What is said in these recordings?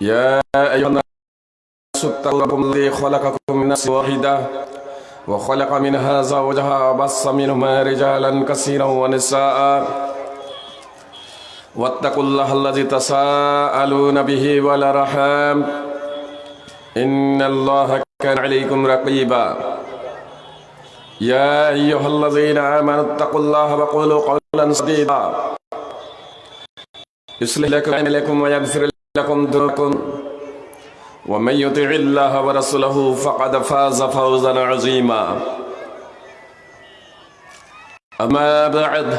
يا أيها الناس اتقوا ربكم الذي خلقكم من نفس واحدة وخلق منها زوجها وبص منهما رجالا كثيرا ونساء. واتقوا الله الذي تساءلون به والأرحام. إن الله كان عليكم رقيبا. يا أيها الذين آمنوا اتقوا الله وقولوا قولا سديدا. يصلح لكم أعمالكم ويغفر لكم ذنوبكم ومن يطع الله ورسوله فقد فاز فوزا عظيما. أما بعد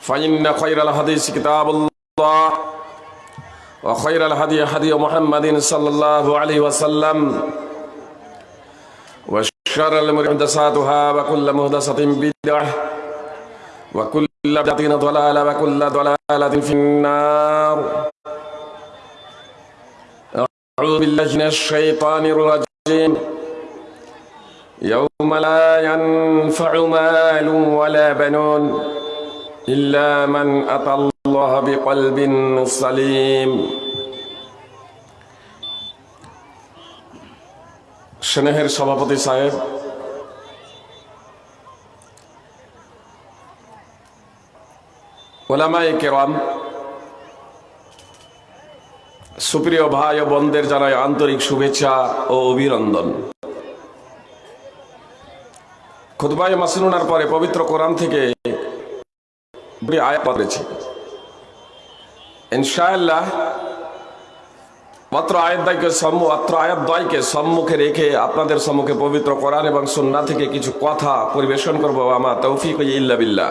فإن خير الحديث كتاب الله وخير الهدي هدي محمد صلى الله عليه وسلم وشر الأمور محدثاتها وكل محدثة بدعة وكل بدعة ضلالة وكل ضلالة في النار أعوذ بالله من الشيطان الرجيم يوم لا ينفع مال ولا بنون إلا من أتى الله بقلب سليم স্নেহের সভাপতি সাহেব ওলামাই কেরাম, সুপ্রিয় ভাই ও বোনদের জানাই আন্তরিক শুভেচ্ছা ও অভিনন্দন। খুদবাই মাসনুনার পরে পবিত্র কোরআন থেকে আয়াত পড়েছি ইনশাআল্লাহ, মাত্র আয়াতদায়কে সম্মু, মাত্র আয়াতদ্বয়কে সম্মুখে রেখে আপনাদের সম্মুখে পবিত্র কোরআন এবং সন্না থেকে কিছু কথা পরিবেশন করব, আমার তৌফিক ইল্লা বিল্লাহ।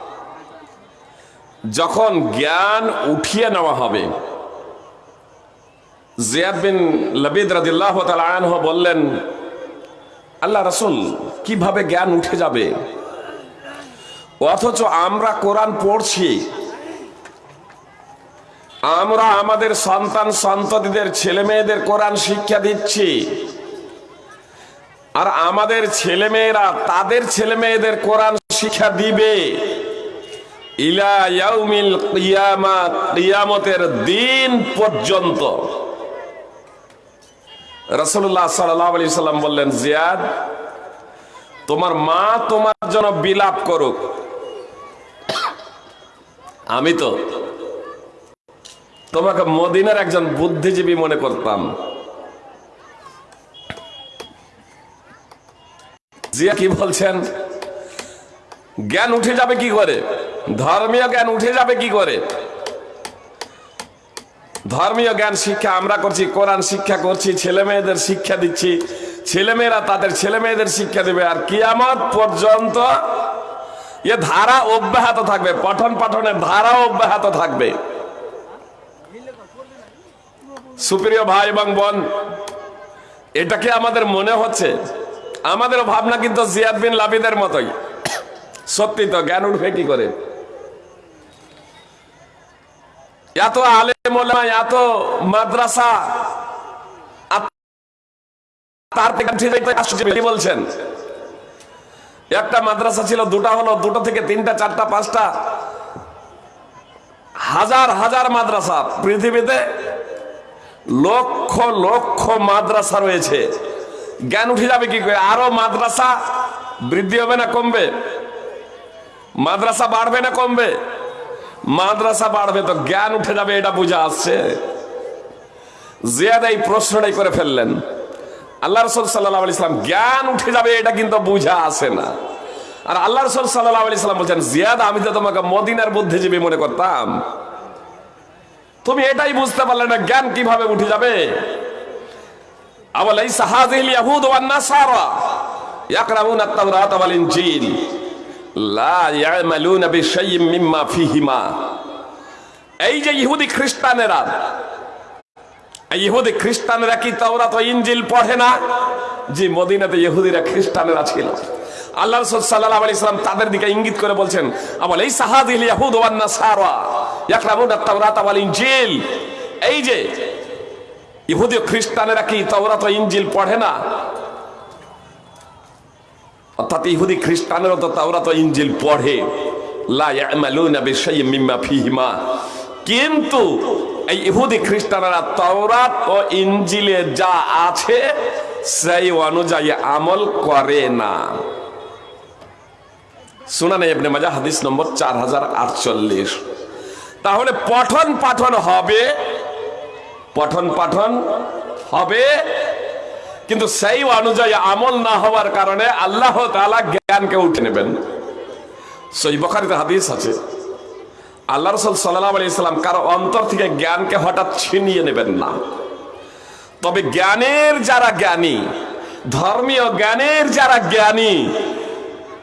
যখন জ্ঞান উঠিয়ে নেওয়া হবে, জিয়াদ বিন লবিদ রাদিল্লাহ তালাহ বললেন, আল্লাহ রসুল, কীভাবে জ্ঞান উঠে যাবে? অথচ আমরা কোরআন পড়ছি। আমরা আমাদের সন্তান, সন্ততিদের ছেলে মেয়েদের কোরআন শিক্ষা দিচ্ছি। আর আমাদের ছেলে মেয়েরা তাদের ছেলে মেয়েদের কোরআন শিক্ষা দিবে। ইলা কিয়ামা, কিয়ামতের দিন পর্যন্ত। রাসূলুল্লাহ সাল্লাল্লাহু আলাইহি সাল্লাম বললেন, জিয়াদ, তোমার মা তোমার জন্য বিলাপ করুক। আমি তো তোমাকে মদিনার একজন বুদ্ধিজীবী মনে করতাম। জিয়া কি বলছেন? জ্ঞান উঠে যাবে কি করে? ধর্মীয় জ্ঞান উঠে যাবে কি করে? ধর্মীয় জ্ঞান শিক্ষা আমরা করছি, কোরআন শিক্ষা করছি, ছেলে মেয়েদের শিক্ষা দিচ্ছি। ছেলে মেয়েরা তাদের ছেলে মেয়েদের শিক্ষা দেবে আর কিয়ামত পর্যন্ত এ ধারা অব্যাহত থাকবে, পঠন পাঠনের ধারা অব্যাহত থাকবে। সুপ্রিয় ভাই এবং বোন এটাকে আমাদের মনে হচ্ছে? আমাদের ভাবনা কিন্তু জিয়াদ বিন লাবিদের মতোই। সত্যি তো, জ্ঞান উঠবে কি করে? এত আলেম এত মাদ্রাসা বলছেন একটা মাদ্রাসা ছিল দুটা হলো দুটো থেকে তিনটা চারটা পাঁচটা হাজার হাজার মাদ্রাসা পৃথিবীতে লক্ষ লক্ষ মাদ্রাসা রয়েছে জ্ঞান উঠে যাবে কি করে আরও মাদ্রাসা বৃদ্ধি হবে না কমবে মাদ্রাসা বাড়বে না কমবে মাদ্রাসা বাড়বে তো জ্ঞান উঠে যাবে, এটা বুঝা আসছে। জিয়াদ এই প্রশ্নটাই করে ফেললেন। আল্লাহ রসুল সাল্লাহ আলি সাল্লাম, জ্ঞান উঠে যাবে, এটা কিন্তু বুঝা আসে না। আর আল্লাহ রসুল সাল্লাহ আলি সাল্লাম বলছেন, জিয়াদ, আমি তো তোমাকে মদিনার বুদ্ধিজীবী মনে করতাম। তুমি এটাই বুঝতে পারলে না জ্ঞান কীভাবে উঠে যাবে। আওয়ালাইসা হাযিহিল ইয়াহুদ ওয়ান নাসারা, ইয়াকরাউনা আত-তাওরাত ওয়াল ইনজিল। এই যে ইহুদি খ্রিস্টানেরা ইহুদি খ্রিস্টানেরা কি তাওরাত তো ইঞ্জিল পড়ে না? যে মদিনাতে ইহুদিরা খ্রিস্টানেরা ছিল। আল্লাহ রাসূল সাল্লাল্লাহু আলাইহি সাল্লাম তাদের দিকে ইঙ্গিত করে বলছেন, আবল এই সাহাদিল ইয়াহুদ ওয়ান নাসারা ইয়াকরাবুনা তাওরাত ওয়াল ইনজিল। এই যে ইহুদি খ্রিস্টানেরা কি তাওরাত ও ইনজিল পড়ে না? অর্থাৎ ইহুদি খ্রিস্টানেরও তো তাওরাত ও ইনজিল পড়ে। কিন্তু এই ইহুদি খ্রিস্টানেরা তাওরাত ও ইনজিলে যা আছে, সেই অনুযায়ী আমল করে না। সুনানে ইবনে মাজা হাদিস নম্বর চার হাজার আটচল্লিশ। তাহলে পঠন পাঠন হবে, পঠন পাঠন হবে কিন্তু সেই অনুযায়ী আমল না হওয়ার কারণে আল্লাহ তাআলা জ্ঞানকে উঠে নেবেন। সই বখারিতে হাদিস আছে, আল্লাহ রসুল সাল্লাহ আলি ইসলাম কারও অন্তর থেকে জ্ঞানকে হঠাৎ ছিনিয়ে নেবেন না। তবে জ্ঞানের যারা জ্ঞানী, ধর্মীয় জ্ঞানের যারা জ্ঞানী,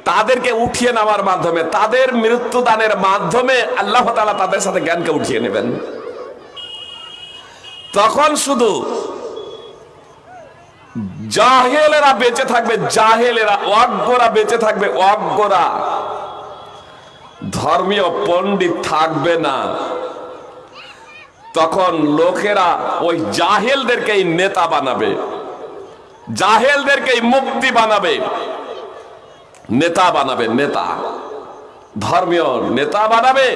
তাদেরকে উঠিয়ে নেওয়ার মাধ্যমে, তাদের মৃত্যুদানের মাধ্যমে আল্লাহ তাআলা তাদের সাথে জ্ঞানকে উঠিয়ে নেবেন। তখন শুধু জাহেলেরা বেঁচে থাকবে, জাহেলেরা অজ্ঞরা বেঁচে থাকবে অজ্ঞরা ধর্মীয় পণ্ডিত থাকবে না। তখন লোকেরা ওই জাহেলদেরকেই নেতা বানাবে জাহেলদেরকেই মুক্তি বানাবে, নেতা বানাবে, নেতা। ধর্মীয় নেতা বানাবে,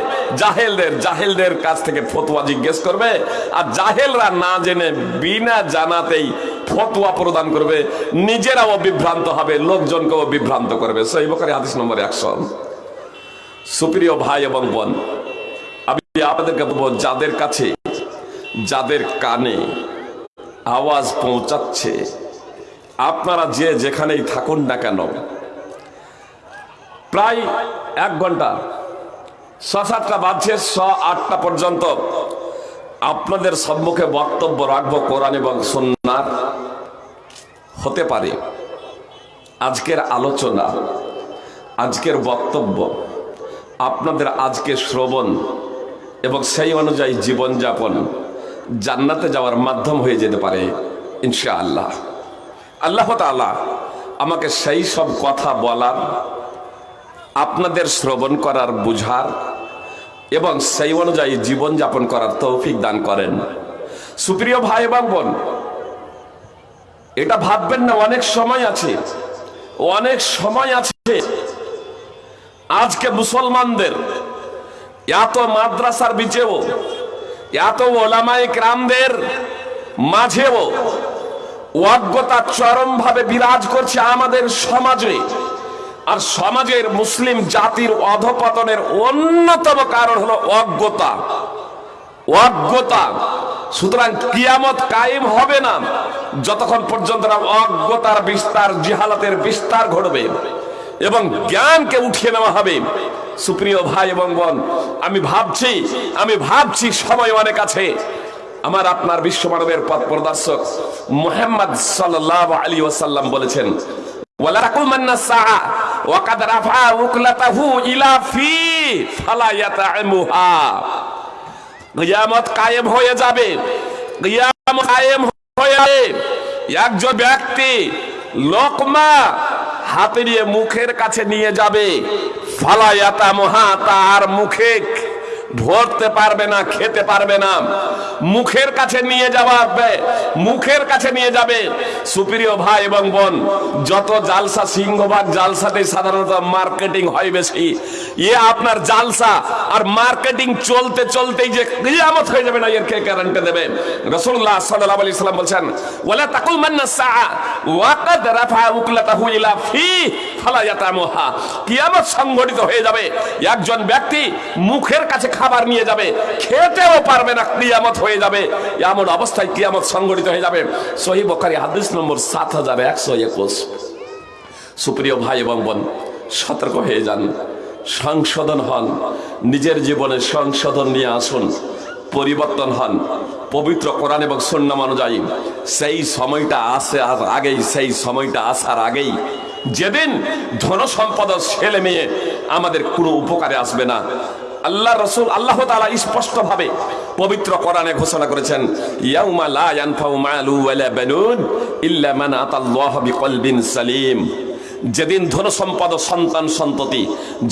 জাহেলদের জাহেলদের কাছ থেকে ফতোয়া জিজ্ঞেস করবে, আর জাহেলরা না জেনে বিনা জানাতেই ফতোয়া প্রদান করবে, নিজেরাও বিভ্রান্ত হবে, লোকজনকেও বিভ্রান্ত করবে। সেই বকারি হাদিস নম্বর একশো। সুপ্রিয় ভাই এবং বোন, আমি আপনাদেরকে বলব, যাদের কাছে, যাদের কানে আওয়াজ পৌঁছাচ্ছে, আপনারা যে যেখানেই থাকুন না কেন প্রায় এক ঘণ্টা। ছ সাতটা বাজছে ছ আটটা পর্যন্ত। আপনাদের সম্মুখে বক্তব্য রাখব, কোরআন এবং সন্ন্যার হতে পারে। আজকের আলোচনা, আজকের বক্তব্য, আপনাদের আজকে শ্রবণ এবং সেই অনুযায়ী জীবনযাপন জান্নাতে যাওয়ার মাধ্যম হয়ে যেতে পারে ইনশা আল্লাহ আল্লাহ আমাকে সেই সব কথা বলার আপনাদের শ্রবণ করার বুঝার এবং সেই অনুযায়ী জীবনযাপন করার তৌফিক দান করেন। সুপ্রিয় ভাই এবং বোন, এটা ভাববেন না, অনেক সময় আছে, অনেক সময় আছে। আজকে মুসলমানদের এত মাদ্রাসার বিচেও, এত ওলামাই ক্রামদের মাঝেও অজ্ঞতা চরম ভাবে বিরাজ করছে আমাদের সমাজে। আর সমাজের মুসলিম জাতির অধপতনের অন্যতম কারণ হলো অজ্ঞতা। অজ্ঞতা। সুতরাং কিয়ামত কায়েম হবে না যতক্ষণ পর্যন্ত না অজ্ঞতার বিস্তার, জিহালাতের বিস্তার ঘটবে এবং জ্ঞানকে উঠিয়ে নেওয়া হবে। সুপ্রিয় ভাই এবং বোন, আমি ভাবছি আমি ভাবছি সময় অনেক আছে। আমার আপনার বিশ্ব মানবের পথ প্রদর্শক মোহাম্মদ সাল্লাহ আলী ওয়াসাল্লাম বলেছেন কায়েম হয়ে যাবে কায়েম হয়ে যাবে। একজন ব্যক্তি লোকমা হাতে নিয়ে মুখের কাছে নিয়ে যাবে ফালায়াতা মহা তার মুখে। ধরতে পারবে না, খেতে পারবে না। মুখের কাছে নিয়ে যাওয়া মুখের কাছে নিয়ে যাবে। সুপ্রিয় ভাই এবং বোন, যত জালসা সিংহভাগ জালসাতে সাধারণত মার্কেটিং হয় বেশি। ইয়ে আপনার জালসা আর মার্কেটিং চলতে চলতেই যে কিয়ামত হয়ে যাবে না, এর কে গ্যারান্টি দেবে? রাসূলুল্লাহ সাল্লাল্লাহু আলাইহি সাল্লাম বলছেন, ওয়ালা তাকুমান্না সাআ ওয়া কাদ রাফা উকলাতাহু ইলা ফি ফালা ইয়াতামুহা। কিয়ামত সংঘটিত হয়ে যাবে। একজন ব্যক্তি মুখের কাছে খাবার নিয়ে যাবে, খেতেও পারবে না, কিয়ামত হয়ে যাবে। এমন অবস্থায় কিয়ামত সংগঠিত হয়ে যাবে। সহি বখারি হাদিস নম্বর সাত হাজার একশো একুশ। সুপ্রিয় ভাই এবং বোন, সতর্ক হয়ে যান, সংশোধন হন, নিজের জীবনে সংশোধন নিয়ে আসুন, পরিবর্তন হন। পবিত্র কোরআন এবং সন্ন্যাম অনুযায়ী সেই সময়টা আসে আর আগেই, সেই সময়টা আসার আগেই যেদিন ধন সম্পদ ছেলে মেয়ে আমাদের কোনো উপকারে আসবে না আল্লাহ রসুল আল্লাহ তাআলা স্পষ্ট ভাবে পবিত্র কোরআনে ঘোষণা করেছেন, ইয়াউমা লা ইয়ানফাউ মালু ওয়ালা বানুন ইল্লা মান আতাল্লাহ বিকলবিন সালিম। যেদিন ধন সম্পদ সন্তান সন্ততি,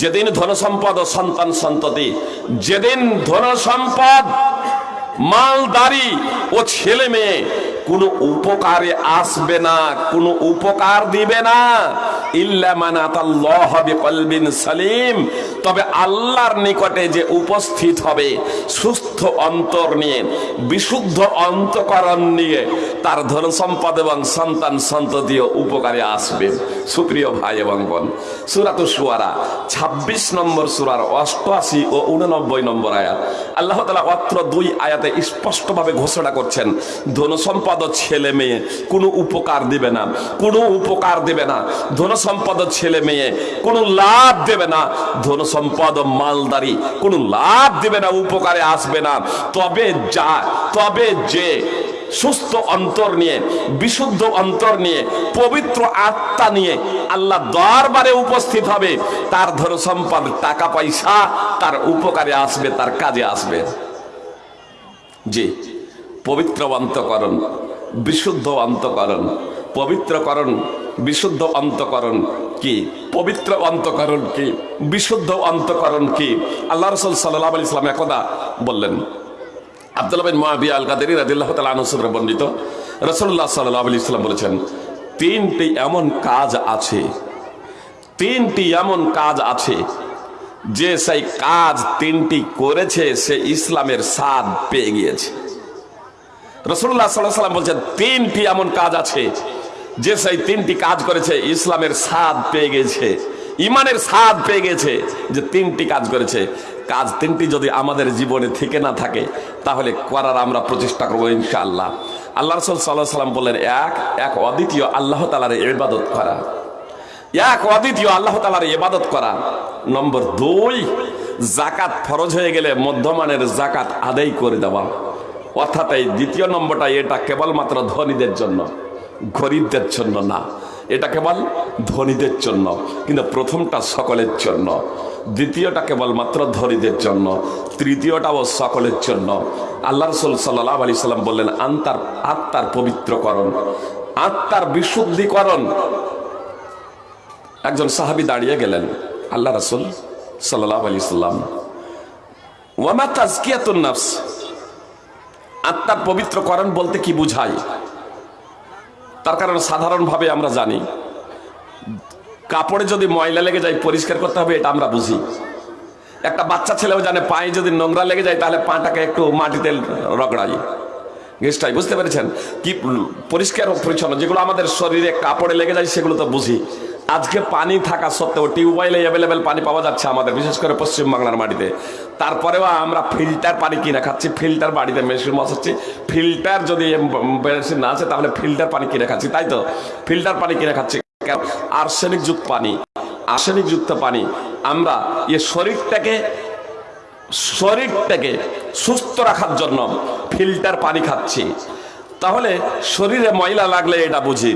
যেদিন ধন সম্পদ সন্তান সন্ততি, যেদিন ধন সম্পদ মালদারি ও ছেলে মেয়ে কোনো উপকারে আসবে না, কোনো উপকার দিবে না। সালিম। তবে আল্লাহর নিকটে যে উপস্থিত হবে, সুস্থ অন্তর নিয়ে, বিশুদ্ধ অন্তকরণ নিয়ে তার ধন সম্পদ এবং সন্তান সন্ততিও উপকারে আসবে। সুপ্রিয় ভাই এবং বোন, সুরাত সুয়ারা ২৬ নম্বর সুরার অষ্টআশি ও উননব্বই নম্বর আয়াত। আল্লাহ তালা অত্র দুই আয়াতে স্পষ্টভাবে ঘোষণা করছেন ধন সম্পদ ও ছেলে মেয়ে, কোনো উপকার দিবে না, কোনো উপকার দেবে না। ধন সম্পদ ছেলে মেয়ে, কোনো লাভ দেবে না। ধন সম্পদ মালদারি, কোনো লাভ দেবে না, উপকারে আসবে না। তবে যা, তবে যে সুস্থ অন্তর নিয়ে, বিশুদ্ধ অন্তর নিয়ে, পবিত্র আত্মা নিয়ে আল্লাহ দরবারে উপস্থিত হবে, তার ধর সম্পদ, টাকা পয়সা, তার উপকারে আসবে, তার কাজে আসবে। জি, পবিত্র অন্তকরণ। বিশুদ্ধ অন্তকরণ পবিত্রকরণ, বিশুদ্ধ অন্তকরণ কি? পবিত্র অন্তকরণ কি? বিশুদ্ধ অন্তকরণ কি? আল্লাহ রসুল সাল্লাহ আলি ইসলাম একদা বললেন, আব্দুল্লাহ বিন মুআবিয়া আল কাদেরি আনহু সূত্রে বর্ণিত, রাসূলুল্লাহ সাল্লাল্লাহু আলাইহি সাল্লাম বলেছেন, তিনটি এমন কাজ আছে, তিনটি এমন কাজ আছে, যে সেই কাজ তিনটি করেছে, সে ইসলামের স্বাদ পেয়ে গিয়েছে। রসুল্লাহ সাল্লাহ সাল্লাম বলছেন, তিনটি এমন কাজ আছে, যে সেই তিনটি কাজ করেছে, ইসলামের স্বাদ পেয়ে গেছে, ইমানের স্বাদ পেয়ে গেছে, যে তিনটি কাজ করেছে। কাজ তিনটি যদি আমাদের জীবনে থেকে না থাকে, তাহলে করার আমরা প্রচেষ্টা করব ইনশাআল্লাহ। আল্লাহ রসুল সাল্লাহ সাল্লাম বললেন, এক এক অদ্বিতীয় আল্লাহ তালার ইবাদত করা। এক অদ্বিতীয় আল্লাহ তালার ইবাদত করা। নম্বর দুই, জাকাত ফরজ হয়ে গেলে মধ্যমানের জাকাত আদায় করে দেওয়া। অর্থাৎ এই দ্বিতীয় নম্বরটা, এটা কেবলমাত্র ধনীদের জন্য, গরিবদের জন্য না। এটা কেবল ধনীদের জন্য, কিন্তু প্রথমটা সকলের জন্য। দ্বিতীয়টা কেবলমাত্র ধনীদের জন্য, তৃতীয়টাও সকলের জন্য। আল্লাহ রসুল সাল্লাহ আলি সাল্লাম বললেন আন্তার আত্মার পবিত্রকরণ, আত্মার বিশুদ্ধিকরণ। একজন সাহাবি দাঁড়িয়ে গেলেন, আল্লাহ রসুল সাল্লাহ আলি সাল্লাম। ওয়ামা তাজকিয়াতুন আত্মার পবিত্রকরণ বলতে কি বুঝায়? তার কারণ সাধারণভাবে আমরা জানি। কাপড়ে যদি ময়লা লেগে যায়, পরিষ্কার করতে হবে, এটা আমরা বুঝি। একটা বাচ্চা ছেলেও জানে, পায়ে যদি নোংরা লেগে যায়, তাহলে পাটাকে একটু মাটিতে রগড়াই গেস্টাই বুঝতে পেরেছেন? কি পরিষ্কার পরিচ্ছন্ন, যেগুলো আমাদের শরীরে কাপড়ে লেগে যায়, সেগুলো তো বুঝি। আজকে পানি থাকা সত্ত্বেও টিউবওয়েলে অ্যাভেলেবেল পানি পাওয়া যাচ্ছে আমাদের, বিশেষ করে পশ্চিমবাংলার মাটিতে। তারপরেও আমরা ফিল্টার পানি কিনে খাচ্ছি, ফিল্টার বাড়িতে মেশিন বসাচ্ছি, ফিল্টার যদি মেশিন না আছে তাহলে ফিল্টার পানি কিনে খাচ্ছি, তাই তো? ফিল্টার পানি কিনে খাচ্ছি আর্সেনিক যুক্ত পানি, আর্সেনিক যুক্ত পানি, আমরা এ শরীরটাকে শরীরটাকে সুস্থ রাখার জন্য ফিল্টার পানি খাচ্ছি। তাহলে শরীরে ময়লা লাগলে এটা বুঝি,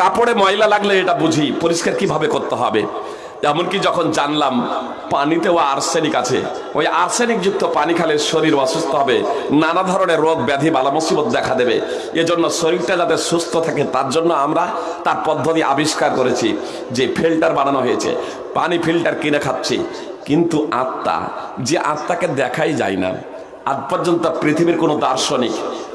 কাপড়ে ময়লা লাগলে এটা বুঝি, পরিষ্কার কীভাবে করতে হবে? এমনকি যখন জানলাম পানিতেও আর্সেনিক আছে, ওই আর্সেনিক যুক্ত পানি খালে শরীর অসুস্থ হবে, নানা ধরনের রোগ, ব্যাধি বালা মুসিবত দেখা দেবে। এজন্য শরীরটা যাতে সুস্থ থাকে, তার জন্য আমরা তার পদ্ধতি আবিষ্কার করেছি, যে ফিল্টার বানানো হয়েছে। পানি ফিল্টার কিনে খাচ্ছি, কিন্তু আত্মা, যে আত্মাকে দেখাই যায় না, আজ পর্যন্ত পৃথিবীর কোনো দার্শনিক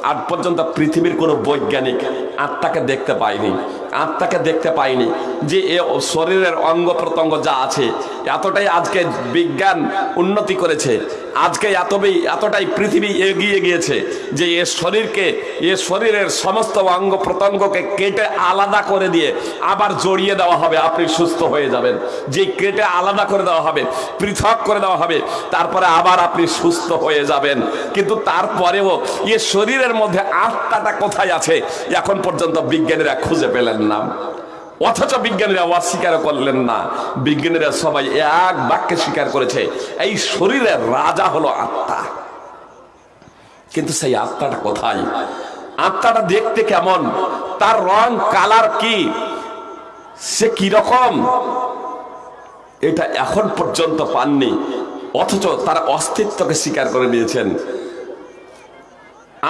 আজ পর্যন্ত পৃথিবীর কোনো বৈজ্ঞানিক আত্মাকে দেখতে পায়নি। আত্মাকে দেখতে পাইনি যে এ শরীরের অঙ্গ প্রত্যঙ্গ যা আছে, এতটাই আজকে বিজ্ঞান উন্নতি করেছে। আজকে এতটাই এতটাই পৃথিবী এগিয়ে গিয়েছে যে এ শরীরকে, এ শরীরের সমস্ত অঙ্গ প্রত্যঙ্গকে কেটে আলাদা করে দিয়ে আবার জড়িয়ে দেওয়া হবে। আপনি সুস্থ হয়ে যাবেন। যে কেটে আলাদা করে দেওয়া হবে, পৃথক করে দেওয়া হবে, তারপরে আবার আপনি সুস্থ হয়ে যাবেন। কিন্তু তারপরেও এ শরীরের মধ্যে আত্মাটা কোথায় আছে? এখন পর্যন্ত বিজ্ঞানীরা খুঁজে পেলেন না। অথচ বিজ্ঞানীরা অস্বীকার করলেন না। বিজ্ঞানীরা সবাই এক বাক্যে স্বীকার করেছে, এই শরীরের রাজা হলো আত্মা। কিন্তু সেই আত্মাটা কোথায়? আত্মাটা দেখতে কেমন? তার রং, কালার কি? সে কি রকম? এটা এখন পর্যন্ত পাননি। অথচ তার অস্তিত্বকে স্বীকার করে নিয়েছেন।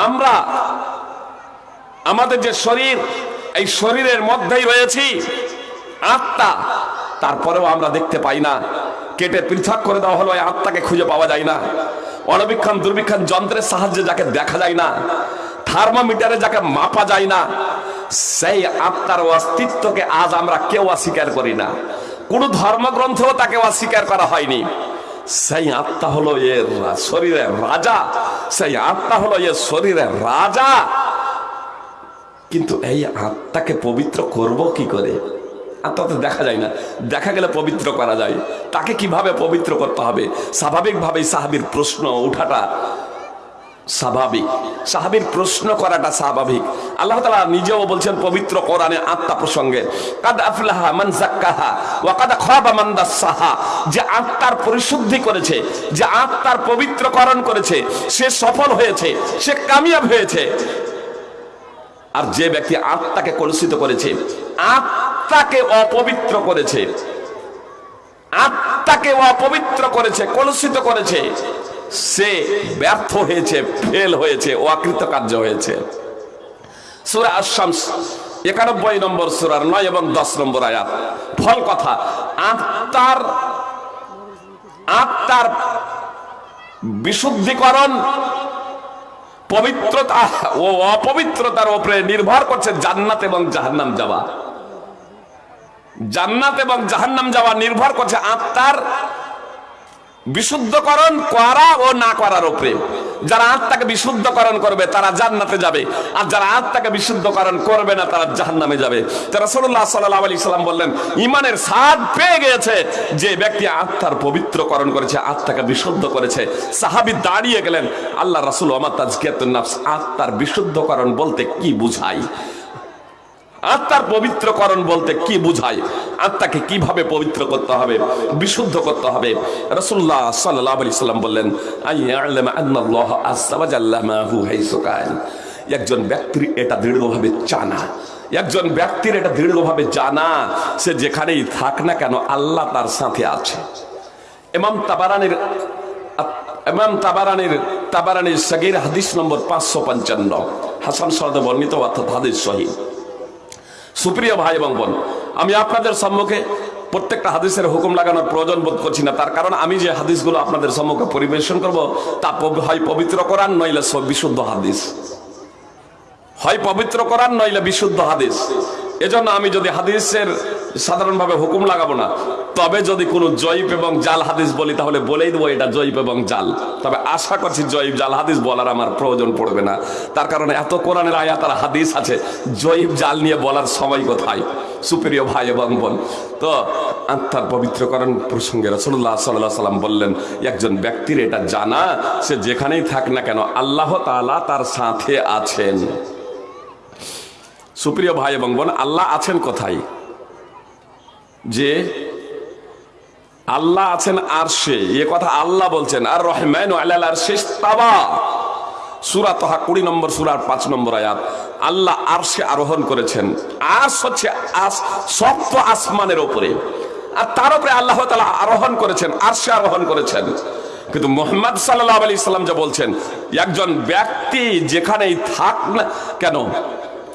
আমরা, আমাদের যে শরীর, এই শরীরের মধ্যেই রয়েছি, আত্মা, তারপরেও আমরা দেখতে পাই না। কেটে পৃথক করে দেওয়া হলো আত্মাকে খুঁজে পাওয়া যায় না। অনবীক্ষণ দুর্বীক্ষণ যন্ত্রের সাহায্যে যাকে দেখা যায় না। থার্মোমিটারে যাকে মাপা যায় না। সেই আত্মার অস্তিত্বকে আজ আমরা কেউ অস্বীকার করি না। কোন ধর্মগ্রন্থেও তাকে অস্বীকার করা হয়নি। সেই আত্মা হলো এর শরীরের রাজা। সেই আত্মা হলো এ শরীরের রাজা। কিন্তু এই আত্মাকে পবিত্র করব কি করে? আত্মা তো দেখা যায় না। দেখা গেলে পবিত্র করা যায়। তাকে কীভাবে পবিত্র করতে হবে? স্বাভাবিকভাবেই সাহাবির প্রশ্ন উঠাটা স্বাভাবিক। সাহাবির প্রশ্ন করাটা স্বাভাবিক। আল্লাহ তালা নিজেও বলছেন, পবিত্র কোরআনে আত্মা প্রসঙ্গে, কাদ আফলাহা মান জাক্কাহা ওয়া কাদ খাবা মান যে আত্মার পরিশুদ্ধি করেছে, যে আত্মার পবিত্রকরণ করেছে, সে সফল হয়েছে, সে কামিয়াব হয়েছে। আর যে ব্যক্তি আত্মাকে কলুষিত করেছে, আত্মাকে অপবিত্র করেছে, আত্মাকে অপবিত্র করেছে, কলুষিত করেছে সে ব্যর্থ হয়েছে ফেল হয়েছে অকৃত কার্য হয়েছে। সুরা আশামস একানব্বই নম্বর সুরার নয় এবং দশ নম্বর আয়াত। ফল কথা, আত্মার আত্মার বিশুদ্ধিকরণ পবিত্রতা ও অপবিত্রতার উপরে নির্ভর করছে জান্নাত এবং জাহান্নাম যাওয়া। জান্নাত এবং জাহান্নাম যাওয়া নির্ভর করছে আত্মার বিশুদ্ধকরণ করা ও না করার উপরে। যারা আত্মাকে বিশুদ্ধকরণ করবে, তারা জান্নাতে যাবে। আর যারা আত্মাকে বিশুদ্ধকরণ করবে না, তারা জাহান্নামে যাবে। তারা সল্লাহ সাল্লাহ আলি সাল্লাম বললেন ইমানের স্বাদ পেয়ে গিয়েছে যে ব্যক্তি আত্মার পবিত্রকরণ করেছে, আত্মাকে বিশুদ্ধ করেছে। সাহাবি দাঁড়িয়ে গেলেন, আল্লাহ রাসুল আমার তাজকিয়াতুন নাফস, আত্মার বিশুদ্ধকরণ বলতে কি বুঝাই? আত্মার পবিত্রকরণ বলতে কি বুঝায়? আত্মাকে কীভাবে পবিত্র করতে হবে? বিশুদ্ধ করতে হবে? রসুল্লাহ সাল্লাহ আলি সাল্লাম বললেন একজন ব্যক্তির এটা দৃঢ়ভাবে জানা। একজন ব্যক্তির এটা দৃঢ়ভাবে জানা, সে যেখানেই থাক না কেন আল্লাহ তার সাথে আছে। এমাম তাবারানির এমাম তাবারানির তাবারানির সগির হাদিস নম্বর পাঁচশো পঞ্চান্ন। হাসান সরদ বর্ণিত অর্থাৎ হাদিস শহীদ সুপ্রিয় ভাই এবং বোন, আমি আপনাদের সম্মুখে প্রত্যেকটা হাদিসের হুকুম লাগানোর প্রয়োজন বোধ করছি না। তার কারণ আমি যে হাদিসগুলো আপনাদের সম্মুখে পরিবেশন করব, তা হয় পবিত্র করান নইলে বিশুদ্ধ হাদিস। হয় পবিত্র করান নইলে বিশুদ্ধ হাদিস। এজন্য আমি যদি হাদিসের সাধারণভাবে হুকুম লাগাবো না, তবে যদি কোনো জয়ীব এবং জাল হাদিস বলি, তাহলে বলেই দেবো এটা জয়ীব এবং জাল। তবে আশা করছি জয়ীব জাল হাদিস বলার আমার প্রয়োজন পড়বে না। তার কারণে এত কোরআনের আয়াত আর হাদিস আছে জয়ীব জাল নিয়ে বলার সময় কোথায়? সুপ্রিয় ভাই এবং বোন, তো আত্মার পবিত্রকরণ প্রসঙ্গে রসুল্লাহ সাল্লাহ সাল্লাম বললেন, একজন ব্যক্তির এটা জানা, সে যেখানেই থাক না কেন, আল্লাহ তাআলা তার সাথে আছেন। সুপ্রিয় ভাই এবং বোন, আল্লাহ আছেন কোথায়? যে আল্লাহ আছেন আর সে, এ কথা আল্লাহ বলছেন, আর রহমান আর শেষ তাবা সুরা তহা কুড়ি নম্বর, সুরার পাঁচ নম্বর আয়াত, আল্লাহ আরশে আরোহণ করেছেন। আস হচ্ছে আস, সপ্ত আসমানের ওপরে। আর তার উপরে আল্লাহ তালা আরোহণ করেছেন আরশে আরোহণ করেছেন। কিন্তু মোহাম্মদ সাল্লাহ আলি সাল্লাম যা বলছেন, একজন ব্যক্তি যেখানেই থাক না কেন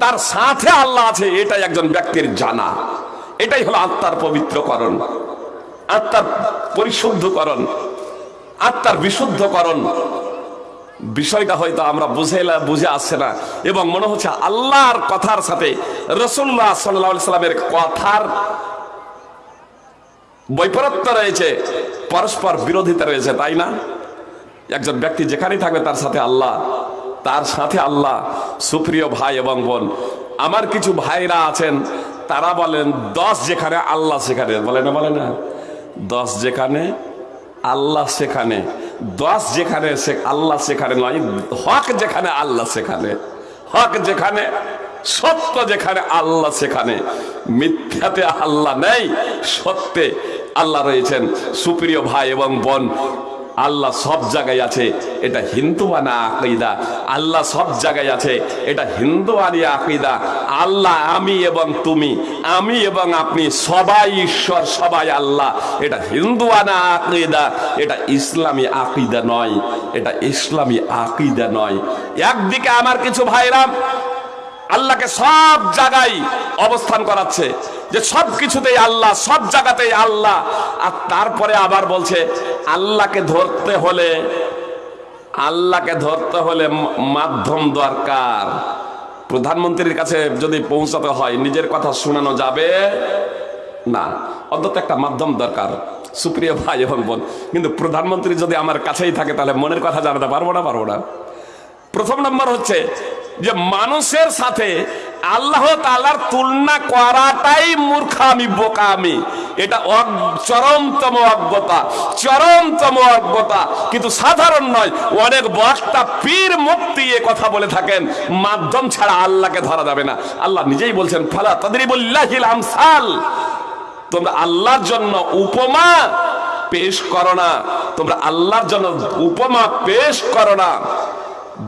তার সাথে আল্লাহ আছে, এটাই একজন ব্যক্তির জানা। এটাই হলো আত্মার পবিত্রকরণ, আত্মার পরিশুদ্ধকরণ, আত্মার বিশুদ্ধকরণ। বিষয়টা হয়তো আমরা বুঝে বুঝে আসছে না। এবং মনে হচ্ছে আল্লাহর কথার সাথে রসুল্লাহ সাল্লাহ সাল্লামের কথার বৈপরত্য রয়েছে, পরস্পর বিরোধিতা রয়েছে, তাই না? একজন ব্যক্তি যেখানেই থাকবে তার সাথে আল্লাহ তার সাথে আল্লাহ সুপ্রিয় ভাই এবং বোন, আমার কিছু ভাইরা আছেন, তারা বলেন, দশ যেখানে আল্লাহ সেখানে। বলে না বলে না। দশ যেখানে, আল্লাহ সেখানে। দশ যেখানে আল্লাহ সেখানে নয়, হক যেখানে, আল্লাহ সেখানে। হক যেখানে, সত্য যেখানে, আল্লাহ সেখানে। মিথ্যাতে আল্লাহ নেই, সত্যে আল্লাহ রয়েছেন। সুপ্রিয় ভাই এবং বোন আল্লাহ সব জায়গায় আছে, এটা হিন্দুয়ানা আকিদা? আল্লাহ সব জায়গায় আছে, এটা হিন্দুয়ানি আকিদা? আল্লাহ, আমি এবং তুমি, আমি এবং আপনি সবাই ঈশ্বর, সবাই আল্লাহ। এটা হিন্দুয়ানা আকিদা? এটা ইসলামী আকিদা নয়, এটা ইসলামী আকিদা নয়। একদিকে আমার কিছু ভাইরাম আল্লাহকে সব জায়গায় অবস্থান করাচ্ছে। যে সব কিছুতেই আল্লাহ, সব জায়গাতেই আল্লাহ। আর তারপরে আবার বলছে, আল্লাহকে ধরতে হলে, আল্লাহকে ধরতে হলে মাধ্যম দরকার। প্রধানমন্ত্রীর কাছে যদি পৌঁছাতে হয়, নিজের কথা শোনানো যাবে? না, অন্তত একটা মাধ্যম দরকার। সুপ্রিয় ভাই এবং বোন, কিন্তু প্রধানমন্ত্রী যদি আমার কাছেই থাকে, তাহলে মনের কথা জানাতে পারব না পারব না। প্রথম নম্বর হচ্ছে যে মানুষের সাথে আল্লাহ তালার তুলনা করাটাই মূর্খামি, বোকামি। এটা চরমতম অজ্ঞতা চরমতম অজ্ঞতা। কিন্তু সাধারণ নয়, অনেক বক্তা পীর মুক্তি এ কথা বলে থাকেন, মাধ্যম ছাড়া আল্লাহকে ধরা যাবে না। আল্লাহ নিজেই বলছেন, ফালা তাদের বল্লাহিল আমসাল। তোমরা আল্লাহর জন্য উপমা পেশ করো না। তোমরা আল্লাহর জন্য উপমা পেশ করো না।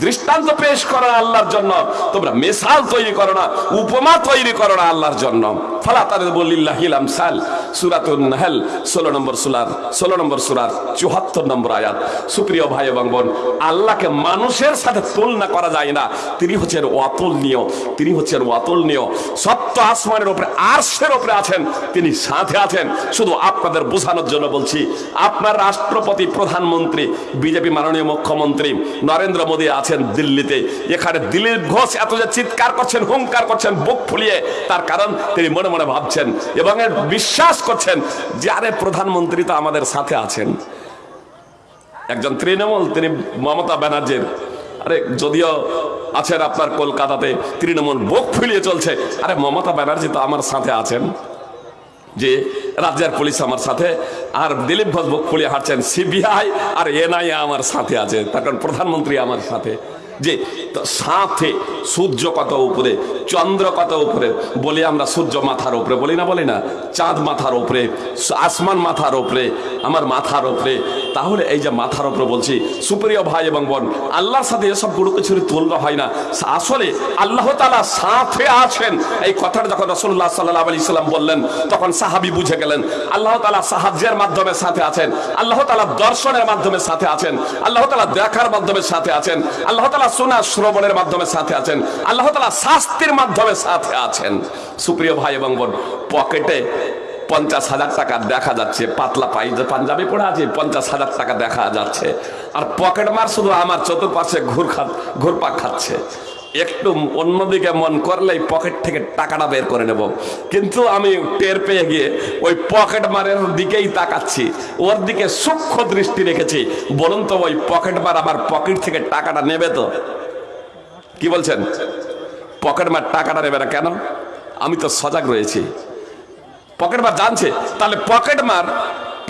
দৃষ্টান্ত পেশ করো না আল্লাহর জন্য। তোমরা মেসাল তৈরি করো না, উপমা তৈরি করো না আল্লাহর জন্য। ফালা তাদের বলিল্লাহিল আমসাল, সুরাতুন নাহল, ষোলো নম্বর সুরার, ষোলো নম্বর সুরার চুয়াত্তর নম্বর আয়াত। সুপ্রিয় ভাই এবং বোন, আল্লাহকে মানুষের সাথে তুলনা করা যায় না। তিনি হচ্ছেন অতুলনীয় তিনি হচ্ছেন অতুলনীয় সপ্ত আসমানের উপরে, আরশের ওপরে আছেন, তিনি সাথে আছেন। শুধু আপনাদের বোঝানোর জন্য বলছি, আপনার রাষ্ট্রপতি, প্রধানমন্ত্রী, বিজেপি মাননীয় মুখ্যমন্ত্রী, নরেন্দ্র মোদী আছেন দিল্লিতে। এখানে দিলীপ ঘোষ এত যে চিৎকার করছেন হুঙ্কার করছেন, বুক ফুলিয়ে, তার কারণ তিনি মনে মনে ভাবছেন এবং বিশ্বাস করছেন যে, আরে, প্রধানমন্ত্রী তো আমাদের সাথে আছেন। একজন তৃণমূল, তিনি মমতা ব্যানার্জির। আরে, যদিও আছেন আপনার কলকাতাতে, তৃণমূল বুক ফুলিয়ে চলছে। আরে, মমতা ব্যানার্জি তো আমার সাথে আছেন। যে রাজ্যের পুলিশ আমার সাথে, আর দিলীপ ঘোষ বুক ফুলিয়ে হাঁটছেন সিবিআই আর এনআইএ আমার সাথে আছে। তার কারণ প্রধানমন্ত্রী আমার সাথে। যে সাথে সূর্য কত উপরে চন্দ্র কত উপরে, বলি আমরা সূর্য মাথার উপরে, বলি না বলি না, চাঁদ মাথার উপরে, আসমান মাথার উপরে, আমার মাথার উপরে। তাহলে এই যে মাথার উপরে বলছি, সুপ্রিয় ভাই এবং বোন, আল্লাহর সাথে এসব কোনো কিছুর তুলনা হয় না। আসলে আল্লাহ তালা সাথে আছেন। এই কথাটা যখন রসুল্লাহ সাল্লাহ আলি সাল্লাম বললেন, তখন সাহাবি বুঝে গেলেন, আল্লাহ তালা সাহায্যের মাধ্যমে সাথে আছেন, আল্লাহ তালা দর্শনের মাধ্যমে সাথে আছেন, আল্লাহ তালা দেখার মাধ্যমে সাথে আছেন, আল্লাহ তালা শোনা শ্রবণের মাধ্যমে সাথে আছেন। আল্লাহ তালা শাস্তির মাধ্যমে সাথে আছেন। সুপ্রিয় ভাই এবং বোন, পকেটে পঞ্চাশ হাজার টাকা দেখা যাচ্ছে, পাতলা পাই পাঞ্জাবি পড়ে আছে, পঞ্চাশ হাজার টাকা দেখা যাচ্ছে। আর পকেট মার শুধু আমার চতুর্পাশে ঘুর খা ঘুরপাক খাচ্ছে। একটু অন্যদিকে মন করলেই পকেট থেকে টাকাটা বের করে নেব। কিন্তু আমি টের পেয়ে গিয়ে ওই পকেট মারের দিকেই তাকাচ্ছি। ওর দিকে সূক্ষ্ম দৃষ্টি রেখেছি। বলুন তো, ওই পকেট মার আমার পকেট থেকে টাকাটা নেবে তো? কি বলছেন? পকেট মার টাকাটা নেবে না কেন? আমি তো সজাগ রয়েছি। পকেট মার জানছে? তাহলে পকেট মার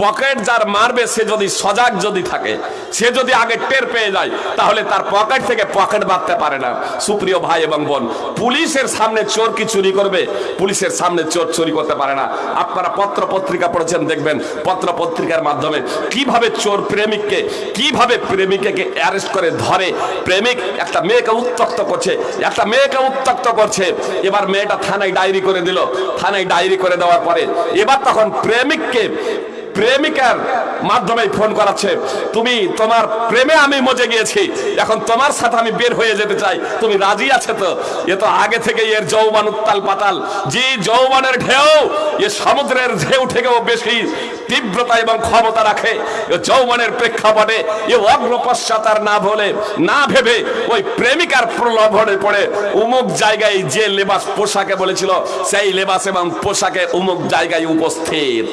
পকেট যার মারবে, সে যদি সজাগ যদি থাকে, সে যদি আগে টের পেয়ে যায়, তাহলে তার পকেট থেকে পকেট বাঁধতে পারে না। সুপ্রিয় ভাই এবং বোন, পুলিশের সামনে চোর কি চুরি করবে? পুলিশের সামনে চোর চুরি করতে পারে না। আপনারা পত্র পত্রিকা পড়েছেন, দেখবেন পত্র পত্রিকার মাধ্যমে কীভাবে চোর প্রেমিককে, কীভাবে প্রেমিকাকে অ্যারেস্ট করে ধরে। প্রেমিক একটা মেয়েকে উত্তক্ত করছে, একটা মেয়েকে উত্তক্ত করছে। এবার মেয়েটা থানায় ডায়েরি করে দিল। থানায় ডায়েরি করে দেওয়ার পরে এবার তখন প্রেমিককে প্রেমিকার মাধ্যমে ফোন করাচ্ছে। তুমি তোমার প্রেমে আমি মজে গিয়েছি। এখন তোমার সাথে আমি বের হয়ে যেতে চাই। তুমি রাজি আছে তো? এ তো আগে থেকে এর যৌবান উত্তাল পাতাল। যে যৌবানের ঢেউ, এ সমুদ্রের ঢেউ থেকেও বেশি তীব্রতা এবং ক্ষমতা রাখে। যৌবনের প্রেক্ষাপটে এ অগ্র পশ্চাতার না বলে, না ভেবে ওই প্রেমিকার প্রলোভনে পড়ে উমুক জায়গায় যে লেবাস পোশাকে বলেছিল, সেই লেবাস এবং পোশাকে উমুক জায়গায় উপস্থিত।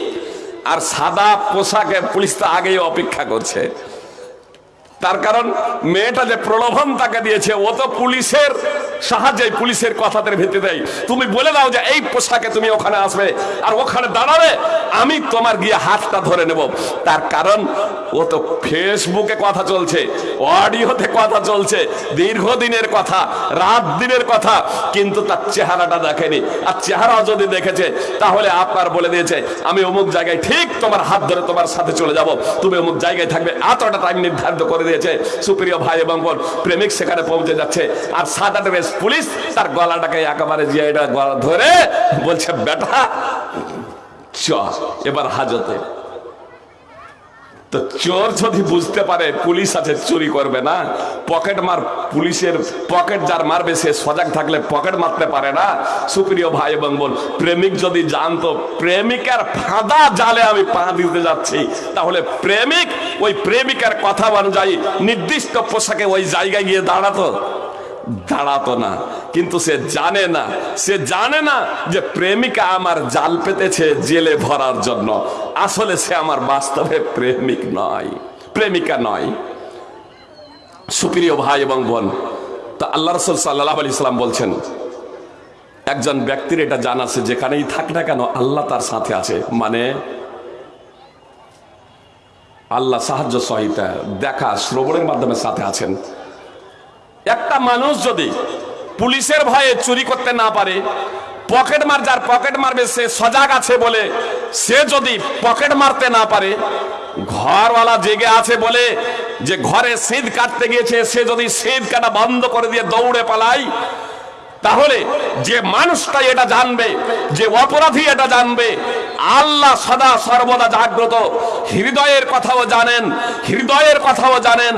আর সাদা পোশাকে পুলিশ তো আগেই অপেক্ষা করছে। তার কারণ মেয়েটা যে প্রলোভন তাকে দিয়েছে, ও তো পুলিশের সাহায্যে পুলিশের কথাদের দেয় তুমি বলে দাও যে এই পোশাকে তুমি ওখানে আসবে, আর ওখানে দাঁড়াবে, আমি তোমার গিয়ে হাতটা ধরে নেব। তার কারণ ও তো ফেসবুকে কথা চলছে, অডিওতে কথা চলছে, দীর্ঘদিনের কথা, রাত দিনের কথা, কিন্তু তার চেহারাটা দেখেনি। আর চেহারা যদি দেখেছে, তাহলে আপনার বলে দিয়েছে, আমি অমুক জায়গায় ঠিক তোমার হাত ধরে তোমার সাথে চলে যাব, তুমি অমুক জায়গায় থাকবে। এতটা টাইম নির্ধারিত করে দিয়েছে, সুপ্রিয় ভাই এবং বোন, প্রেমিক সেখানে পৌঁছে যাচ্ছে। আর সাদা ড্রেস পুলিশ তার গলাটাকে একেবারে গলা ধরে বলছে, বেটা, চ, এবার হাজতে। তো চোর যদি বুঝতে পারে পুলিশ আছে, চুরি করবে না। পকেট মার পুলিশের পকেট যার মারবে, সে সজাগ থাকলে পকেট মারতে পারে না। সুপ্রিয় ভাই এবং বোন, প্রেমিক যদি জানতো, প্রেমিকার ফাঁদা জালে আমি পা দিতে যাচ্ছি, তাহলে প্রেমিক ওই প্রেমিকার কথা অনুযায়ী নির্দিষ্ট পোশাকে ওই জায়গায় গিয়ে দাঁড়াতো। দাঁড়াতো না। কিন্তু সে জানে না, সে জানে না যে প্রেমিকা আমার জাল পেতেছে জেলে ভরার জন্য। আসলে সে আমার বাস্তবে প্রেমিক নয়, প্রেমিকা নয়। সুপ্রিয় ভাই এবং বোন, তা আল্লাহ রসুল সাল্লাহ আলি ইসলাম বলছেন, একজন ব্যক্তির এটা জানা আছে, যেখানেই থাক না কেন আল্লাহ তার সাথে আছে। মানে আল্লাহ সাহায্য সহিতা, দেখা, শ্রবণের মাধ্যমে সাথে আছেন। একটা মানুষ যদি পুলিশের ভয়ে চুরি করতে না পারে, পকেট মার, যার পকেট মারবে, সে সজাগ আছে বলে সে যদি পকেট মারতে না পারে, ঘরওয়ালা জেগে আছে বলে যে ঘরে সিঁধ কাটতে গিয়েছে, সে যদি সিঁধ কাটা বন্ধ করে দিয়ে দৌড়ে পালায় তাহলে যে মানুষটা এটা জানবে, যে অপরাধী এটা জানবে, আল্লাহ সদা সর্বদা জাগ্রত। হৃদয়ের কথাও জানেন, হৃদয়ের কথাও জানেন,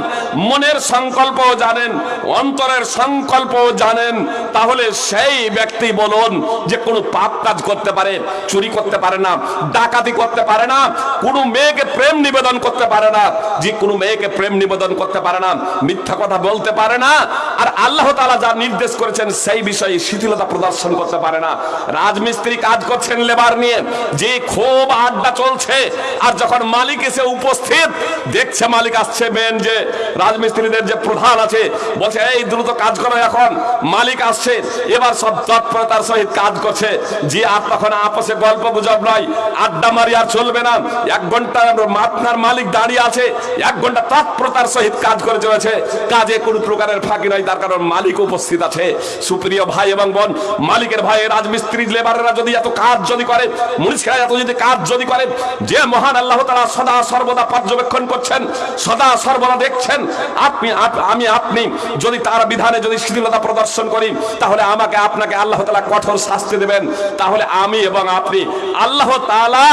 মনের সংকল্পও জানেন, অন্তরের সংকল্পও জানেন। তাহলে সেই ব্যক্তি বলুন যে কোনো পাপ কাজ করতে পারে, চুরি করতে পারে না, ডাকাতি করতে পারে না, কোনো মেয়েকে প্রেম নিবেদন করতে পারে না, যে কোনো মেয়েকে প্রেম নিবেদন করতে পারে না, মিথ্যা কথা বলতে পারে না। আর আল্লাহ তাআলা যা নির্দেশ করেছেন সেই বিষয়ে শিথিলতা প্রদর্শন করতে পারে না। রাজমিস্ত্রি কাজ করছেন লেবার নিয়ে। যে খুব আড্ডা চলছে। আর যখন মালিক এসে উপস্থিত, দেখছে মালিক আসছে মেন যে রাজমিস্ত্রিদের যে প্রধান আছে। বলছে, এই দ্রুত কাজ করো এখন। মালিক আসছে। এবার সব তৎপরতার সহিত কাজ করছে। যে আর তখন আপসে গল্প গুজব নয়। আড্ডা মারি আর চলবে না। এক ঘণ্টা আপনার মালিক দাঁড়িয়ে আছে। এক ঘণ্টা তৎপরতার সহিত কাজ করে চলেছে। কাজে কোনো প্রকারের ফাঁকি নয় তার কারণ মালিক উপস্থিত আছে। সুপ্রিয় ভাই এবং বোন, মালিকের ভাই রাজমিস্ত্রি, লেবারেরা যদি এত কাজ যদি করে মুনিশরা এত যদি কাজ যদি করে, যে মহান আল্লাহ তারা সদা সর্বদা পর্যবেক্ষণ করছেন, সদা সর্বদা দেখছেন, আপনি আমি, আপনি যদি তার বিধানে যদি শিথিলতা প্রদর্শন করি, তাহলে আমাকে, আপনাকে আল্লাহ তালা কঠোর শাস্তি দেবেন। তাহলে আমি এবং আপনি আল্লাহ তালা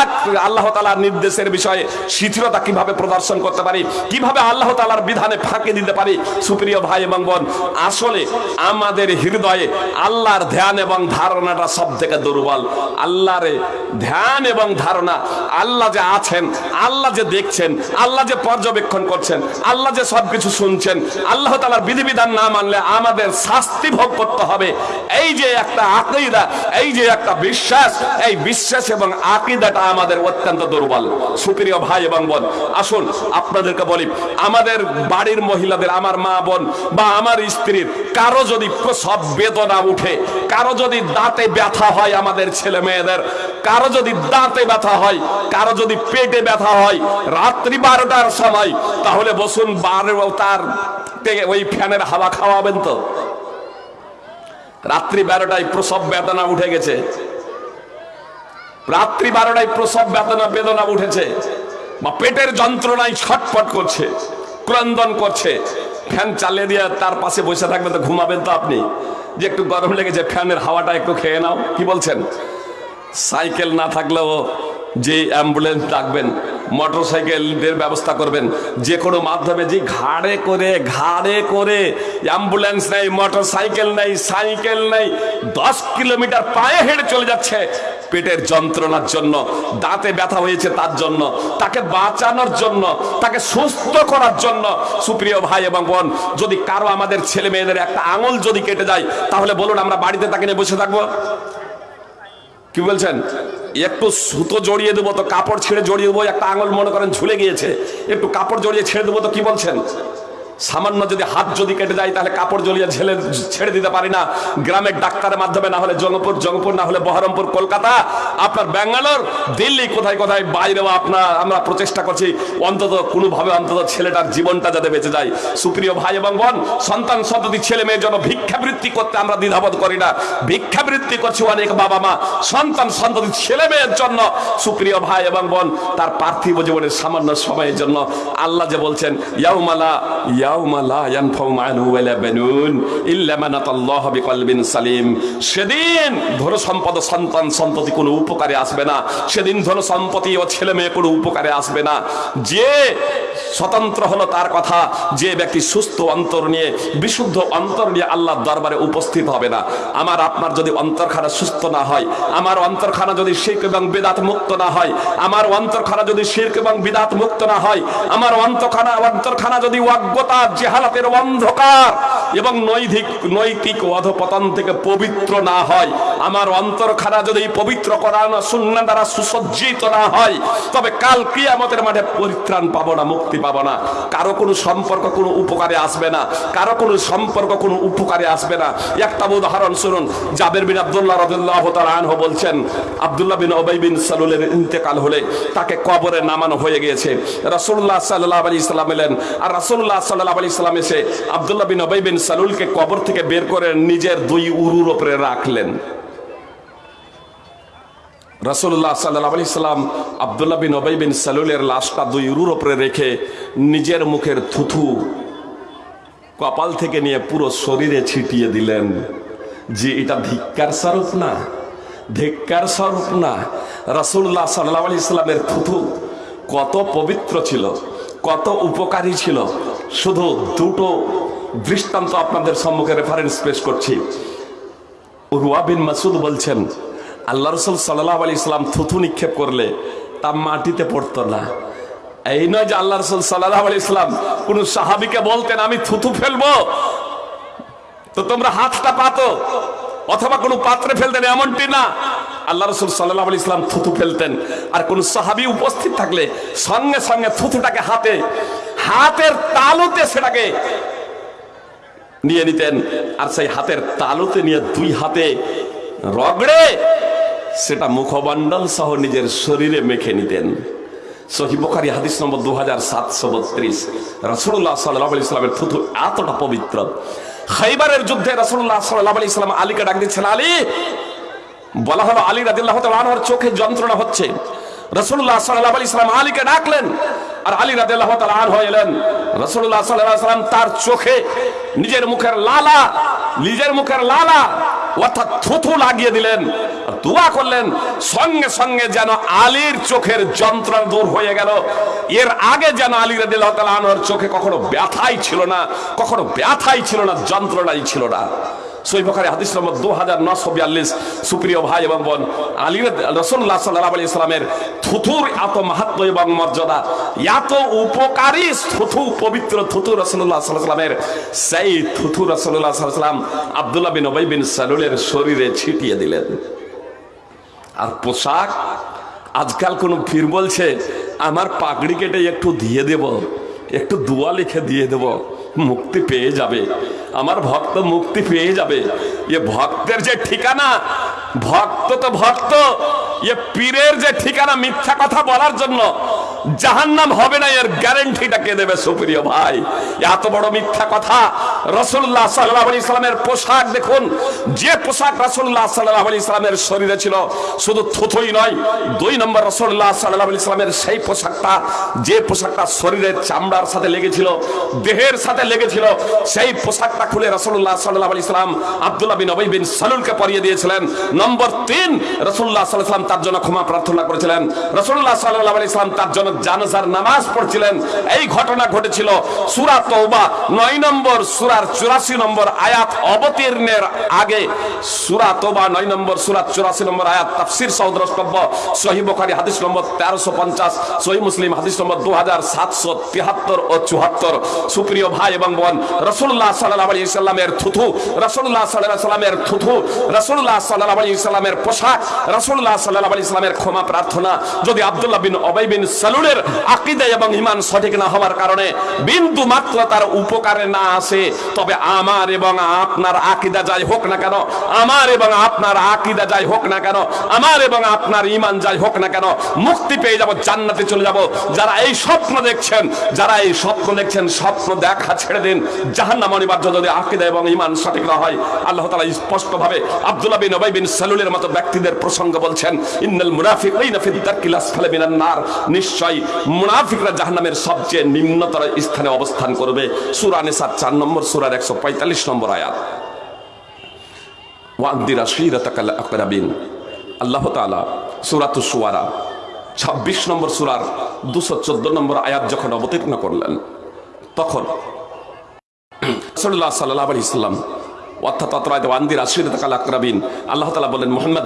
আল্লাহ তালার নির্দেশের বিষয়ে শিথিলতা কীভাবে প্রদর্শন করতে পারি, কীভাবে আল্লাহ তালার বিধানে ফাঁকি দিতে পারি, সুপ্রিয় ভাই এবং বোন, আসলে আমাদের হৃদয়ে আল্লাহর ধ্যান এবং ধারণাটা সব থেকে দুর্বল। আল্লাহর ধ্যান এবং ধারণা, আল্লাহ যে আছেন, আল্লাহ যে দেখছেন, আল্লাহ যে পর্যবেক্ষণ করছেন, আল্লাহ যে সবকিছু শুনছেন, আল্লাহ তালার বিধিবিধান না মানলে আমাদের শাস্তি ভোগ করতে হবে। এই যে একটা আকিদা, এই যে একটা বিশ্বাস, এই বিশ্বাস এবং আকিদাটা আমাদের অত্যন্ত দুর্বল। সুপ্রিয় ভাই এবং বোন, আসুন আপনাদেরকে বলি, আমাদের বাড়ির মহিলাদের, আমার মা বোন বা আমার স্ত্রীর, কারও যদি সব বেদনা উঠে। কারও যদি দাঁতে ব্যথা হয় আমাদের ছেলে মেয়েদের, কারও যদি দাঁতে ব্যথা হয়, কারও যদি পেটে ব্যথা হয়, রাত্রি বারোটার সময়, তাহলে বসুন বারো তার ওই ফ্যানের হাওয়া খাওয়াবেন তো। রাত্রি বারোটায় প্রসব বেদনা উঠে গেছে। রাত্রি বারোটায় প্রসব বেদনা বেদনা উঠেছে। বা পেটের যন্ত্রণায় ছটফট করছে, ক্রন্দন করছে। ফ্যান চালিয়ে দিয়ে তার পাশে বসে থাকবেন তো ঘুমাবেন তো আপনি। যে একটু গরম লেগেছে ফ্যানের হাওয়াটা একটু খেয়ে নাও। কি বলছেন? সাইকেল না থাকলেও যে অ্যাম্বুলেন্স ডাকবেন মোটর সাইকেলের ব্যবস্থা করবেন, যে কোনো মাধ্যমে যে ঘাড়ে করে ঘাড়ে করে অ্যাম্বুলেন্স নেই মোটর সাইকেল নেই সাইকেল নেই, দশ কিলোমিটার পায়ে হেঁটে চলে যাচ্ছে পেটের যন্ত্রণার জন্য, দাঁতে ব্যথা হয়েছে তার জন্য, তাকে বাঁচানোর জন্য, তাকে সুস্থ করার জন্য। সুপ্রিয় ভাই এবং বোন, যদি কারও আমাদের ছেলে মেয়েদের একটা আঙুল যদি কেটে যায়, তাহলে বলুন আমরা বাড়িতে তাকে নিয়ে বসে থাকব। কি বলছেন? একটু সুতো জড়িয়ে দেবো, তো কাপড় ছেড়ে জড়িয়ে দেবো, একটা আঙুল মনে করেন ঝুলে গিয়েছে, একটু কাপড় জড়িয়ে ছেড়ে দেবো, তো কি বলছেন? সামান্য যদি হাত যদি কেটে যায়, তাহলে কাপড় জ্বলিয়ে ঝেলে ছেড়ে দিতে পারি না। গ্রামের ডাক্তারের মাধ্যমে না হলে জঙ্গপুর জঙ্গপুর, না হলে বহরমপুর, কলকাতা। আপনার ব্যাঙ্গালোর, দিল্লি, কোথায় কোথায় বাইরেও আপনার, আমরা প্রচেষ্টা করছি, অন্তত কোনোভাবে অন্তত ছেলেটার জীবনটা যাতে বেঁচে যায়। সুপ্রিয় ভাই এবং বোন, সন্তান সন্ততি, ছেলে মেয়ের জন্য ভিক্ষাবৃত্তি করতে আমরা দ্বিধাবোধ করি না। ভিক্ষাবৃত্তি করছে অনেক বাবা মা, সন্তান সন্ততি, ছেলে মেয়ের জন্য। সুপ্রিয় ভাই এবং বোন, তার পার্থিব জীবনের সামান্য সময়ের জন্য আল্লাহ যে বলছেন, ইয়াউমালা সেদিন ধন সম্পদ সন্তান সন্ততি কোনো উপকারে আসবে না। সেদিন ধন সম্পত্তি ও ছেলে মেয়ে কোনো উপকারে আসবে না। যে স্বতন্ত্র হলো তার কথা, যে ব্যক্তি সুস্থ অন্তর নিয়ে, বিশুদ্ধ অন্তর নিয়ে দরবারে উপস্থিত হবে না। আমার আপনার যদি অন্তরখানা সুস্থ না হয়, আমার অন্তরখানা যদি শির্ক এবং বিদাত মুক্ত না হয়, আমার অন্তরখানা যদি শির্ক এবং বিদাত মুক্ত না হয়, আমার অন্তরখানা অন্তরখানা যদি অজ্ঞতা জেহালাতের অন্ধকার এবং নৈতিক নৈতিক অধপতন থেকে পবিত্র না হয়। আমার অন্তরখানা যদি পবিত্র করানো শূন্য দ্বারা সুসজ্জিত না হয়, তবে কাল কিয়ামতের মাঠে পরিত্রাণ পাবো না, মুক্তি পাবো না। কারও কোনো সম্পর্ক কোনো উপকারে আসবে না। কারও কোনো সম্পর্ক কোনো উপকারে আসবে না। একটা উদাহরণ শুনুন, জাবের বিন আব্দুল্লাহ রাদিয়াল্লাহু তাআলা আনহু বলছেন, আবদুল্লাহ বিন উবাই বিন সালুলের ইন্তেকাল হলে তাকে কবরে নামানো হয়ে গিয়েছে। রাসূলুল্লাহ সাল্লাল্লাহু আলাইহি সাল্লাম এলেন, আর রাসূলুল্লাহ এসে আব্দুল্লাহ বিন বিন সালুলকে কবর থেকে বের করে নিজের দুই উরুর উপরে রাখলেন। সাল্লাল্লাহু আলাইহি সাল্লাম আব্দুল্লাহ বিন বিন সালুলের লাশটা দুই উরুর উপরে রেখে নিজের মুখের থুথু কপাল থেকে নিয়ে পুরো শরীরে ছিটিয়ে দিলেন। যে এটা ধিক্কার স্বরূপ না, ধিক্কার স্বরূপ না। রাসূলুল্লাহ সাল্লাল্লাহু আলাইহি সাল্লামের থুথু কত পবিত্র ছিল, কত উপকারী ছিল শুধু দুটো দৃষ্টান্ত আপনাদের সম্মুখে রেফারেন্স পেশ করছি। রুয়া বিন মাসুদ বলছেন, আল্লাহ রসুল সাল্লাহ আলি ইসলাম থুথু নিক্ষেপ করলে তা মাটিতে পড়তো না। এই নয় যে আল্লাহ রসুল সাল্লাহ আলি ইসলাম কোন সাহাবিকে বলতেন, আমি থুথু ফেলব। তো তোমরা হাতটা পাতো, অথবা কোনো পাত্রে ফেলতেন, এমনটি না। আল্লাহ রসুল সাল্লাহ আলি ইসলাম থুথু ফেলতেন। আর কোন সাহাবি উপস্থিত থাকলে সঙ্গে সঙ্গে থুথুটাকে হাতে হাতের তালুতে সেটাকে নিয়ে নিতেন, আর সেই হাতের তালুতে নিয়ে দুই হাতে রগড়ে সেটা মুখমণ্ডল সহ নিজের শরীরে মেখে নিতেন। সহিবখারি হাদিস নম্বর দু হাজার সাতশো বত্রিশ। রসুল্লাহ সাল্লাহ ইসলামের থুথু এতটা পবিত্র। খাইবারের যুদ্ধে রসুল্লাহ সাল্লাহ ইসলাম আলীকে ডাক দিচ্ছেন, আলী! বলা হলো, আলী রাদিল্লাহ চোখে যন্ত্রণা হচ্ছে। রসুল্লাহ সাল্লাহ ইসলাম আলীকে ডাকলেন আর আলী রাদিল্লাহ আন হয়ে এলেন। রসুল্লাহ সাল্লাহ সাল্লাম তার চোখে নিজের মুখের লালা, নিজের মুখের লালা, অর্থাৎ থুথু লাগিয়ে দিলেন দোয়া করলেন, সঙ্গে সঙ্গে যেন আলীর চোখের যন্ত্রণা দূর হয়ে গেল। এর আগে যেন আলী রাদিল্লাহ আনহর চোখে কখনো ব্যথাই ছিল না, কখনো ব্যথাই ছিল না, যন্ত্রণাই ছিল না। সৈবখারে হাদিস নম্বর দু হাজার নশো বিয়াল্লিশ। সুপ্রিয় ভাই এবং বোন, আলী রসুল্লাহ সাল্লাহ আলি ইসলামের থুথুর এত মাহাত্ম এবং মর্যাদা, এত উপকারী থুথু, পবিত্র থুথু রসুল্লাহ সাল্লামের সেই থুথু রসুল্লাহ সাল্লাম আবদুল্লাহ বিন ওবাই বিন সালুলের শরীরে ছিটিয়ে দিলেন। আর পোশাক, আজকাল কোন ফির বলছে, আমার পাগড়ি কেটে একটু দিয়ে দেব, একটু দোয়া লিখে দিয়ে দেব। মুক্তি পেয়ে যাবে। আমার ভক্ত মুক্তি পেয়ে যাবে। এ ভক্তের যে ঠিকানা, ভক্ত তো ভক্ত। এ পীরের যে ঠিকানা মিথ্যা কথা বলার জন্য জাহান্নাম হবে না, এর গ্যারেন্টিটা কে দেবে সুপ্রিয় ভাই? এত বড় মিথ্যা কথা রসুল্লাহ সাল্লাহ আলি ইসলামের পোশাক দেখুন, যে পোশাক রসুল্লাহ সাল্লাহ আলি ইসলামের শরীরে ছিল, শুধু থুথুই নয়, দুই নম্বর রসুল্লাহ সাল্লাহ আলি ইসলামের সেই পোশাকটা, যে পোশাকটা শরীরের চামড়ার সাথে লেগেছিল, দেহের সাথে লেগেছিল, সেই পোশাকটা খুলে রসুল্লাহ সাল্লাহ আলি ইসলাম আবদুল্লাহ বিন অবৈ বিন সালুলকে পরিয়ে দিয়েছিলেন। নম্বর তিন রসুল্লাহ সাল্লাম তার জন্য ক্ষমা প্রার্থনা করেছিলেন। রসুল্লাহ সাল্লাহ আলি ইসলাম তার জন্য জানাজার নামাজ পড়ছিলেন। এই ঘটনা ঘটেছিল সুরা তৌবা নয় নম্বর, সুরার চুরাশি নম্বর আয়াত অবতীর্ণের আগে। সুরা তোবা নয় নম্বর সুরা চুরাশি নম্বর আয়াত তাফসির সৌদ্রষ্টব্য সহি বখারি হাদিস নম্বর তেরোশো পঞ্চাশ সহি মুসলিম হাদিস নম্বর দু হাজার সাতশো তিয়াত্তর ও চুহাত্তর সুপ্রিয় ভাই এবং বোন রসুল্লাহ সাল্লাহ আলী ইসলামের থুথু রসুল্লাহ সাল্লাহ সাল্লামের থুথু রসুল্লাহ সাল্লাহ আলী ইসলামের পোশাক রসুল্লাহ সাল্লাহ আলী ইসলামের ক্ষমা প্রার্থনা, যদি আবদুল্লাহ বিন অবাই বিন সালু সালুলের আকিদা এবং ইমান সঠিক না হওয়ার কারণে বিন্দু মাত্র তার উপকারে না আসে, তবে আমার এবং আপনার আকিদা যাই হোক না কেন, আমার এবং আপনার আকিদা যাই হোক না কেন, আমার এবং আপনার ইমান যাই হোক না কেন, মুক্তি পেয়ে যাব, জান্নাতে চলে যাব। যারা এই স্বপ্ন দেখছেন, যারা এই স্বপ্ন দেখছেন, স্বপ্ন দেখা ছেড়ে দিন। জাহান্নাম অনিবার্য, যদি আকিদা এবং ইমান সঠিক না হয়, আল্লাহ তাআলা স্পষ্ট ভাবে আব্দুল্লাহ বিন উবাই বিন সালুলের মতো ব্যক্তিদের প্রসঙ্গ বলছেন ইন্নাল মুনাফিকিনা ফি দারকিল আসফালি মিনান নার। নিশ্চয় মুনাফিকরা জাহান্নামের সবচেয়ে নিম্নতর স্থানে অবস্থান করবে। সূরা নিসা 4 নম্বর, সূরার 145 নম্বর আয়াত। ওয়ান্দিরা শিরাতাকাল আকরাবিন। আল্লাহ তাআলা সূরাতুস শুআরা 26 নম্বর সূরার 214 নম্বর আয়াত যখন অবতীর্ণ করলেন, তখন রাসূলুল্লাহ সাল্লাল্লাহু আলাইহি সাল্লাম অর্থাৎ ওয়ান্দির আশির তাকাল আকরাবিন। আল্লাহ মোহাম্মদ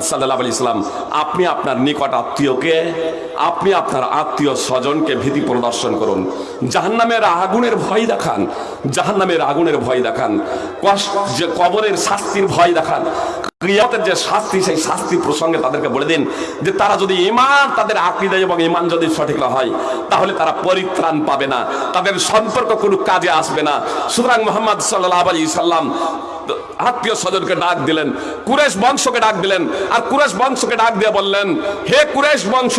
আপনি আপনার নিকট আত্মীয়কে, আপনি আপনার আত্মীয় স্বজনকে ভীতি প্রদর্শন করুন। জাহান্নামের আগুনের ভয় দেখান, জাহান্নামের আগুনের ভয় দেখান যে কবরের শাস্তির ভয় দেখান। ক্রিয়াতের যে শাস্তি, সেই শাস্তি প্রসঙ্গে তাদেরকে বলে দিন যে তারা যদি ইমান তাদের আকৃদা এবং ইমান যদি সঠিক না হয়, তাহলে তারা পরিত্রাণ পাবে না, তাদের সম্পর্ক কোনো কাজে আসবে না। সুতরাং মোহাম্মদ সাল্লাহ আলী সাল্লাম আত্মীয় স্বজনকে ডাক দিলেন কুরেশ বংশকে ডাক দিলেন, আর কুরেশ বংশকে ডাক দিয়ে বললেন, হে কুরেশ বংশ,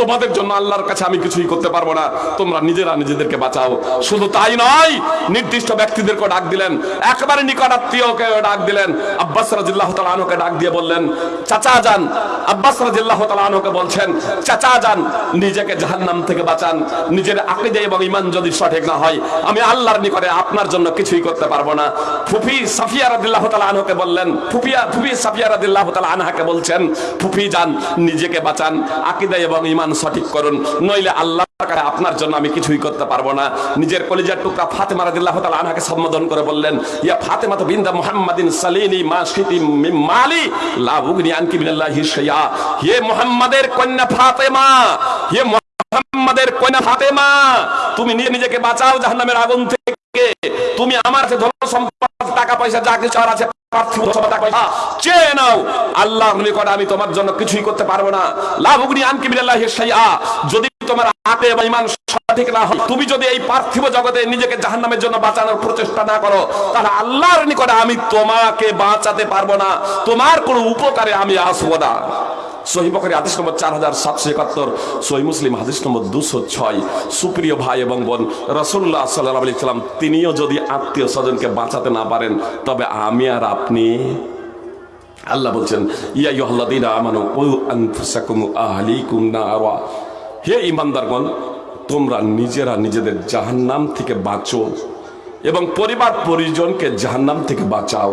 তোমাদের জন্য আল্লাহর কাছে আমি কিছুই করতে পারব না, তোমরা নিজেরা নিজেদেরকে বাঁচাও। শুধু তাই নয়, নির্দিষ্ট ব্যক্তিদেরকে ডাক দিলেন, একেবারে নিকট আত্মীয়কে ডাক দিলেন। আব্বাস রাজিল্লাহ তালানকে ডাক দিয়ে বললেন, চাচা যান। আব্বাস রাজিল্লাহ তালানকে বলছেন, চাচা যান, নিজেকে জাহান্নাম থেকে বাঁচান। নিজের আকিদে এবং ইমান যদি সঠিক না হয়, আমি আল্লাহর নিকটে আপনার জন্য কিছুই করতে পারব না। ফুফি সাফিয়া রাদিল্লাহ তাআলা আনহাকে বললেন, ফুফিয়া, ফুফি সাফিয়া রাদিল্লাহ তাআলা আনহাকে বলছেন, ফুফি যান, নিজেকে বাঁচান, আকীদা এবং ঈমান সঠিক করুন। নইলে আল্লাহ আপনার জন্য আমি কিছুই করতে পারব না। নিজের কলিজার টুকরা ফাতেমা রাদিল্লাহ সম্বোধন করে বললেন, ইয়া ফাতেমা তো বিনতা মুহাম্মাদিন সালিনি মা মালি, লা উগনি আনকি বিনাল্লাহি শাইয়া হে মুহাম্মাদের কন্যা ফাতেমা, হে মুহাম্মাদের কন্যা ফাতেমা, তুমি নিজে নিজেকে বাঁচাও জাহান্নামের আগুন থেকে। তুমি আমার কাছে ধন সম্পদ, টাকা পয়সা, যা কিছু আছে আমি তোমার জন্য কিছুই করতে পারব না। লাভুগনি আনকি বিল্লাহি শাইআ। যদি তোমার আতে এবং ঈমান সঠিক না হয়, তুমি যদি এই পার্থিব জগতে নিজেকে জাহান্নামের জন্য বাঁচানোর প্রচেষ্টা না করো, তাহলে আল্লাহর নিকটে আমি তোমাকে বাঁচাতে পারব না। তোমার কোনো উপকারে আমি আসব না। তিনিও যদি আত্মীয় স্বজনকে বাঁচাতে না পারেন, তবে আমি আর আপনি। আল্লাহ বলছেন, ইয়া ইউহাল্লাযীনা আমানু আনফুসাকুম আহলিকুম নারা। হে ঈমানদারগণ তোমরা নিজেরা নিজেদের জাহান্নাম থেকে বাঁচো এবং পরিবার পরিজনকে জাহান্নাম থেকে বাঁচাও।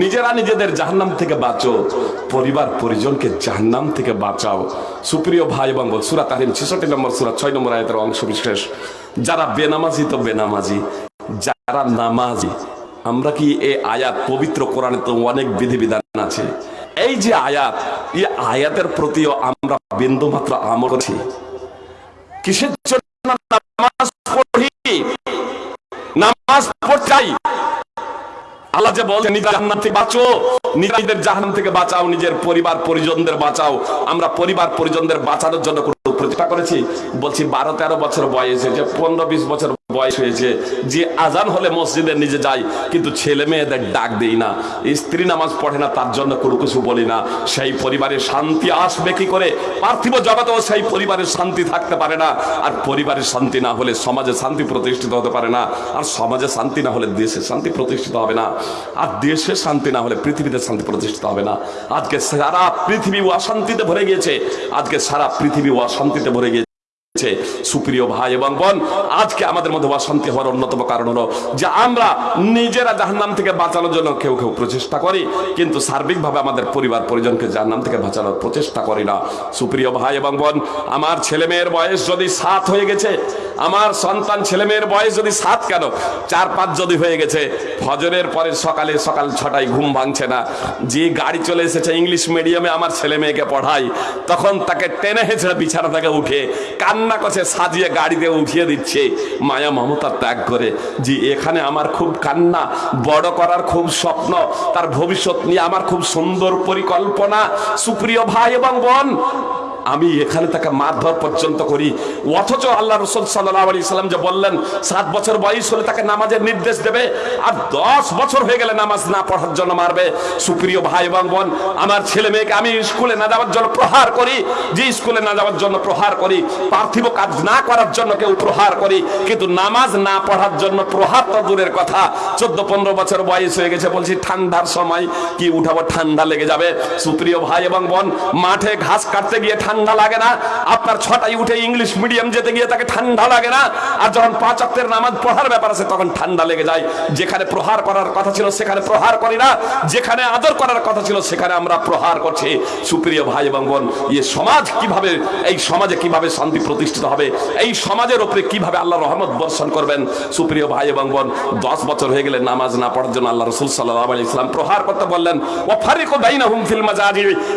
নিজেরা নিজেদের জাহান্নাম থেকে বাঁচো, পরিবার পরিজনকে জাহান্নাম থেকে বাঁচাও। সুপ্রিয় ভাই এবং সূরা তাহরিম 66 নম্বর সুরা ছয় নম্বর আয়াতের অংশ বিশেষ যারা বেনামাজি তো বেনামাজি, যারা নামাজি, আমরা কি এই আয়াত পবিত্র কোরআনে তো অনেক বিধিবিধান আছে? এই যে আয়াত, এই আয়াতের প্রতিও আমরা বিন্দু মাত্র আমল করছি। কিসের জন্য নামাজ পড়ি? নামাজ পড়াই। আল্লাহ যে নিজের থেকে বাঁচো। নিজেদের জাহান থেকে বাঁচাও, নিজের পরিবার পরিজনদের বাঁচাও। আমরা পরিবার পরিজনদের বাঁচানোর জন্য করেছি? বলছি, বারো তেরো বছর বয়সে যে পনেরো বিশ বছর বয়স হয়েছে। যে আজান হলে মসজিদে নিজে যাই, কিন্তু ছেলে মেয়েদের ডাক দেই না। স্ত্রী নামাজ পড়ে না, তার জন্য কোনো কিছু বলি না। সেই পরিবারে শান্তি আসবে কি করে? পার্থিব জগতেও সেই পরিবারের শান্তি থাকতে পারে না। আর পরিবারের শান্তি না হলে সমাজে শান্তি প্রতিষ্ঠিত হতে পারে না। আর সমাজে শান্তি না হলে দেশে শান্তি প্রতিষ্ঠিত হবে না। আর দেশে শান্তি না হলে পৃথিবীতে শান্তি প্রতিষ্ঠিত হবে না। আজকে সারা পৃথিবী অশান্তিতে ভরে গিয়েছে। আজকে সারা পৃথিবী অশান্তিতে ভরে গিয়েছে। হচ্ছে সুপ্রিয় ভাই এবং বোন, আজকে আমাদের মধ্যে অশান্তি হওয়ার অন্যতম কারণ হলো যে আমরা নিজেরা জাহান্নাম থেকে বাঁচানোর জন্য কেউ কেউ প্রচেষ্টা করি, কিন্তু সার্বিকভাবে আমাদের পরিবার পরিজনকে জাহান্নাম থেকে বাঁচানোর প্রচেষ্টা করি না। সুপ্রিয় ভাই এবং বোন, আমার ছেলে মেয়ের বয়স যদি সাত হয়ে গেছে, আমার সন্তান ছেলে মেয়ের বয়স যদি সাত কেন? চার পাঁচ যদি হয়ে গেছে, ফজরের পরে সকালে সকাল ছটায় ঘুম ভাঙছে না। যে গাড়ি চলে এসেছে ইংলিশ মিডিয়ামে আমার ছেলে মেয়েকে পড়াই তখন তাকে টেনে হেঁচে বিছানা থেকে উঠে কান্না করছে, সাজিয়ে গাড়িতে উঠিয়ে দিচ্ছে। মায়া মমতা ত্যাগ করে যে এখানে আমার খুব কান্না, বড় করার খুব স্বপ্ন, তার ভবিষ্যৎ নিয়ে আমার খুব সুন্দর পরিকল্পনা। সুপ্রিয় ভাই এবং বোন আমি এখানে তাকে মারধর পর্যন্ত করি। অথচ আল্লাহ রসুল সাল্লাহ আলি সাল্লাম যে বললেন, সাত বছর বয়স হলে তাকে নামাজের নির্দেশ দেবে আর দশ বছর হয়ে গেলে নামাজ না পড়ার জন্য মারবে। সুপ্রিয় ভাই এবং বোন, আমার ছেলে মেয়েকে আমি স্কুলে না যাওয়ার জন্য প্রহার করি। যে স্কুলে না যাওয়ার জন্য প্রহার করি, পার্থিব কাজ না করার জন্য কেউ প্রহার করি। কিন্তু নামাজ না পড়ার জন্য প্রহার তো দূরের কথা। চোদ্দ, পনেরো বছর বয়স হয়ে গেছে বলছি, ঠান্ডার সময় কি উঠাবো, ঠান্ডা লেগে যাবে। সুপ্রিয় ভাই এবং বোন, মাঠে ঘাস কাটতে গিয়ে ঠান্ডা লাগে না। আপনার ছটায় উঠে ইংলিশ মিডিয়াম যেতে গিয়ে তাকে ঠান্ডা লাগে না। আর যখন পাঁচ অক্টের নামাজ পড়ার ব্যাপার আছে, তখন ঠান্ডা লেগে যায়। যেখানে প্রহার করার কথা ছিল, সেখানে প্রহার করি না। যেখানে আদর করার কথা ছিল, সেখানে আমরা প্রহার করছি। সুপ্রিয় ভাই এবং বোন এই সমাজ কীভাবে, এই সমাজে কীভাবে শান্তি প্রতিষ্ঠিত হবে? এই সমাজের উপরে কীভাবে আল্লাহ রহমত বর্ষণ করবেন? সুপ্রিয় ভাই এবং বোন, দশ বছর হয়ে গেলে নামাজ না পড়ার জন্য আল্লাহ রসুল সাল্লাহ আলি ইসলাম প্রহার করতে বললেন ও ফারিকো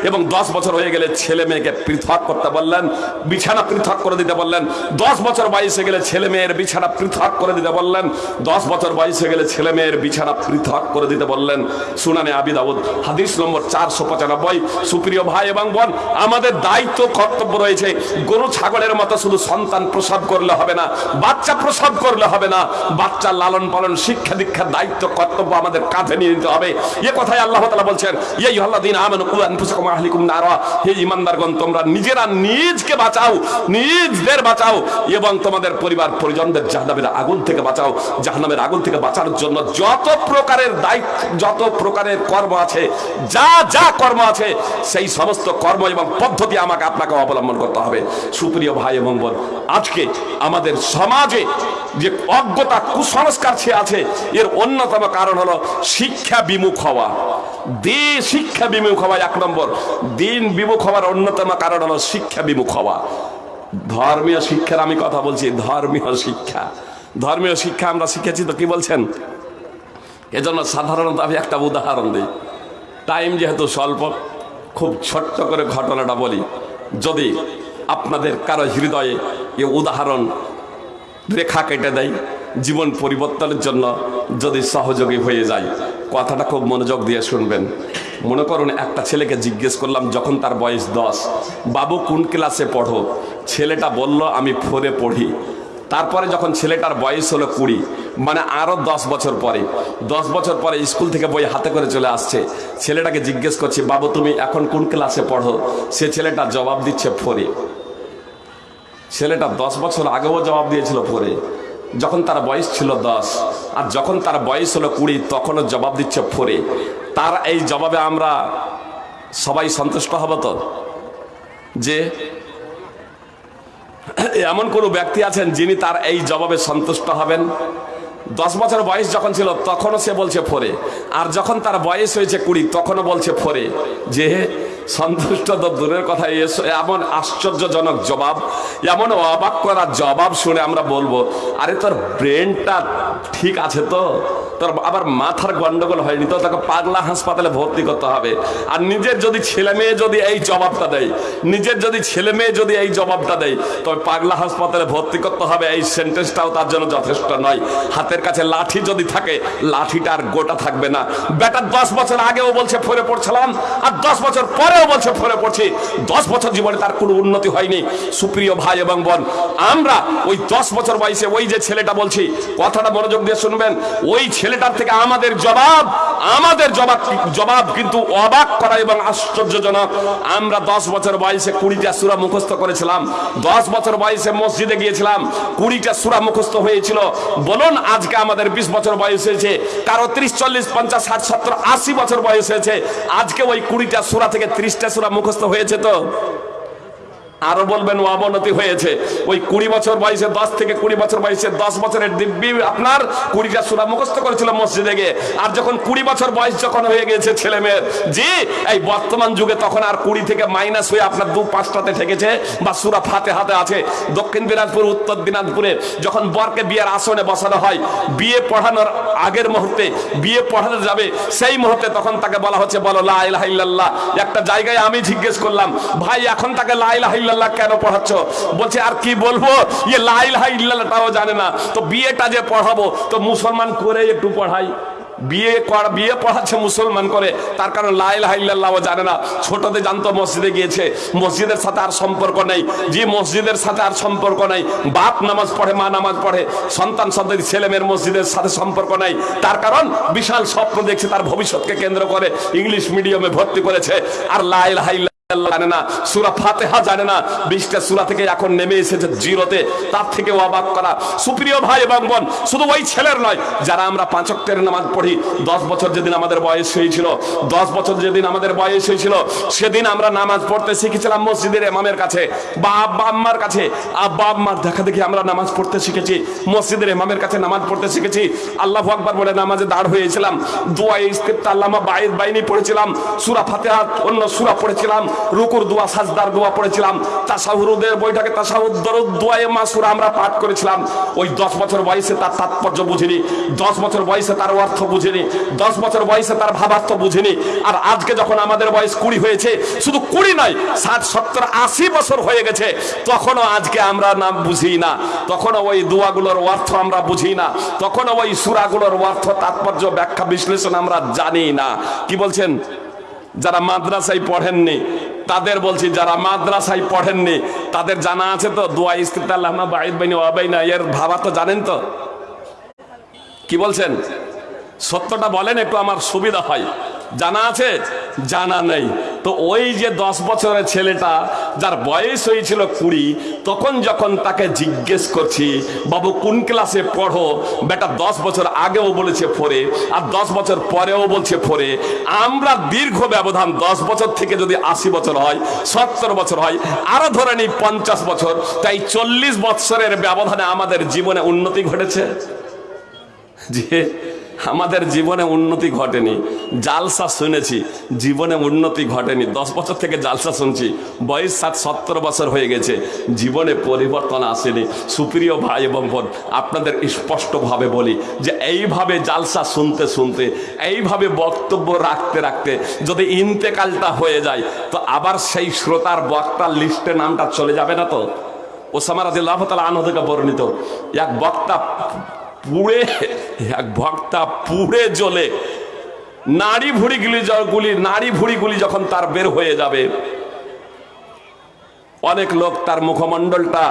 এবং দশ বছর হয়ে গেলে ছেলে মেয়েকে পৃথক করতে বললেন, বিছানা পৃথক করে দিতে বললেন। দশ বছর বয়সে গেলে ছেলে মেয়ের বিছানা পৃথক করে দিতে বললেন। দশ বছর বয়সে গেলে ছেলে মেয়ের বিছানা পৃথক করে দিতে বললেন। সুনানে আবি দাউদ, হাদিস নম্বর চারশো পঁচানব্বই। সুপ্রিয় ভাই এবং বোন, আমাদের দায়িত্ব, কর্তব্য রয়েছে, গরু, ছাগলের মতো শুধু সন্তান প্রসব করলে হবে না, বাচ্চা প্রসব করলে হবে না। বাচ্চা লালন পালন, শিক্ষা দীক্ষার দায়িত্ব, কর্তব্য আমাদের কাঁধে নিয়ে নিতে হবে। এ কথাই আল্লাহ তালা বলছেন এই আল্লাদিন আমেন কুয়ান আহলিকুম নারা। হে ইমানদারগণ তোমরা নিজেরা নিজকে বাঁচাও, নিজদের বাঁচাও এবং তোমাদের পরিবার পরিজনদের জাহান্নামের আগুন থেকে বাঁচাও। জাহান্নামের আগুন থেকে বাঁচানোর জন্য যত প্রকারের দায়িত্ব, যত প্রকারের কর্ম আছে, যা যা কর্ম আছে, সেই সমস্ত কর্ম এবং পদ্ধতি আমাকে আপনাকে অবলম্বন করতে হবে। সুপ্রিয় ভাই এবং বোন, আজকে আমাদের সমাজে যে অজ্ঞতা কুসংস্কার সে আছে, এর অন্যতম কারণ হলো শিক্ষা বিমুখ হওয়া। দে শিক্ষা বিমুখ হওয়া এক নম্বর। দিন বিমুখ হওয়ার অন্যতম কারণ হলো শিক্ষা বিমুখ হওয়া। ধর্মীয় শিক্ষার আমি কথা বলছি, ধর্মীয় শিক্ষা। ধর্মীয় শিক্ষা আমরা শিখেছি তো কি বলছেন? এজন্য সাধারণত আমি একটা উদাহরণ দিই। টাইম যেহেতু স্বল্প, খুব ছোট্ট করে ঘটনাটা বলি। যদি আপনাদের কারও হৃদয়ে এ উদাহরণ রেখা কেটে দেয় জীবন পরিবর্তনের জন্য যদি সহযোগী হয়ে যায়। কথাটা খুব মনোযোগ দিয়ে শুনবেন। মনে করুন, একটা ছেলেকে জিজ্ঞেস করলাম, যখন তার বয়স দশ, বাবু কোন ক্লাসে পড়ো? ছেলেটা বলল, আমি ফোরে পড়ি। তারপরে যখন ছেলেটার বয়স হলো কুড়ি মানে আরও দশ বছর পরে, দশ বছর পরে স্কুল থেকে বই হাতে করে চলে আসছে। ছেলেটাকে জিজ্ঞেস করছি, বাবু, তুমি এখন কোন ক্লাসে পড়ো? সে ছেলেটা জবাব দিচ্ছে ফোরে ছেলেটা দশ বছর আগেও জবাব দিয়েছিল পরে যখন তার বয়স ছিল দশ, আর যখন তার বয়স হলো কুড়ি, তখনও জবাব দিচ্ছে ফোরে। তার এই জবাবে আমরা সবাই সন্তুষ্ট হব তো? যে এমন কোনো ব্যক্তি আছেন যিনি তার এই জবাবে সন্তুষ্ট হবেন। দশ বছর বয়স যখন ছিল, তখনও সে বলছে ফোরে। আর যখন তার বয়স হয়েছে কুড়ি, তখনও বলছে ফোরে যে সন্তুষ্ট তো দূরের কথা এসো এমন আশ্চর্যজনক জবাব, এমন অবাক করার জবাব শুনে আমরা বলব, আরে তোর ব্রেনটা ঠিক আছে তো? তোর আবার মাথার গন্ডগোল হয়নি তো তাকে পাগলা হাসপাতালে ভর্তি করতে হবে। আর নিজের যদি ছেলে মেয়ে যদি এই জবাবটা দেয়, নিজের যদি ছেলে মেয়ে যদি এই জবাবটা দেয় তবে পাগলা হাসপাতালে ভর্তি করতে হবে, এই সেন্টেন্সটাও তার জন্য যথেষ্ট নয়। হাতের কাছে লাঠি যদি থাকে, লাঠিটা আর গোটা থাকবে না। বেটার দশ বছর আগেও বলছে ফরে পড়ছিলাম, আর দশ বছর পরেও বলছে ফরে পড়ছি। দশ বছর জীবনে তার কোনো উন্নতি হয়নি। সুপ্রিয় ভাই এবং বোন, আমরা ওই দশ বছর বয়সে ওই যে ছেলেটা বলছি, কথাটা মনোযোগ দিয়ে শুনবেন, ওই ছেলেটার থেকে আমাদের জবাব আমাদের জবাব জবাব কিন্তু অবাক করা এবং আশ্চর্যজনক। আমরা দশ বছর বয়সে কুড়িটা সুরা মুখস্থ করেছিলাম। দশ বছর বয়সে মসজিদে গিয়েছিলাম। কুড়িটা সুরা মুখস্থ হয়েছিল। বলুন, আজকে আমাদের বিশ বছর বয়স হয়েছে। কারও ত্রিশ, চল্লিশ, পঞ্চাশ, ষাট, সত্তর, আশি বছর বয়স হয়েছে। আজকে ওই কুড়িটা সুরা থেকে ত্রিশটা সুরা মুখস্থ হয়েছে তো? আরও বলবেন অবনতি হয়েছে। ওই কুড়ি বছর বয়সে দশ থেকে কুড়ি বছর বয়সে দশ বছরের দিব্যি আপনার কুড়িটা সুরা মুখস্থ করেছিল মসজিদে গিয়ে। আর যখন কুড়ি বছর বয়স যখন হয়ে গেছে ছেলে মেয়ের, জি, এই বর্তমান যুগে তখন আর কুড়ি থেকে মাইনাস হয়ে আপনার দু পাঁচটাতে ঠেকেছে বা সুরা ফাতে হাতে আছে। দক্ষিণ দিনাজপুর, উত্তর দিনাজপুরে যখন বরকে বিয়ের আসনে বসানো হয়, বিয়ে পড়ানোর আগের মুহূর্তে, বিয়ে পড়ানো যাবে, সেই মুহূর্তে তখন তাকে বলা হচ্ছে, বলো, লা ইলাহা ইল্লাল্লাহ। একটা জায়গায় আমি জিজ্ঞেস করলাম, ভাই, এখন তাকে লা ইলাহা ইল্লাল্লাহ কেন পড়াচ্ছ? বলছে, আর কি বলব? ইয়ে লা ইলাহা ইল্লাল্লাহটাও জানে না। তো বিয়েটা যে পড়াবো, তো মুসলমান করে একটু পড়াই। বিয়ে করা, বিয়ে পড়াচ্ছে মুসলমান করে। তার কারণ লাইল হাইল্লাহ জানে না। ছোটতে জানতো মসজিদে গিয়েছে। মসজিদের সাথে আর সম্পর্ক নেই। যে মসজিদের সাথে আর সম্পর্ক নেই, বাপ নামাজ পড়ে, মা নামাজ পড়ে। সন্তান, সন্ততি, ছেলে মেয়ের মসজিদের সাথে সম্পর্ক নেই। তার কারণ বিশাল স্বপ্ন দেখছে, তার ভবিষ্যৎকে কেন্দ্র করে ইংলিশ মিডিয়ামে ভর্তি করেছে। আর লাইল হাইল্লা জানে না, সুরা ফাতেহা জানে না, বিশটা সুরা থেকে এখন নেমে এসেছে জিরোতে, তার থেকে অবাক করা। সুপ্রিয় ভাই এবং বোন, শুধু ওই ছেলের নয়, যারা আমরা পাঁচকের নামাজ পড়ি, দশ বছর যেদিন আমাদের বয়স হয়েছিল, দশ বছর যেদিন আমাদের বয়স হয়েছিল, সেদিন আমরা নামাজ পড়তে শিখেছিলাম মসজিদের এমামের কাছে, বা আব্বা আম্মার কাছে। আব্বা আম্মার দেখা দেখি আমরা নামাজ পড়তে শিখেছি, মসজিদের এমামের কাছে নামাজ পড়তে শিখেছি। আল্লাহ আকবার বলে নামাজে দাঁড় হয়েছিলাম, দোয়া ইস্তেফতা আল্লামা বাইদ বাইনি পড়েছিলাম, সুরা ফাতেহা অন্য সুরা পড়েছিলাম রুকুর দোয়া, সাজদার দোয়া পড়েছিলাম। তাসাহুরুদের বইটাকে তাসাহুদ দরুদ দোয়া এ মাসুরা আমরা পাঠ করেছিলাম। ওই দশ বছর বয়সে তার তাৎপর্য বুঝিনি। দশ বছর বয়সে তার অর্থ বুঝিনি। দশ বছর বয়সে তার ভাবার্থ বুঝিনি। আর আজকে যখন আমাদের বয়স কুড়ি হয়েছে, শুধু কুড়ি নয়, ষাট, সত্তর, আশি বছর হয়ে গেছে, তখনও আজকে আমরা নাম বুঝি না। তখনও ওই দোয়াগুলোর অর্থ আমরা বুঝি না। তখনও ওই সুরাগুলোর অর্থ, তাৎপর্য, ব্যাখ্যা, বিশ্লেষণ আমরা জানি না। কি বলছেন? যারা মাদ্রাসায় পড়েননি তাদের বলছি, যারা মাদ্রাসায় পড়েননি, তাদের জানা আছে তো? দোয়া ইস্তিত এর ভাবা তো জানেন তো? কি বলছেন? সত্যটা বলেন, একটু আমার সুবিধা হয়। জানা আছে? জানা নেই। তো ওই যে দশ বছরের ছেলেটা, যার বয়স হয়েছিল কুড়ি, তখন যখন তাকে জিজ্ঞেস করছি, বাবু, কোন ক্লাসে পড়ো? বেটা, দশ বছর আগেও বলেছে ফোরে আর দশ বছর পরেও বলছে ফোরে আমরা দীর্ঘ ব্যবধান, দশ বছর থেকে যদি আশি বছর হয়, সত্তর বছর হয় আরও ধরে নিই পঞ্চাশ বছর, তাই চল্লিশ বছরের ব্যবধানে আমাদের জীবনে উন্নতি ঘটেছে? যে আমাদের জীবনে উন্নতি ঘটেনি। জালসা শুনেছি, জীবনে উন্নতি ঘটেনি। দশ বছর থেকে জালসা শুনছি, বয়স সাত সত্তর বছর হয়ে গেছে, জীবনে পরিবর্তন আসেনি। সুপ্রিয় ভাই এবং বোন, আপনাদের স্পষ্টভাবে বলি যে এইভাবে জালসা শুনতে শুনতে, এইভাবে বক্তব্য রাখতে রাখতে যদি ইন্তেকালটা হয়ে যায়, তো আবার সেই শ্রোতার বক্তার লিস্টে নামটা চলে যাবে না তো? ওসামা রাদিল্লাহ তালা আনহ থেকে বর্ণিত, এক বক্তা পুড়ে, এক ভক্তা পুড়ে জ্বলে। নাড়ি ভুড়িগুলি গুলি নাড়ি ভুড়িগুলি যখন তার বের হয়ে যাবে, অনেক লোক তার মুখমণ্ডলটা,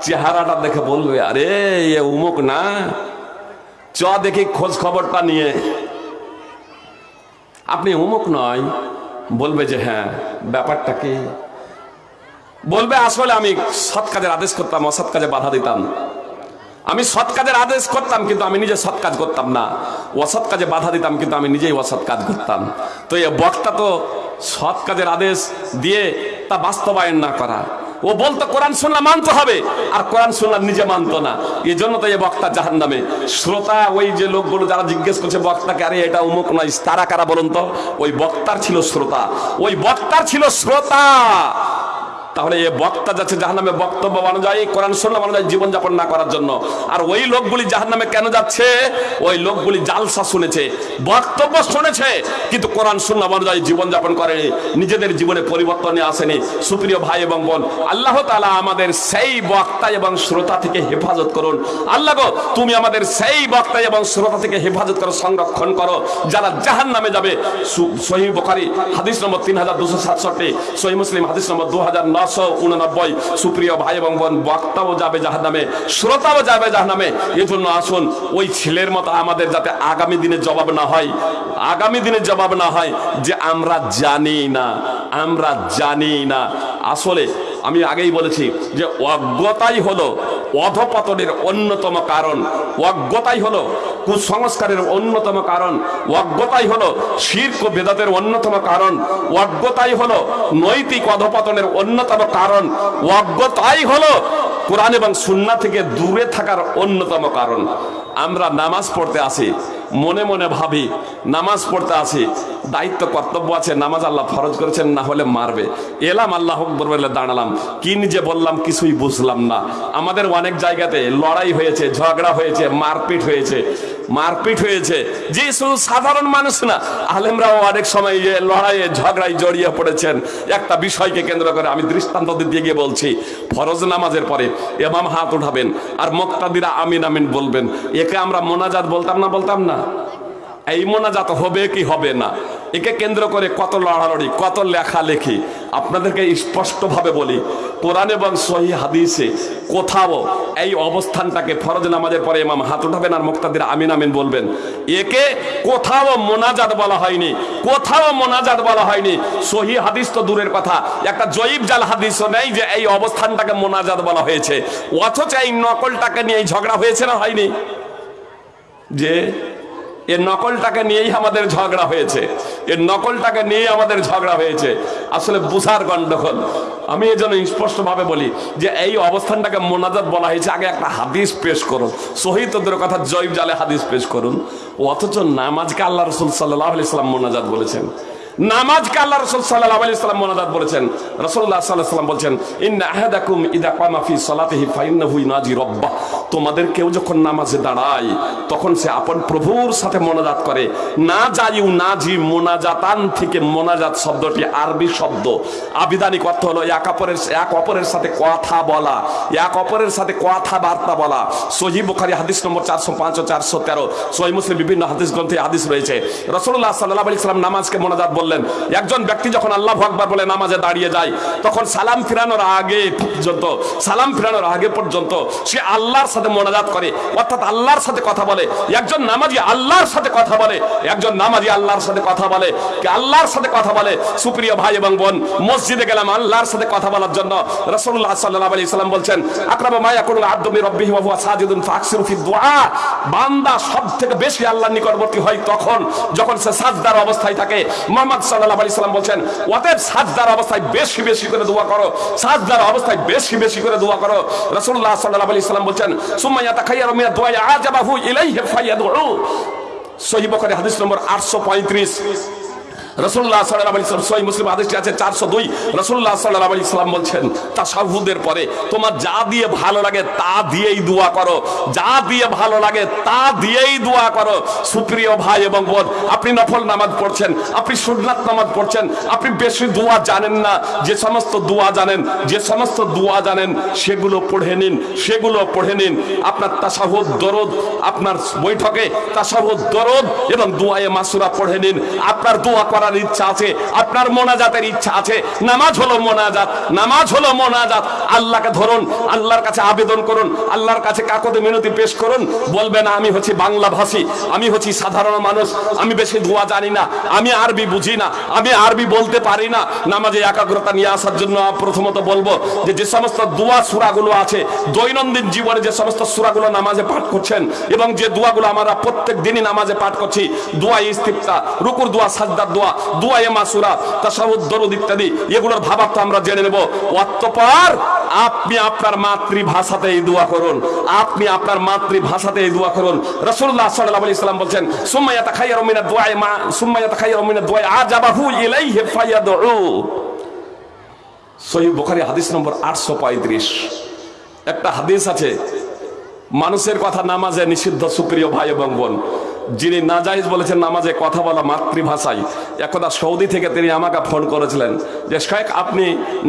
চেহারাটা দেখে বলবে, আরে, এ উমুক না। চ দেখি খোঁজ খবরটা নিয়ে। আপনি উমুক নয়? বলবে যে হ্যাঁ ব্যাপারটা কি? বলবে, আসলে আমি সৎ কাজের আদেশ করতাম, অসৎ কাজে বাধা দিতাম। আমি সৎ কাজের আদেশ করতাম, কিন্তু আমি নিজে সৎ কাজ করতাম না। অসৎ কাজে বাধা দিতাম, কিন্তু আমি নিজেই অসৎ কাজ করতাম। তো এ বক্তা তো সৎ কাজের আদেশ দিয়ে তা বাস্তবায়ন না করা। ও বলতো, কোরআন শুনলাম মানতে হবে। আর কোরআন শুনলাম নিজে মানতো না। এই জন্য তো এই বক্তা জাহান নামে শ্রোতা, ওই যে লোকগুলো যারা জিজ্ঞেস করছে বক্তাকে, আরে, এটা উমুক নয় তারা কারা বলুন তো? ওই বক্তার ছিল শ্রোতা। ওই বক্তার ছিল শ্রোতা। তাহলে এ বক্তা যাচ্ছে জাহান নামে বক্তব্য বানানো যায় কোরআন শুনলাম বানানো যায় জীবনযাপন না করার জন্য। আর ওই লোকগুলি জাহান নামে কেন যাচ্ছে? ওই লোকগুলি জালসা শুনেছে, বক্তব্য শুনেছে, কিন্তু কোরআন শুনলাম অনুযায়ী জীবনযাপন করেনি, নিজেদের জীবনে পরিবর্তনে আসেনি। সুপ্রিয় ভাই এবং বোন, আল্লাহ তালা আমাদের সেই বক্তা এবং শ্রোতা থেকে হেফাজত করুন। আল্লাহ গো, তুমি আমাদের সেই বক্তা এবং শ্রোতা থেকে হেফাজত করো, সংরক্ষণ করো। যারা জাহান নামে যাবে সহি বখারি, হাদিস নম্বর তিন হাজার দুশো সাতষট্টি সহি মুসলিম, হাদিস নম্বর দু হাজার উননব্বই। সুপ্রিয় ভাই এবং বোন, বক্তাও যাবে জাহান নামে শ্রোতাও যাবে জাহান নামে এজন্য আসুন, ওই ছেলের মতো আমাদের যাতে আগামী দিনে জবাব না হয়, আগামী দিনে জবাব না হয়, যে আমরা জানি না, আমরা জানি না। আসলে আমি আগেই বলেছি যে অজ্ঞতাই হলো অধপতনের অন্যতম কারণ। অজ্ঞতাই হলো কুসংস্কারের অন্যতম কারণ। অজ্ঞতাই হলো শির্ক বেদাতের অন্যতম কারণ। অজ্ঞতাই হলো নৈতিক অধপতনের অন্যতম কারণ। অজ্ঞতাই হলো কোরআন এবং সুন্না থেকে দূরে থাকার অন্যতম কারণ। আমরা নামাজ পড়তে আসি মনে মনে ভাবি, নামাজ পড়তে আসি, দায়িত্ব, কর্তব্য আছে, নামাজ আল্লাহ ফরজ করেছেন, না হলে মারবে। এলাম, আল্লাহ বলে দাঁড়ালাম। কি নিজে বললাম, কিছুই বুঝলাম না। আমাদের অনেক জায়গাতে লড়াই হয়েছে, ঝগড়া হয়েছে, মারপিট হয়েছে। মারপিট হয়েছে। যে শুধু সাধারণ মানুষ না। আলেমরাও অনেক সময় লড়াইয়ে, ঝগড়ায় জড়িয়ে পড়েছেন। একটা বিষয়কে কেন্দ্র করে আমি দৃষ্টান্ত দিয়ে গিয়ে বলছি, ফরজ নামাজের পরে এমাম হাত উঠাবেন আর মোক্তাদিরা আমিন আমিন বলবেন। একে আমরা মোনাজাত বলতাম না বলতাম না? এই মোনাজাত হবে কি হবে না? একে কেন্দ্র করে কত লড়ালড়ি, কত লেখালেখি। আপনাদেরকে স্পষ্টভাবে বলি, কোরআন এবং সহি হাদিসে কোথাও এই অবস্থানটাকে ফরজ নামাজের পরে ইমাম হাত উঠাবেন আর মুক্তাদের আমিন আমিন বলবেন। একে কোথাও মোনাজাত বলা হয়নি, কোথাও মোনাজাত বলা হয়নি। সহি হাদিস তো দূরের কথা। একটা জয়ীব জাল হাদিসও নেই যে এই অবস্থানটাকে মোনাজাত বলা হয়েছে। অথচ এই নকলটাকে নিয়ে এই ঝগড়া হয়েছে না হয়নি? যে এর নকলটাকে নিয়েই আমাদের ঝগড়া হয়েছে। এর নকলটাকে নিয়েই আমাদের ঝগড়া হয়েছে। আসলে বুসার গণ্ডগোল আমি এই জন্য স্পষ্টভাবে বলি যে এই অবস্থানটাকে মোনাজাত বলা হয়েছে। আগে একটা হাদিস পেশ করুন। শহীদদের কথা জৈব জালে হাদিস পেশ করুন। অথচ নামাজকে আল্লাহ রসুল সাল্লাহ আলি সাল্লাম মোনাজাত বলেছেন। নামাজকে আল্লাহ রসুল সাল্লাহ আলি সাল্লাম মোনাজাত বলেছেন? রসুল্লাহ সাল্লাহ সাল্লাম বলছেন ইনাজি রব্বাহ। তোমাদের কেউ যখন নামাজে দাঁড়ায়, তখন সে আপন প্রভুর সাথে মোনাজাত করে। না মোনাজাতান থেকে মোনাজাত শব্দটি আরবি শব্দ। আবিধানিক অর্থ হলো এক অপরের এক অপরের সাথে কথা বলা, এক অপরের সাথে কথা বার্তা বলা। সহি বুখারি হাদিস নম্বর চারশো পাঁচ ও চারশো তেরো। সহি মুসলিম বিভিন্ন হাদিস গ্রন্থে হাদিস রয়েছে। রসুল্লাহ সাল্লাহ আলি সাল্লাম নামাজকে মোনাজাত বললেন। একজন ব্যক্তি যখন আল্লাহ আকবার বলে নামাজে দাঁড়িয়ে যায়, তখন সালাম ফিরানোর আগে পর্যন্ত, সালাম ফিরানোর আগে পর্যন্ত সে আল্লাহর সাথে মোনাজাত করে, অর্থাৎ আল্লাহর সাথে কথা বলে, একজন নামাজি আল্লাহর সাথে কথা বলে, একজন নামাজি আল্লাহর সাথে কথা বলে আল্লাহর সাথে কথা বলে, সুপ্রিয় ভাই এবং বোন, মসজিদে গেলাম আল্লাহর সাথে কথা বলার জন্য, রাসূলুল্লাহ সাল্লাল্লাহু আলাইহি সাল্লাম বলছেন, আকরামু মা ইয়াকুলু আব্দু মির রাব্বিহি ওয়া সাজিদুন ফাকসিরু ফি দুআ। বান্দা সবথেকে বেশি আল্লাহর নিকটবর্তী হয় তখন, যখন সে সাজদার অবস্থায় থাকে। মুহাম্মদ সাল্লাল্লাহু আলাইহি সাল্লাম বলছেন, অতএব সাজদার অবস্থায় বেশি বেশি করে দোয়া করো, সাজদার অবস্থায় বেশি বেশি করে দোয়া করো। রাসূলুল্লাহ সাল্লাল্লাহু আলাইহি সাল্লাম বলছেন, সুম্মা ইয়াতাখায়্যারু মিনাদ দুআ আজাবাহু ইলাইহি ফায়াদউ সহিহ বুখারী হাদিস নম্বর 835 রসুল্লাহ সহি মুসলিম আদেশটি আছে চারশো দুই। রসুল্লাহ সাল্লাম বলছেন তাসাহুদের পরে তোমার যা দিয়ে ভালো লাগে তা দিয়েই দোয়া করো। যা দিয়ে ভালো লাগে তা দিয়েই দোয়া করো। সুপ্রিয় ভাই এবং বোন, আপনি নফল নামাজ পড়ছেন, আপনি সুন্নাত নামাজ পড়ছেন, আপনি বেশি দোয়া জানেন না। যে সমস্ত দোয়া জানেন, যে সমস্ত দোয়া জানেন, সেগুলো পড়ে নিন, সেগুলো পড়ে নিন। আপনার তাসাহুদ দরদ, আপনার বৈঠকে তাসাহুদ দরদ এবং দোয়ায়ে মাসুরা পড়ে নিন। আপনার দোয়া করার ইচ্ছা আছে, আপনার মোনাজাতের ইচ্ছা আছে। নামাজ হলো মোনাজাত, নামাজ হলো মোনাজাত। আল্লাহকে ধরুন, আল্লাহর কাছে আবেদন করুন, আল্লাহর কাছে কাকতে মিনতি পেশ করুন, বলবেন, আমি হচ্ছি বাংলা ভাষী আমি হচ্ছি সাধারণ মানুষ, আমি বেশি দোয়া জানি না, আমি আরবি বুঝি না, আমি আরবি বলতে পারি না। নামাজে একাগ্রতা নিয়ে আসার জন্য প্রথমত বলব যে যে সমস্ত দোয়া সুরাগুলো আছে, দৈনন্দিন জীবনে যে সমস্ত সুরাগুলো নামাজে পাঠ করছেন, এবং যে দোয়াগুলো আমরা প্রত্যেক দিনই নামাজে পাঠ করছি, দোয়া ইস্তিফতা, রুকুর দোয়া, সাজদার দোয়া দোয়া এ মাসুরা, তাসাহুদ, দরুদ ইত্যাদি, এগুলোর আমরা জেনে নেব। আপনি আপনার মাতৃভাষাতে এই দোয়া করুন। আপনি আপনার মাতৃভাষাতে এই দোয়া করুন। রাসূলুল্লাহ সাল্লাল্লাহু বলছেন, সুম্মা ইয়াতাখায়্যারু মা, সুম্মা ইয়াতাখায়্যারু আজাবাহু ইলাইহি ফায়াদউ। সহিহ বুখারী হাদিস নম্বর 835 একটা হাদিস আছে, মানুষের কথা নামাজে নিষিদ্ধ সুপ্রিয় ভাই এবং বোন। যিনি নাজাইজ বলেছেন নামাজে কথা বলা মাতৃভাষায় একদা সৌদি থেকে তিনি আমাকে ফোন করেছিলেন যে, শেখ, আপনি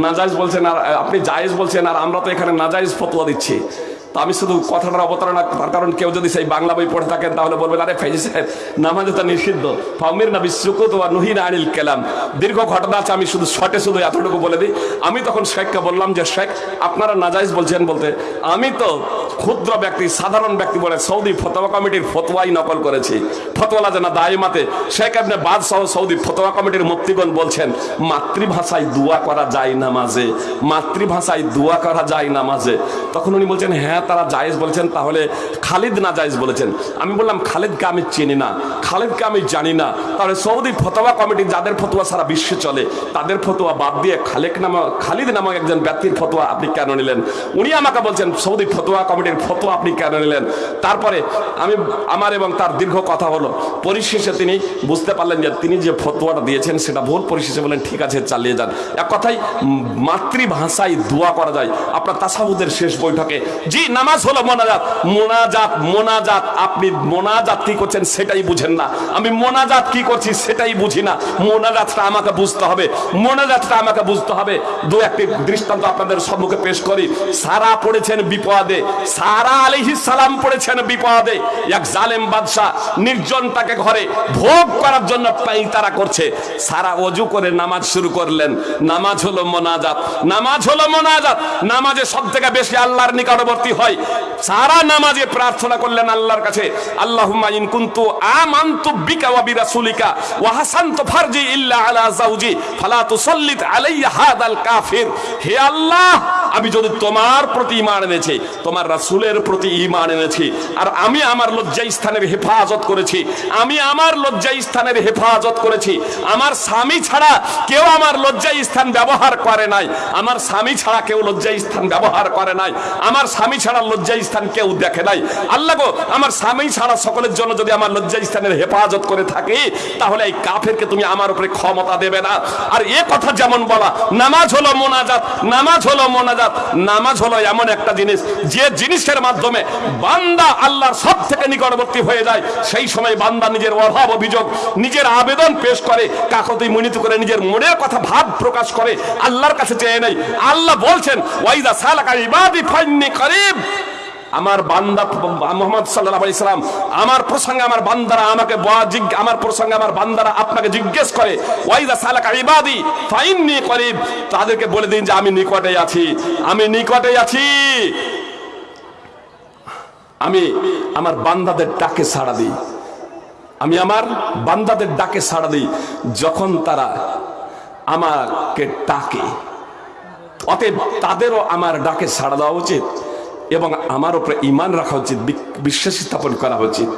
নাজাইজ বলছেন আর, আপনি জায়েজ বলছেন আর আমরা তো এখানে নাজাইজ ফতোয়া দিচ্ছি। তা আমি শুধু কথাটার অবতারণা, তার কারণ কেউ যদি সেই বাংলা বই পড়ে থাকেন তাহলে বলবেন, আরে ফেজি সাহেব, নামাজে তো নিষিদ্ধ। ফামির না বিশ্বকুত বা নুহিন আনিল কেলাম। দীর্ঘ ঘটনা আছে, আমি শুধু শর্টে শুধু এতটুকু বলে দিই। আমি তখন শেখকে বললাম যে, শেখ, আপনারা নাজাইজ বলছেন বলতে, আমি তো ক্ষুদ্র ব্যক্তি, সাধারণ ব্যক্তি বলে সৌদি ফতোয়া কমিটির ফতোয়াই নকল করেছি। ফতোয়ালা যেন দায়মাতে, শেখ আপনি বাদ সহ সৌদি ফতোয়া কমিটির মুক্তিগণ বলছেন, মাতৃভাষায় দোয়া করা যায় নামাজে মাতৃভাষায় দোয়া করা যায় নামাজে তখন উনি বলছেন হ্যাঁ তারা জায়েজ বলেছেন, তাহলে খালিদ না জায়েজ বলেছেন। আমি বললাম, খালিদকে আমি চিনি না, খালিদকে আমি জানি না। তাহলে সৌদি ফতোয়া কমিটি যাদের ফতোয়া সারা বিশ্বে চলে, তাদের ফতোয়া বাদ দিয়ে খালেক নামক, খালিদ নামক একজন ব্যক্তির ফতোয়া আপনি কেন নিলেন? উনি আমাকে বলছেন, সৌদি ফতোয়া কমিটির ফতোয়া আপনি কেন নিলেন? তারপরে আমি, আমার এবং তার দীর্ঘ কথা হলো। পরিশেষে তিনি বুঝতে পারলেন যে তিনি যে ফতোয়াটা দিয়েছেন সেটা ভুল পরিশেষে বলেন ঠিক আছে, চালিয়ে যান। এক কথাই মাতৃভাষায় দোয়া করা যায়। আপনার তাসাহুদের শেষ বৈঠকে, জি, নামাজ হলো মোনাজাত। মোনাজাত মোনাজাত, আপনি মোনাজাত কি করছেন সেটাই বুঝেন না। আমি মোনাজাত কি করছি সেটাই বুঝি না। মোনাজাতটা আমাকে বুঝতে হবে। মোনাজাতটা আমাকে বুঝতে হবে। দু একটি দৃষ্টান্ত আপনাদের সম্মুখে পেশ করি। সারা পড়েছেন বিপদে। সারা আলাইহিস সালাম পড়েছেন বিপদে। এক জালেম বাদশাহ নির্জনটাকে ঘরে ভোগ করার জন্য পাইতারা করছে। সারা অজু করে নামাজ শুরু করলেন। নামাজ হলো মোনাজাত। নামাজ হলো মোনাজাত। নামাজে সব থেকে বেশি আল্লাহর নিকটবর্তী হয়। সারা নামাজে প্রার্থনা করলেন আল্লাহর কাছে। আল্লাহুম্মা ইন কুনতু আমানতু বিকা ওয়া বিরাসুলিকা ওয়া হাসানতু ফারজি ইল্লা আলা যাওজি ফালা তুসাল্লিত আলাইয়া হাদাল কাফির। হে আল্লাহ, আমি যদি তোমার প্রতি ঈমান এনেছি, তোমার রাসূলের প্রতি ঈমান এনেছি। আর আমি আমার লজ্জা স্থানের হেফাজত করেছি। আমি আমার লজ্জা স্থানের হেফাজত করেছি। আমার স্বামী ছাড়া কেউ আমার লজ্জা স্থান ব্যবহার করে নাই। আমার স্বামী ছাড়া কেউ লজ্জা স্থান ব্যবহার করে নাই। আমার স্বামী ছাড়া লজ্জা স্থান কেউ দেখে নাই। আল্লাহ গো, আমার স্বামী ছাড়া সকলের জন্য যদি আমার লজ্জা স্থানের হেফাজত করে থাকি, তাহলে এই কাফেরকে তুমি আমার উপরে ক্ষমতা দেবে না। আর এ কথা যেমন বলা, নামাজ হলো মোনাজাত, নামাজ হলো মোনাজাত, নামাজ হলো এমন একটা জিনিস, যে জিনিসের মাধ্যমে বান্দা আল্লাহর সব থেকে নিকটবর্তী হয়ে যায়, সেই সময় বান্দা নিজের অভাব অভিযোগ, নিজের আবেদন পেশ করে, কাকতি মিনিত করে নিজের মনের কথা ভাব প্রকাশ করে, আল্লাহর কাছে চেয়ে নেই আল্লাহ বলছেন ওয়াইদা সালাকা ইবাদি ফাইন্নি করিব। আমার বান্দা মোহাম্মদ সাল্লাহ আলি সাল্লাম, আমার প্রসঙ্গে আমার বান্দারা আমাকে আমার প্রসঙ্গে আমার বান্দারা আপনাকে জিজ্ঞেস করে ওয়াইদা সালাকা ইবাদি ফাইন্নি করিব? তাদেরকে বলে দিন যে, আমি নিকটে আছি, আমি নিকটে আছি। আমি আমার বান্দাদের ডাকে সাড়া দিই। আমি আমার বান্দাদের ডাকে সাড়া দিই যখন তারা আমাকে ডাকে। অতএব তাদেরও আমার ডাকে সাড়া দেওয়া উচিত এবং আমার উপরে ইমান রাখা উচিত বিশ্বাস স্থাপন করা উচিত।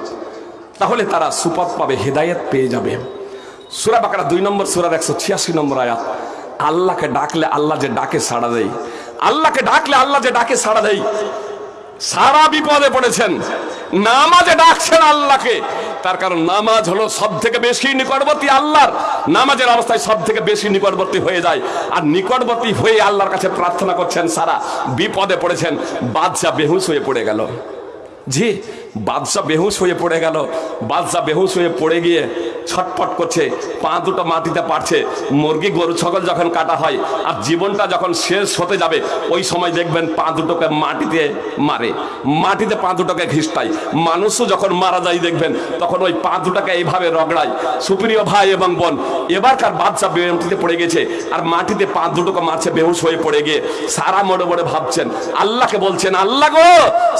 তাহলে তারা সুপথ পাবে, হেদায়েত পেয়ে যাবে। সুরা বাকারা দুই নম্বর সুরার একশো ছিয়াশি নম্বর আয়াত। আল্লাহকে ডাকলে আল্লাহ যে ডাকে সাড়া দেয়। আল্লাহকে ডাকলে আল্লাহ যে ডাকে সাড়া দেয়। সারা বিপদে পড়েছেন। নামাজে ডাকছেন আল্লাহকে। তার কারণ নামাজ হলো সব থেকে বেশি নিকটবর্তী আল্লাহর। নামাজের অবস্থায় সব থেকে বেশি নিকটবর্তী হয়ে যায়। আর নিকটবর্তী হয়ে আল্লাহর কাছে প্রার্থনা করছেন সারা বিপদে পড়েছেন। বাদশাহ বেহুশ হয়ে পড়ে গেল। জি বাদশাহ বেহুশ হয়ে পড়ে গেল। বাদশাহ বেহুশ হয়ে পড়ে গিয়ে ছটপট করছে, পা দুটো মাটিতে পারছে মুরগি, গরু, ছাগল যখন কাটা হয় আর জীবনটা যখন শেষ হতে যাবে, ওই সময় দেখবেন পা দুটোকে মাটিতে মারে। মাটিতে পা দুটোকে ঘিসটায় মানুষও যখন মারা যায় দেখবেন, তখন ওই পা দুটাকে এইভাবে রগড়ায়। সুপ্রিয় ভাই এবং বোন, এবারকার বাদশাহ বেহুটিতে পড়ে গেছে আর মাটিতে পা দুটোকে মারছে বেহুশ হয়ে পড়ে গিয়ে। সারা মোড়ে মোড়ে ভাবছেন, আল্লাহকে বলছেন, আল্লাহ গো,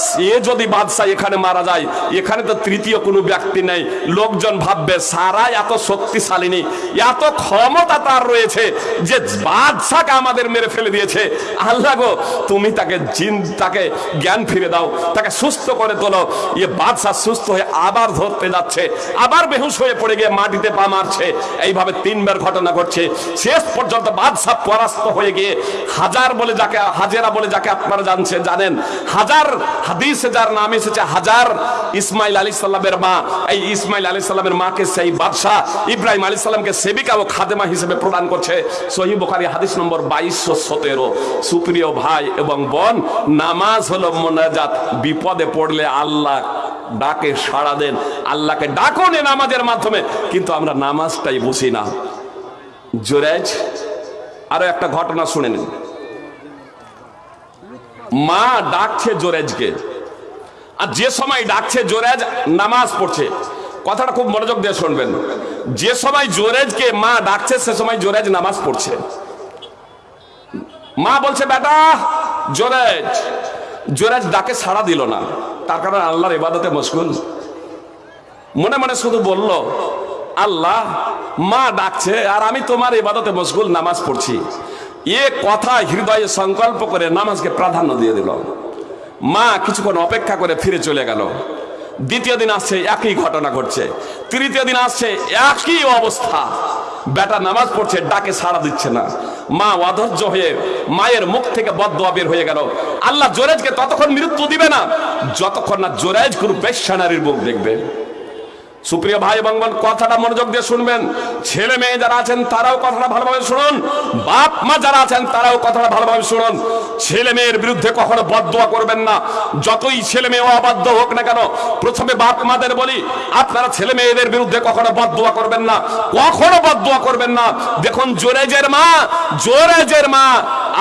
সে যদি বাদশাহ এখানে মারা যায়। এখানে তো তৃতীয় কোনো ব্যক্তি নেই। লোকজন ভাববে সারা এত শক্তিশালী নেই এত ক্ষমতা তার রয়েছে যে বাদশাকে আমাদের মেরে ফেলে দিয়েছে। আল্লাহ গো, তুমি তাকে জিন, তাকে জ্ঞান ফিরে দাও, তাকে সুস্থ করে তোলো। এ বাদশাহ সুস্থ হয়ে আবার ধরতে যাচ্ছে। আবার বেহুশ হয়ে পড়ে গিয়ে মাটিতে পা মারছে। এইভাবে তিনবার ঘটনা ঘটছে। শেষ পর্যন্ত বাদশাহ পরাস্ত হয়ে গিয়ে হাজার বলে যাকে, হাজেরা বলে যাকে আপনারা জানছেন জানেন। হাজার হাদিসে যার নাম এসেছে, হাজার ইসমাইল আলী সাল্লামের মা। এই ইসমাইল আলী সাল্লামের মাকে সেই বাদশাহ ইব্রাহিম আলী সাল্লামকে সেবিকা ও খাদেমা হিসেবে প্রদান করছে। সহি বুখারী হাদিস নম্বর বাইশশো সতেরো। সুপ্রিয় ভাই এবং বোন, নামাজ হলো মোনাজাত। বিপদে পড়লে আল্লাহ ডাকে সাড়া দেন। আল্লাহকে ডাকুন এ নামাজের মাধ্যমে। কিন্তু আমরা নামাজটাই বুঝি না। জোরেজ আরও একটা ঘটনা শুনে নিন। মা ডাকছে জোরেজকে আর যে সময় ডাকছে জোরেজ, নামাজ পড়ছে। কথাটা খুব মনোযোগ দিয়ে শুনবেন। যে সময় জোরেজকে মা ডাকছে, সে সময় জোরেজ নামাজ পড়ছে। মা বলছে, বেটা, জোরেজ জোরেজ ডাকে সাড়া দিল না। তার কারণ আল্লাহর ইবাদতে মশগুল। মনে মনে শুধু বলল, আল্লাহ, মা ডাকছে আর আমি তোমার ইবাদতে মশগুল নামাজ পড়ছি। এ কথা হৃদয়ে সংকল্প করে নামাজকে প্রাধান্য দিয়ে দিল। মা কিছুক্ষণ অপেক্ষা করে ফিরে চলে গেল। দ্বিতীয় দিন আসছে একই ঘটনা ঘটছে। তৃতীয় দিন আসছে একই অবস্থা। বেটা নামাজ পড়ছে, ডাকে সাড়া দিচ্ছে না। মা অধৈর্য হয়ে মায়ের মুখ থেকে বদোয়া বের হয়ে গেল। আল্লাহ জোরেজকে ততক্ষণ মৃত্যু দিবে না, যতক্ষণ না জোরেজ কোনো বেশ মুখ দেখবে। সুপ্রিয় ভাই এবং বোন, কথাটা মনোযোগ দিয়ে শুনবেন। ছেলে মেয়ে যারা আছেন, তারাও কথাটা ভালোভাবে শুনুন। বাপ মা যারা আছেন, তারাও কথাটা ভালোভাবে শুনুন। ছেলে মেয়ের বিরুদ্ধে কখনো বদদোয়া করবেন না। যতই ছেলে মেয়ে অবাধ্য হোক না কেন, প্রথমে বাপ মাদের বলি, আপনারা ছেলে মেয়েদের বিরুদ্ধে কখনো বদদোয়া করবেন না। কখনো বদদোয়া করবেন না। দেখুন, জোরেজের মা জোরেজের মা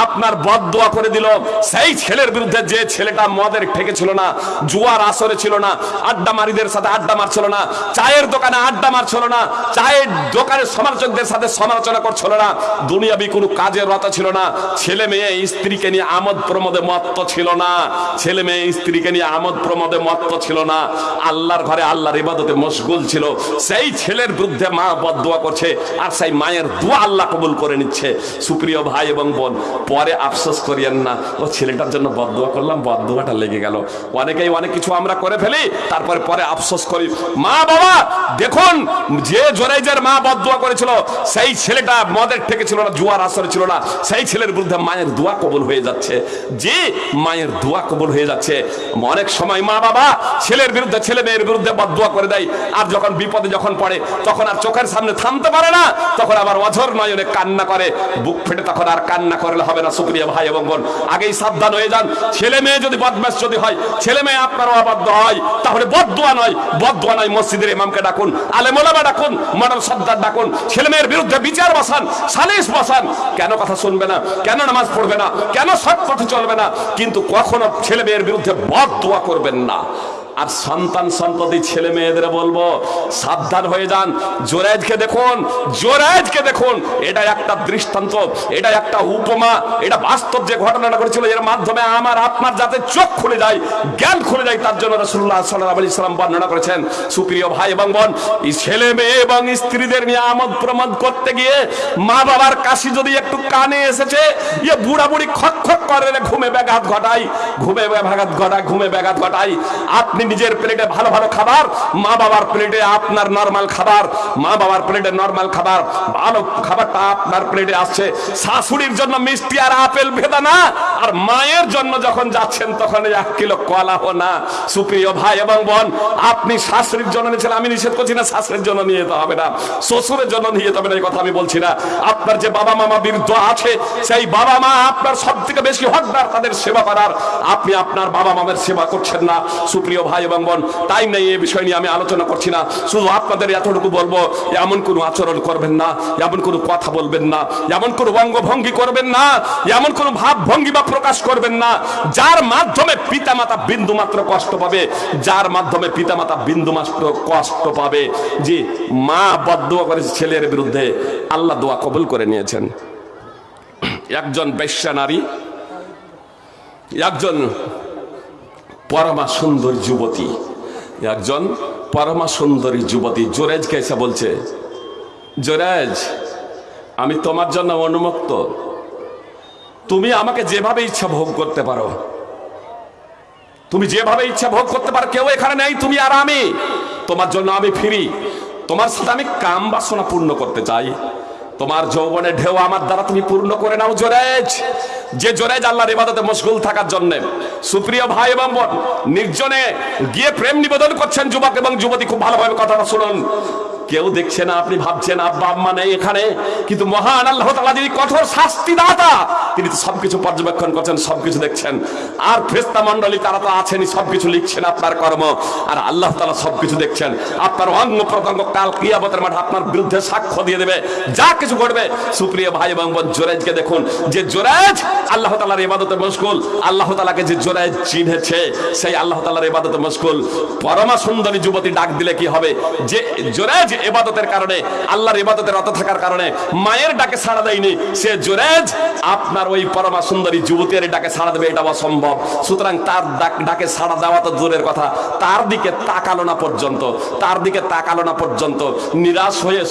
আপনার বদদোয়া করে দিল। সেই ছেলের বিরুদ্ধে যে ছেলেটা মদের ঠেকেছিল না, জুয়ার আসরে ছিল না, আড্ডা মারিদের সাথে আড্ডা মারছিল না চায়ের দোকানে আড্ডা মারছিল না, চায়ের দোকানের সমালোচকদের সাথে সমালোচনা করছিল না, দুনিয়াবি কোনো কাজের রত ছিল না, ছেলে মেয়ে, স্ত্রীকে নিয়ে আমোদ প্রমোদে মত্ত ছিল না, ছেলে মেয়ে, স্ত্রীকে নিয়ে আমোদ প্রমোদে মত্ত ছিল না, আল্লাহর ঘরে আল্লাহর ইবাদতে মশগুল ছিল, সেই ছেলের বিরুদ্ধে মা বদদোয়া করছে, আর সেই মায়ের দোয়া আল্লাহ কবুল করে নিচ্ছে। সুপ্রিয় ভাই এবং বোন, পরে আফসোস করিয়েন না, ও ছেলেটার জন্য বদদোয়া করলাম, বদদোয়াটা লেগে গেল। অনেকেই অনেক কিছু আমরা করে ফেলি, তারপরে পরে আফসোস করি। মা বাবা দেখুন, যে জোরাইজের মা বদদোয়া করেছিল, সেই ছেলেটা মদের ঠেকে ছিল না, জুয়ার আসরে ছিল না, সেই ছেলের বিরুদ্ধে মায়ের দোয়া কবুল হয়ে যাচ্ছে। যে মায়ের দোয়া কবুল হয়ে যাচ্ছে, অনেক সময় মা বাবা ছেলের বিরুদ্ধে, ছেলে মেয়ের বিরুদ্ধে বদদোয়া করে দেয়, আর যখন বিপদে যখন পড়ে, তখন আর চোখের সামনে থামতে পারে না, তখন আবার অঝর নয়নে কান্না করে, বুক ফেটে তখন আর কান্না করলে হবে না, সুপ্রিয় ভাই এবং বোন, আগেই সাবধান হয়ে যান। ছেলে মেয়ে যদি বদমাস যদি হয়, ছেলে মেয়ে আপনারও অবাধ্য হয়, তাহলে বদদোয়া নয় বদদোয়া নয় মসজিদের ইমামকে ডাকুন, আলে মোলামা ডাকুন, মডাল সর্দার ডাকুন, ছেলে মেয়ের বিরুদ্ধে বিচার বসান, সালিশ বসান। কেন কথা শুনবে না? কেন নামাজ পড়বে না? কেন সৎ পথে চলবে না? কিন্তু কখনো ছেলে মেয়ের বিরুদ্ধে বদ দোয়া করবেন না। আর সন্তান সন্ততি ছেলে মেয়েদের বলব, সাবধান হয়ে যান। জোরাইজকে দেখুন জোরাইজকে দেখুন। এটা একটা দৃষ্টান্ত, এটা একটা উপমা, এটা বাস্তব যে ঘটনাটা করেছিল এর মাধ্যমে আমার আপনার যাতে চোখ খুলে যায়, জ্ঞান খুলে যায়, তার জন্য রসুল্লাহ সাল্লাহ আলি সাল্লাম বর্ণনা করেছেন। সুপ্রিয় ভাই এবং বোন ছেলে মেয়ে এবং স্ত্রীদের নিয়ে আমোদ প্রমোদ করতে গিয়ে মা বাবার কাশি যদি একটু কানে এসেছে ইয়ে বুড়ি খক খক করে ঘুমে ব্যাঘাত ঘটাই ঘুমে ব্যাঘাত ঘটায়, ঘুমে ব্যাঘাত ঘটাই আপনি নিজের প্লেটে ভালো ভালো খাবার, মা বাবার প্লেটে আপনার নরমাল খাবার, মা বাবার প্লেটে নরমাল খাবার, ভালো খাবারটা আপনার প্লেটে আসছে। শাশুড়ির জন্য মিষ্টি আর আপেল ভেদানা আর মায়ের জন্য যখন যাচ্ছেন তখন এক কিলো কলা হো না। সুপ্রিয় ভাই এবং বোন, আপনি শাশুড়ির জন্য নিয়েছেন, আমি নিষেধ করছি না, শাশুড়ির জন্য নিয়ে যেতে হবে না। শ্বশুরের জন্য নিয়ে যেতে হবে না, এই কথা আমি বলছি না। আপনার যে বাবা মামা বৃদ্ধ আছে, সেই বাবা মা আপনার সব থেকে বেশি হকদার, তাদের সেবা করার। আপনি আপনার বাবা মামের সেবা করছেন না। সুপ্রিয় ভাই এবং বোন টাইম নেই, এই বিষয় নিয়ে আমি আলোচনা করছি না। শুধু আপনাদের এতটুকু বলব, এমন কোনো আচরণ করবেন না, এমন কোনো কথা বলবেন না, এমন কোনো অঙ্গভঙ্গি করবেন না, এমন কোনো ভাব ভঙ্গি বা প্রকাশ করবেন না, যার মাধ্যমে পিতামাতা বিন্দু মাত্র কষ্ট পাবে, যার মাধ্যমে পিতামাতা বিন্দু মাত্র কষ্ট পাবে। যে মা বদুয়া করেছে ছেলের বিরুদ্ধে আল্লাহ দোয়া কবুল করে নিয়েছেন। একজন বেশ্যা নারী, একজন পরমা সুন্দর যুবতী। একজন পরমা সুন্দরী যুবতী জোরেজ এসে বলছে জোরেজ আমি তোমার জন্য অনুমুক্ত। তুমি আমাকে যেভাবে ইচ্ছা ভোগ করতে পারো, তুমি যেভাবে ইচ্ছা ভোগ করতে পারো, কেউ এখানে নেই, তুমি আর আমি। তোমার জন্য আমি ফিরি। তোমার সাথে আমি কাম বাসনা পূর্ণ করতে চাই। তোমার যৌবনের ঢেউ আমার দ্বারা তুমি পূর্ণ করে নাও জোরেজ। যে জোরেজ আল্লাহর ইবাদতে মশগুল থাকার জন্য। সুপ্রিয় ভাই এবং বোন, নির্জনে গিয়ে প্রেম নিবেদন করছেন যুবক এবং যুবতী, খুব ভালোভাবে কথাটা শুনুন। কেউ দেখছে না, আপনি ভাবছেন, আব্বা, আম্মা নেই এখানে। কিন্তু মহান আল্লাহ তাআলা যিনি কঠোর শাস্তি দাতা তিনি তো সবকিছু পর্যবেক্ষণ করছেন, সবকিছু দেখছেন। আর ফেরেশতা মণ্ডলী, তারা তো আছেনই, সবকিছু লিখছেন আপনার কর্ম। আর আল্লাহ তাআলা সবকিছু দেখছেন। আপনার অঙ্গ প্রত্যঙ্গ কাল কিয়ামতের মাঠে আপনার বিরুদ্ধে সাক্ষ্য দিয়ে দেবে। যা কিছু করবে সুপ্রিয় ভাই এবং জোরেজকে দেখুন যে জোরেজ আল্লাহ তালার ইবাদতে মশগুল। আল্লাহ তালাকে যে জোরেজ চিনেছে, সেই আল্লাহ তালার ইবাদতে মশগুল। পরমা সুন্দরী যুবতী ডাক দিলে কি হবে? যে জোরেজ এবাদতের কারণে, আল্লাহর ইবাদতের রত থাকার কারণে মায়ের ডাকে সাড়া দেয়নি। সে জোরেজ, আপনার ওই পরমা সুন্দরী যুবতীর ডাকে সাড়া দেবে, এটা অসম্ভব। সুতরাং তার ডাক সাড়া দেওয়া তো দূরের কথা। তার দিকে তাকালো না পর্যন্ত, তার দিকে তাকালো না পর্যন্ত। নিরাশ হয়ে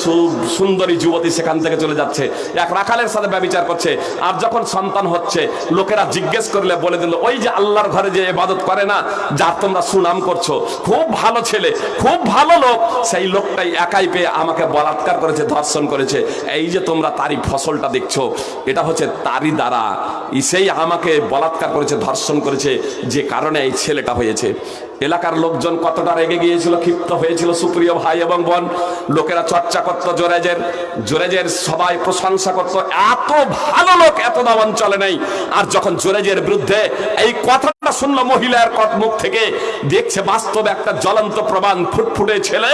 সুন্দরী যুবতী সেখান থেকে চলে যাচ্ছে। এক রাখালের সাথে ব্যবচার করছে। আর যখন সন্তান হচ্ছে, লোকেরা জিজ্ঞেস করলে বলে দিল, ওই যে আল্লাহর ঘরে যে এবাদত করে না, যার তোমরা সুনাম করছ, খুব ভালো ছেলে, খুব ভালো লোক। সেই লোকটাই একাই পেয়ে আমাকে বলাৎকার করেছে, ধর্ষণ করেছে। এই যে তোমরা তারই ফসলটা দেখছ, এটা হচ্ছে তারই দ্বারা। সেই আমাকে বলাৎকার করেছে, ধর্ষণ করেছে, যে কারণে এই ছেলেটা হয়েছে। এলাকার লোকজন কতটা রেগে গিয়েছিল, ক্ষিপ্ত হয়েছিল, সুপ্রিয় ভাই এবং বোন, লোকেরা চর্চা করত জোরেজের জোরেজের সবাই প্রশংসা করত, এত ভালো লোক, এত দাম অঞ্চলে নেই। আর যখন জোরেজের বিরুদ্ধে এই কথাটা শুনলো মহিলার থেকে, দেখছে একটা জ্বলন্ত প্রমাণ ফুটফুটে ছেলে,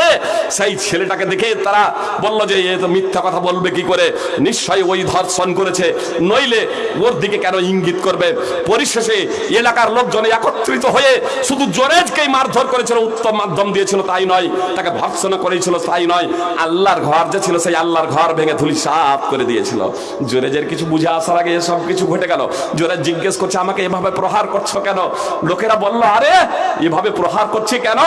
সেই ছেলেটাকে দেখে তারা বলল যে, এ তো মিথ্যা কথা বলবে কি করে? নিশ্চয়ই ওই ধর্ষণ করেছে। নইলে ওর দিকে কেন ইঙ্গিত করবে? পরিশেষে এলাকার লোকজন একত্রিত হয়ে শুধু জোরেজকেই মারধর করেছিল, উত্তম মাধ্যম দিয়েছিল, তাই নয়। তাকে ভর্সনা করেছিল, তাই নয়। আল্লাহর ঘর যে ছিল, সেই আল্লাহর ঘর ভেঙে ধুলি সাফ করে দিয়েছিল। জোরেজের কিছু বুঝে আসার আগে সব কিছু ঘটে গেল। জোরেজ জিজ্ঞেস করছে, আমাকে এভাবে প্রহার করছ কেন? লোকেরা বলল, আরে, এভাবে প্রহার করছি কেন?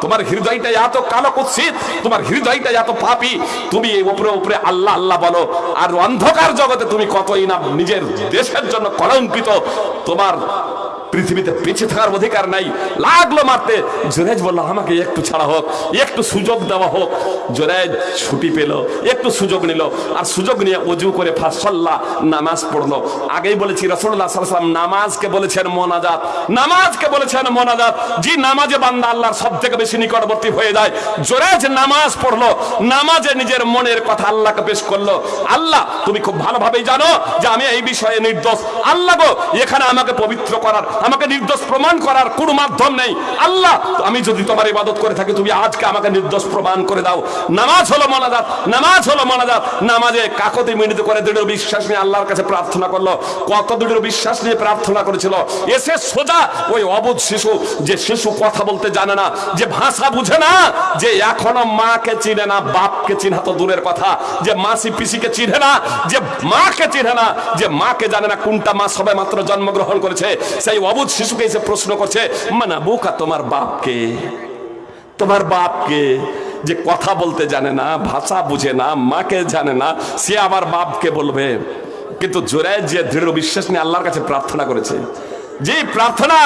তোমার হৃদয়টা এত কালো কুৎসিত, তোমার হৃদয়টা এত পাপি। তুমি এই উপরে উপরে আল্লাহ আল্লাহ বলো, আর অন্ধকার জগতে তুমি কতই না নিজের দেশের জন্য কলঙ্কিত। তোমার পৃথিবীতে বেঁচে থাকার অধিকার নাই। লাগল মারতে। জোরেজ বলল, আমাকে একটু ছাড়া হোক, একটু সুযোগ দেওয়া হোক। জোরেজ ছুটি পেল, একটু সুযোগ নিল আর সুযোগ নিয়ে অজু করে ফাঁসল্লা নামাজ পড়ল। আগেই বলেছি রসুল্লাহ সাল্লাম নামাজকে বলেছেন মোনাজাত। নামাজকে বলেছেন মোনাজাত। যে নামাজে বান্দা আল্লাহর সব থেকে বেশি নিকটবর্তী হয়ে যায় জোরেজ নামাজ পড়ল। নামাজে নিজের মনের কথা আল্লাহকে পেশ করল। আল্লাহ, তুমি খুব ভালোভাবেই জানো যে আমি এই বিষয়ে নির্দোষ। আল্লাহ গো, এখানে আমাকে পবিত্র করার আমাকে নির্দোষ প্রমাণ করার কোনো মাধ্যম নেই। আল্লাহ, আমি যদি তোমার ইবাদত করে থাকি, তুমি আজকে আমাকে নির্দোষ প্রমাণ করে দাও। নামাজ হলো মনাজাত, নামাজ হলো মনাজাত। নামাজে কাকতি মিনিত করে দৃঢ় বিশ্বাস নিয়ে আল্লাহর কাছে প্রার্থনা করল। কত দৃঢ় বিশ্বাস নিয়ে প্রার্থনা করেছিল। এসে সোজা ওই অবুধ শিশু, যে শিশু কথা বলতে জানে না, যে ভাষা বুঝে না, যে এখনও মাকে চিনে না, বাপকে চিনা তো দূরের কথা, যে মাসি পিসিকে চিনে না, যে মাকে চিনে না, যে মাকে জানে না কোনটা মা সবে মাত্র জন্মগ্রহণ করেছে। সেই অবুধ শিশুকে এসে প্রশ্ন করছে মানে বুকা তোমার বাপকে? তোমার বাপকে যে কথা বলতে জানে না, ভাষা বুঝে না, মাকে জানে না, সে আবার বাপকে বলবে। কিন্তু জোরে যে দৃঢ় বিশ্বাস নিয়ে আল্লাহর কাছে প্রার্থনা করেছে যে প্রার্থনা,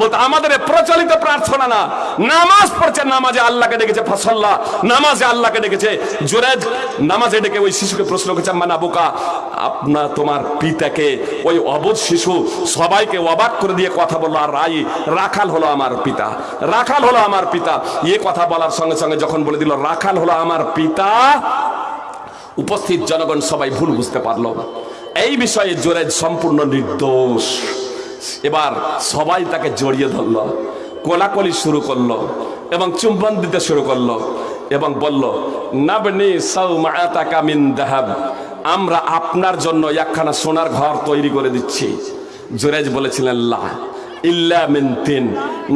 বলতে আমাদের প্রচলিত প্রার্থনা না। নামাজ পড়ছে, নামাজে আল্লাহকে ডেকেছে ফসল্লা। নামাজে আল্লাহকে ডেকেছে জোরেজ নামাজে ডেকে ওই শিশুকে প্রশ্ন করেছে মানা বোকা আপনার তোমার পিতাকে, ওই অবোধ শিশু সবাইকে অবাক করে দিয়ে কথা বলল, আর রাই, রাখাল হলো আমার পিতা। রাখাল হলো আমার পিতা। এ কথা বলার সঙ্গে সঙ্গে যখন বলে দিল, রাখাল হলো আমার পিতা, উপস্থিত জনগণ সবাই ভুল বুঝতে পারল। এই বিষয়ে জোরেজ সম্পূর্ণ নির্দোষ। এবার সবাই তাকে জড়িয়ে ধরলো, কোলাকলি শুরু করল এবং চুম্বন দিতে শুরু করল এবং বলল, নাবনি সাউমাতাকা মিন দাহাব, আমরা আপনার জন্য একখানা সোনার ঘর তৈরি করে দিচ্ছি। জোরেজ বলেছিলেন, লা, ইল্লা মিন তিন,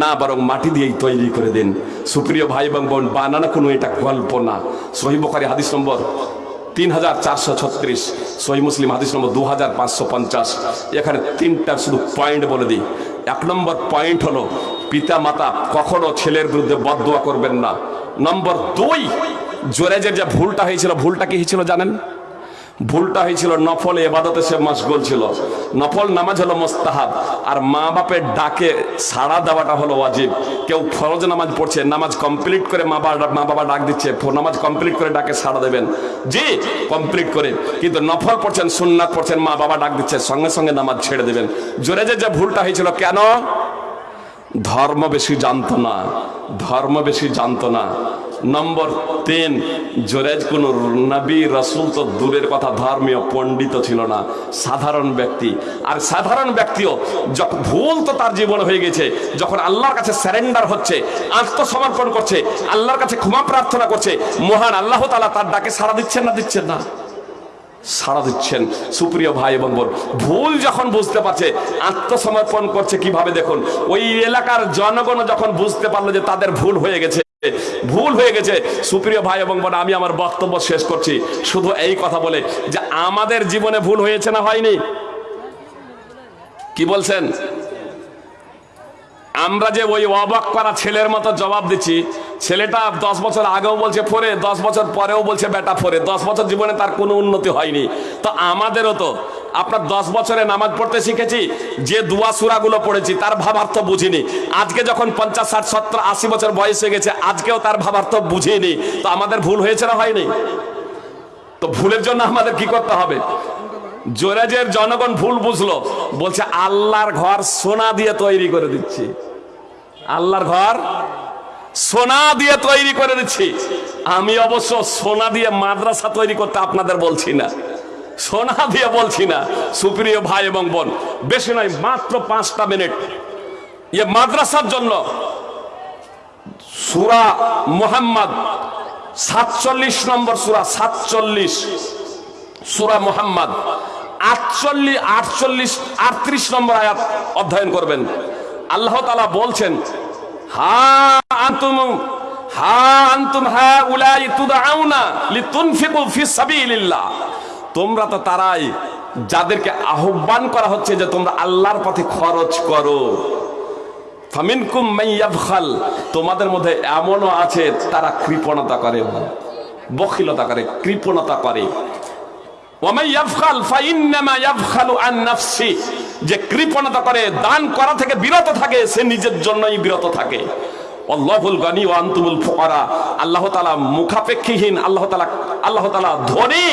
না বরং মাটি দিয়েই তৈরি করে দিন। সুপ্রিয় ভাই এবং বোন, বানানো কোনো এটা গল্প না। সহিবকারী হাদিস নম্বর তিন হাজার চারশো ছত্রিশ, সহি মুসলিম হাদিস নম্বর দু হাজার পাঁচশো পঞ্চাশ। এখানে তিনটা শুধু পয়েন্ট বলে দিই। এক নম্বর পয়েন্ট হলো পিতা মাতা কখনো ছেলের বিরুদ্ধে বদয়া করবেন না। নম্বর দুই জোরেজের যে ভুলটা হয়েছিল, ভুলটা কি হয়েছিল জানেন? ভুলটা হয়েছিল, নফল এবাদতে সে মশগুল ছিল নফল নামাজ হলো মোস্তাহাব, আর মা বাপের ডাকে সাড়া দেওয়াটা হলো ওয়াজিব। কেউ ফরজ নামাজ পড়ছে, নামাজ কমপ্লিট করে মা বাবা মা বাবা ডাক দিচ্ছে নামাজ কমপ্লিট করে ডাকে সাড়া দেবেন। জি কমপ্লিট করে। কিন্তু নফল পড়ছেন, সুন্নাত পড়ছেন, মা বাবা ডাক দিচ্ছে, সঙ্গে সঙ্গে নামাজ ছেড়ে দেবেন। জোরে যে ভুলটা হয়েছিল, কেন? ধর্ম বেশি জানতো না, ধর্ম বেশি জানতো না। নম্বর তিন জোরেজ কোন নবী, রসুল তো দূরের কথা ধর্মীয় পণ্ডিত ছিল না, সাধারণ ব্যক্তি। আর সাধারণ ব্যক্তিও যখন ভুল তো তার জীবন হয়ে গেছে, যখন আল্লাহর কাছে স্যারেন্ডার হচ্ছে, আত্মসমর্পণ করছে, আল্লাহর কাছে ক্ষমা প্রার্থনা করছে, মহান আল্লাহ তালা তার ডাকে সাড়া দিচ্ছেন না দিচ্ছেন না? সাড়া দিচ্ছেন। সুপ্রিয় ভাই এবং বোন ভুল যখন বুঝতে পারছে, আত্মসমর্পণ করছে কীভাবে দেখুন? ওই এলাকার জনগণ যখন বুঝতে পারল যে তাদের ভুল হয়ে গেছে, ভুল হয়ে গেছে, সুপ্রিয় ভাই এবং বোন আমি আমার বক্তব্য শেষ করছি। শুধু এই কথা বলে যে আমাদের জীবনে ভুল হয়েছে না হয়নি? কি বলছেন? আমরা যে ওই অবাক করা ছেলের মতো জবাব দিচ্ছি, ছেলেটা দশ বছর আগেও বলছে ফোরে, দশ বছর পরেও বলছে বেটা ফোরে, দশ বছর জীবনে তার কোনো উন্নতি হয়নি। তো আমাদেরও তো, আপনার দশ বছরে নামাজ পড়তে শিখেছি, যে দুয়া সুরাগুলো পড়েছি, তার ভাবার্থ বুঝিনি। আজকে যখন পঞ্চাশ, ষাট, সত্তর, আশি বছর বয়স হয়ে গেছে, আজকেও তার ভাবার্থ বুঝিনি। তো আমাদের ভুল হয়েছে না হয়নি? তো ভুলের জন্য আমাদের কি করতে হবে? জোরেজের জনগণ ভুল বুঝলো, বলছে আল্লাহর ঘর সোনা দিয়ে তৈরি করে দিচ্ছি। আল্লাহর ঘর। সোনা দিয়ে তৈরি করে দিচ্ছি। আমি অবশ্য সোনা দিয়ে মাদ্রাসা তৈরি করতে আপনাদের বলছি না। সোনা দিয়ে বলছি না, সুপ্রিয় ভাই এবং বোন। বেশি নয়, মাত্র পাঁচটা মিনিট। ইয়ে মাদ্রাসার জন্য সুরা মোহাম্মদ, সাতচল্লিশ নম্বর সুরা, সাতচল্লিশ। সুরা মোহাম্মদ, আটচল্লিশ আটচল্লিশ, আটত্রিশ নম্বর আয়াত অধ্যয়ন করবেন। আল্লাহ তালা বলছেন, হা আন্তুম হা আন্তুম হা উলাই তুদাউনা লিতুনফিকু তোমরা তো তারাই যাদেরকে আহ্বান করা হচ্ছে যে তোমরা আল্লাহর পথে খরচ করো। তোমাদের মধ্যে এমনও আছে তারা কৃপণতা করে, বখিলতা করে, কৃপণতা করে। যে কৃপণতা করে দান করা থেকে বিরত থাকে সে নিজের জন্যই বিরত থাকে। আল্লাহুল গানি ও আন্তুমুল ফুকারা। আল্লাহ তালা মুখাপেক্ষীহীন, আল্লাহ তালা আল্লাহ তালা ধনী,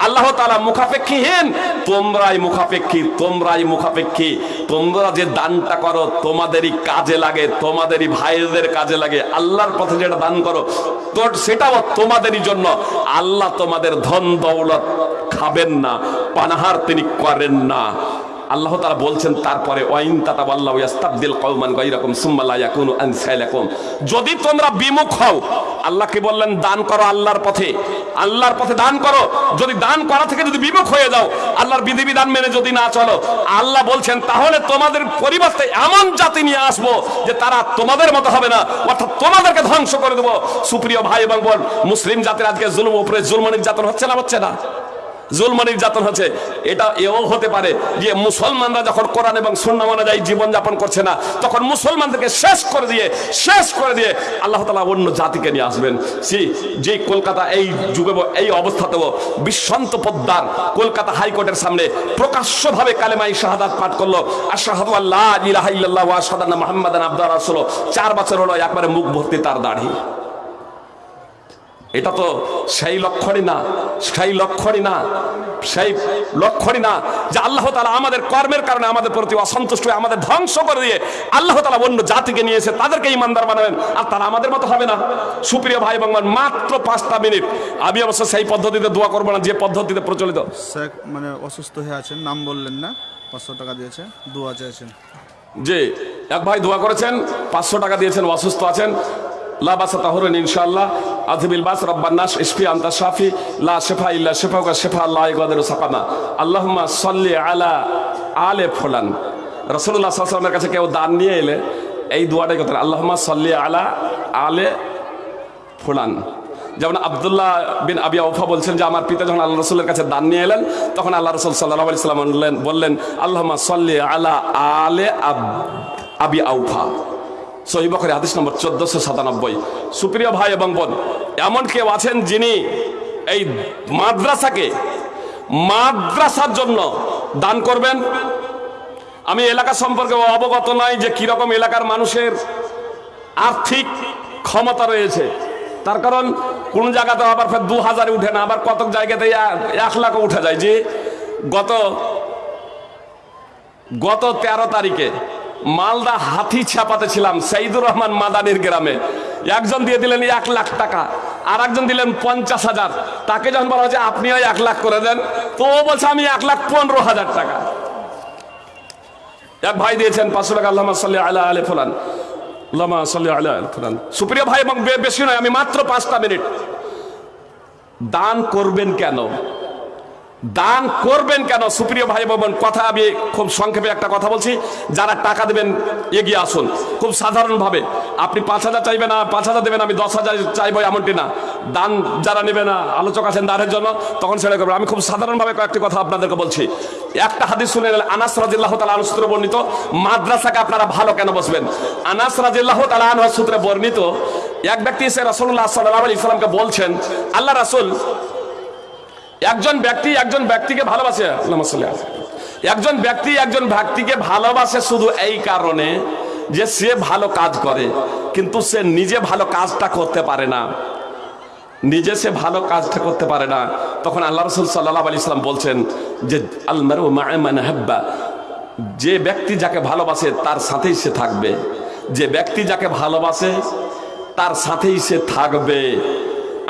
আল্লাহ তালা মুখাপেক্ষীহীন। তোমরাই মুখাপেক্ষী তোমরাই মুখাপেক্ষী। তোমরা যে দানটা করো, তোমাদেরই কাজে লাগে, তোমাদেরই ভাইদের কাজে লাগে। আল্লাহর পথে যেটা দান করো, তোর সেটাও তোমাদেরই জন্য। আল্লাহ তোমাদের ধন দৌলত খাবেন না, পানাহার তিনি করেন না। আল্লাহ তারা বলছেন, তারপরে যদি তোমরা বিমুখ হও, আল্লাহকে বললেন, দান করো আল্লাহর পথে। আল্লাহর পথে দান করো। যদি দান করা থেকে যদি বিমুখ হয়ে যাও, আল্লাহর বিধিবিধান মেনে যদি না চলো, আল্লাহ বলছেন, তাহলে তোমাদের পরিবর্তে এমন জাতি নিয়ে আসব যে তারা তোমাদের মতো হবে না, অর্থাৎ তোমাদেরকে ধ্বংস করে দেবো। সুপ্রিয় ভাই এবং বোন, মুসলিম জাতির আজকে জুলুম, উপরে জুলম, নির্যাতন হচ্ছে না হচ্ছে না? জুলম নির্যাতন হচ্ছে। এটা এও হতে পারে যে মুসলমানরা যখন কোরআন এবং সুন্নাহ অনুযায়ী জীবন যাপন করছে না, তখন মুসলমানদেরকে শেষ করে দিয়ে, শেষ করে দিয়ে আল্লাহ তালা অন্য জাতিকে নিয়ে আসবেন। সে, যে কলকাতা এই যুগে, এই অবস্থাতেও বিশ্বন্ত পদ্মার কলকাতা হাইকোর্টের সামনে প্রকাশ্যভাবে কালেমাই শাহাদাত পাঠ করল। আশাহাদু আল্লাহ ইলাহা ইল্লাল্লাহ ওয়া রাসূল চার বছর হলো, একবারে মুখ ভর্তি তার দাড়ি। এটা তো সেই লক্ষণই না সেই লক্ষণই না সেই লক্ষণই না যে আল্লাহ তালা আমাদের কর্মের কারণে আমাদের প্রতি অসন্তুষ্ট হয়ে আমাদের ধ্বংস করে দিয়ে আল্লাহ তালা অন্য জাতিকে নিয়ে এসে তাদেরকে ইমানদার বানাবেন। আর তারা আমাদের মতো হবে না। সুপ্রিয় ভাই এবং মাত্র পাঁচটা মিনিট। আমি অবশ্য সেই পদ্ধতিতে দোয়া করব না যে পদ্ধতিতে প্রচলিত। মানে অসুস্থ হয়ে আছেন নাম বললেন না পাঁচশো টাকা দিয়েছে দোয়া চাইছেন যে এক ভাই দোয়া করেছেন পাঁচশো টাকা দিয়েছেন অসুস্থ আছেন। লা বাসা তাহরুন ইনশাআল্লাহ। আযবিল বাস, রাব্বান নাস, ইশফি আনতা শাফি, লা শিফা ইল্লা শিফাউকা শিফা লা ইয়াগাদিরু সাকামা। আল্লাহুম্মা সাল্লি আলা আলে ফুলান। আলাইহি ওয়াসাল্লামের কাছে কেউ দান নিয়ে এলে এই দোয়াটাই করতেন, আল্লাহুম্মা সাল্লি আলা আলে ফুলান। যেমন আবদুল্লাহ বিন আবি আউফা বলছেন যে, আমার পিতা যখন আল্লাহ রসুলের কাছে দান নিয়ে এলেন, তখন আল্লাহ রসুল সাল্লাহ আলি সাল্লাম বললেন আল্লাহমা সাল্লি আলা আলে আবি আউফা। সহি বখরে, হাদিস নম্বর চোদ্দশো সাতানব্বই। সুপ্রিয় ভাই এবং বোন, এমন কেউ আছেন যিনি এই মাদ্রাসাকে মাদ্রাসার জন্য দান করবেন? আমি এলাকা সম্পর্কে অবগত নয় যে কীরকম এলাকার মানুষের আর্থিক ক্ষমতা রয়েছে। তার কারণ, কোন জায়গাতে আবার ফের দু হাজারে উঠে না, আবার কতক জায়গাতে এক- লাখও উঠে যায়। যে গত গত তেরো তারিখে মালদা হাতি ছাপাতে ছিলাম, সাইদুর রহমান মাদানির গ্রামে। একজন দিয়ে দিলেন এক লাখ টাকা আর একজন দিলেন পঞ্চাশ হাজার। তাকে যখন বলা হচ্ছে আপনিও এক লাখ করে দেন, তো ও বলছে, আমি এক লাখ পনেরো হাজার টাকা। এক ভাই দিয়েছেন, পাঁচশো টাকা, আল্লাহ সাল্লি আলা আলে ফুলান। আল্লামা সাল্লি আল্লাহ আলে ফুলান। সুপ্রিয় ভাই, এবং বেশি নয়, আমি মাত্র পাঁচটা মিনিট। দান করবেন কেন? দান করবেন কেন? সুপ্রিয় ভাই বোন, কথা আমি খুব সংক্ষেপে একটা কথা বলছি। যারা টাকা দেবেন, এগিয়ে আসুন। খুব সাধারণভাবে, আপনি পাঁচ হাজার চাইবেন না, পাঁচ হাজার দেবেন, আমি দশ হাজার চাইব এমনটি না। দান যারা নেবে না, আলোচক আছেন দানের জন্য, তখন সেটা করবেন। আমি খুব সাধারণভাবে কয়েকটি কথা আপনাদেরকে বলছি। একটা হাদিস শুনে নিলেন, আনাস রাজিল্লাহ তালা আনুসূত্রে বর্ণিত, মাদ্রাসাকে আপনারা ভালো কেন বসবেন? আনাস রাজিল্লাহ তালা সূত্রে বর্ণিত, এক ব্যক্তি এসে রসুল্লাহ সাল্লাহ ইসলামকে বলছেন, আল্লাহ রাসুল একজন ব্যক্তি একজন ব্যক্তিকে ভালোবাসে একজন ব্যক্তি একজন ব্যক্তিকে ভালোবাসে শুধু এই কারণে যে সে ভালো কাজ করে, কিন্তু সে নিজে ভালো কাজটা করতে পারে না। নিজে সে ভালো কাজটা করতে পারে না। তখন আল্লাহ রসুল সাল্লাহ আলি ইসলাম বলছেন যে আলমারু হাব্বা, যে ব্যক্তি যাকে ভালোবাসে তার সাথেই সে থাকবে। যে ব্যক্তি যাকে ভালোবাসে তার সাথেই সে থাকবে।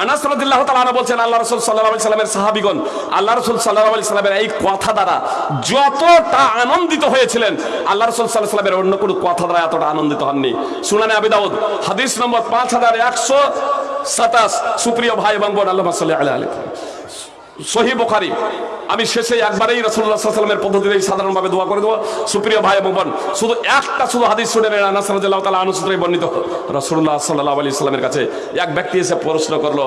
আনাস রাদিল্লাহ তাআলা বলছেন, আল্লাহ রাসূল সাল্লাল্লাহু আলাইহি সাল্লামের সাহাবীগণ, আল্লাহ রাসূল সাল্লাল্লাহু আলাইহি সাল্লামের এই কথা দ্বারা যতটা আনন্দিত হয়েছিলেন, আল্লাহ রাসূল সাল্লাল্লাহু আলাইহি সাল্লামের অন্য কোনো কথা দ্বারা এতটা আনন্দিত হননি। সুনানে আবি দাউদ, হাদিস নম্বর 5127 সুপ্রিয় ভাই এবং বোন আল্লাহ সাল্লাল্লাহু আলাইহি সহি বুখারী। আমি শেষে একবারেই আলাইহি সাল্লামের পদ্ধতিতে সাধারণভাবে দোয়া করে দেবো। সুপ্রিয় ভাই এবং বোন, শুধু একটা শুধু হাদিস শুনে নেন, আনাস রাদিয়াল্লাহু তাআলা বর্ণিত। রাসূলুল্লাহ সাল্লাল্লাহু আলাইহি সাল্লামের কাছে এক ব্যক্তি এসে প্রশ্ন করল,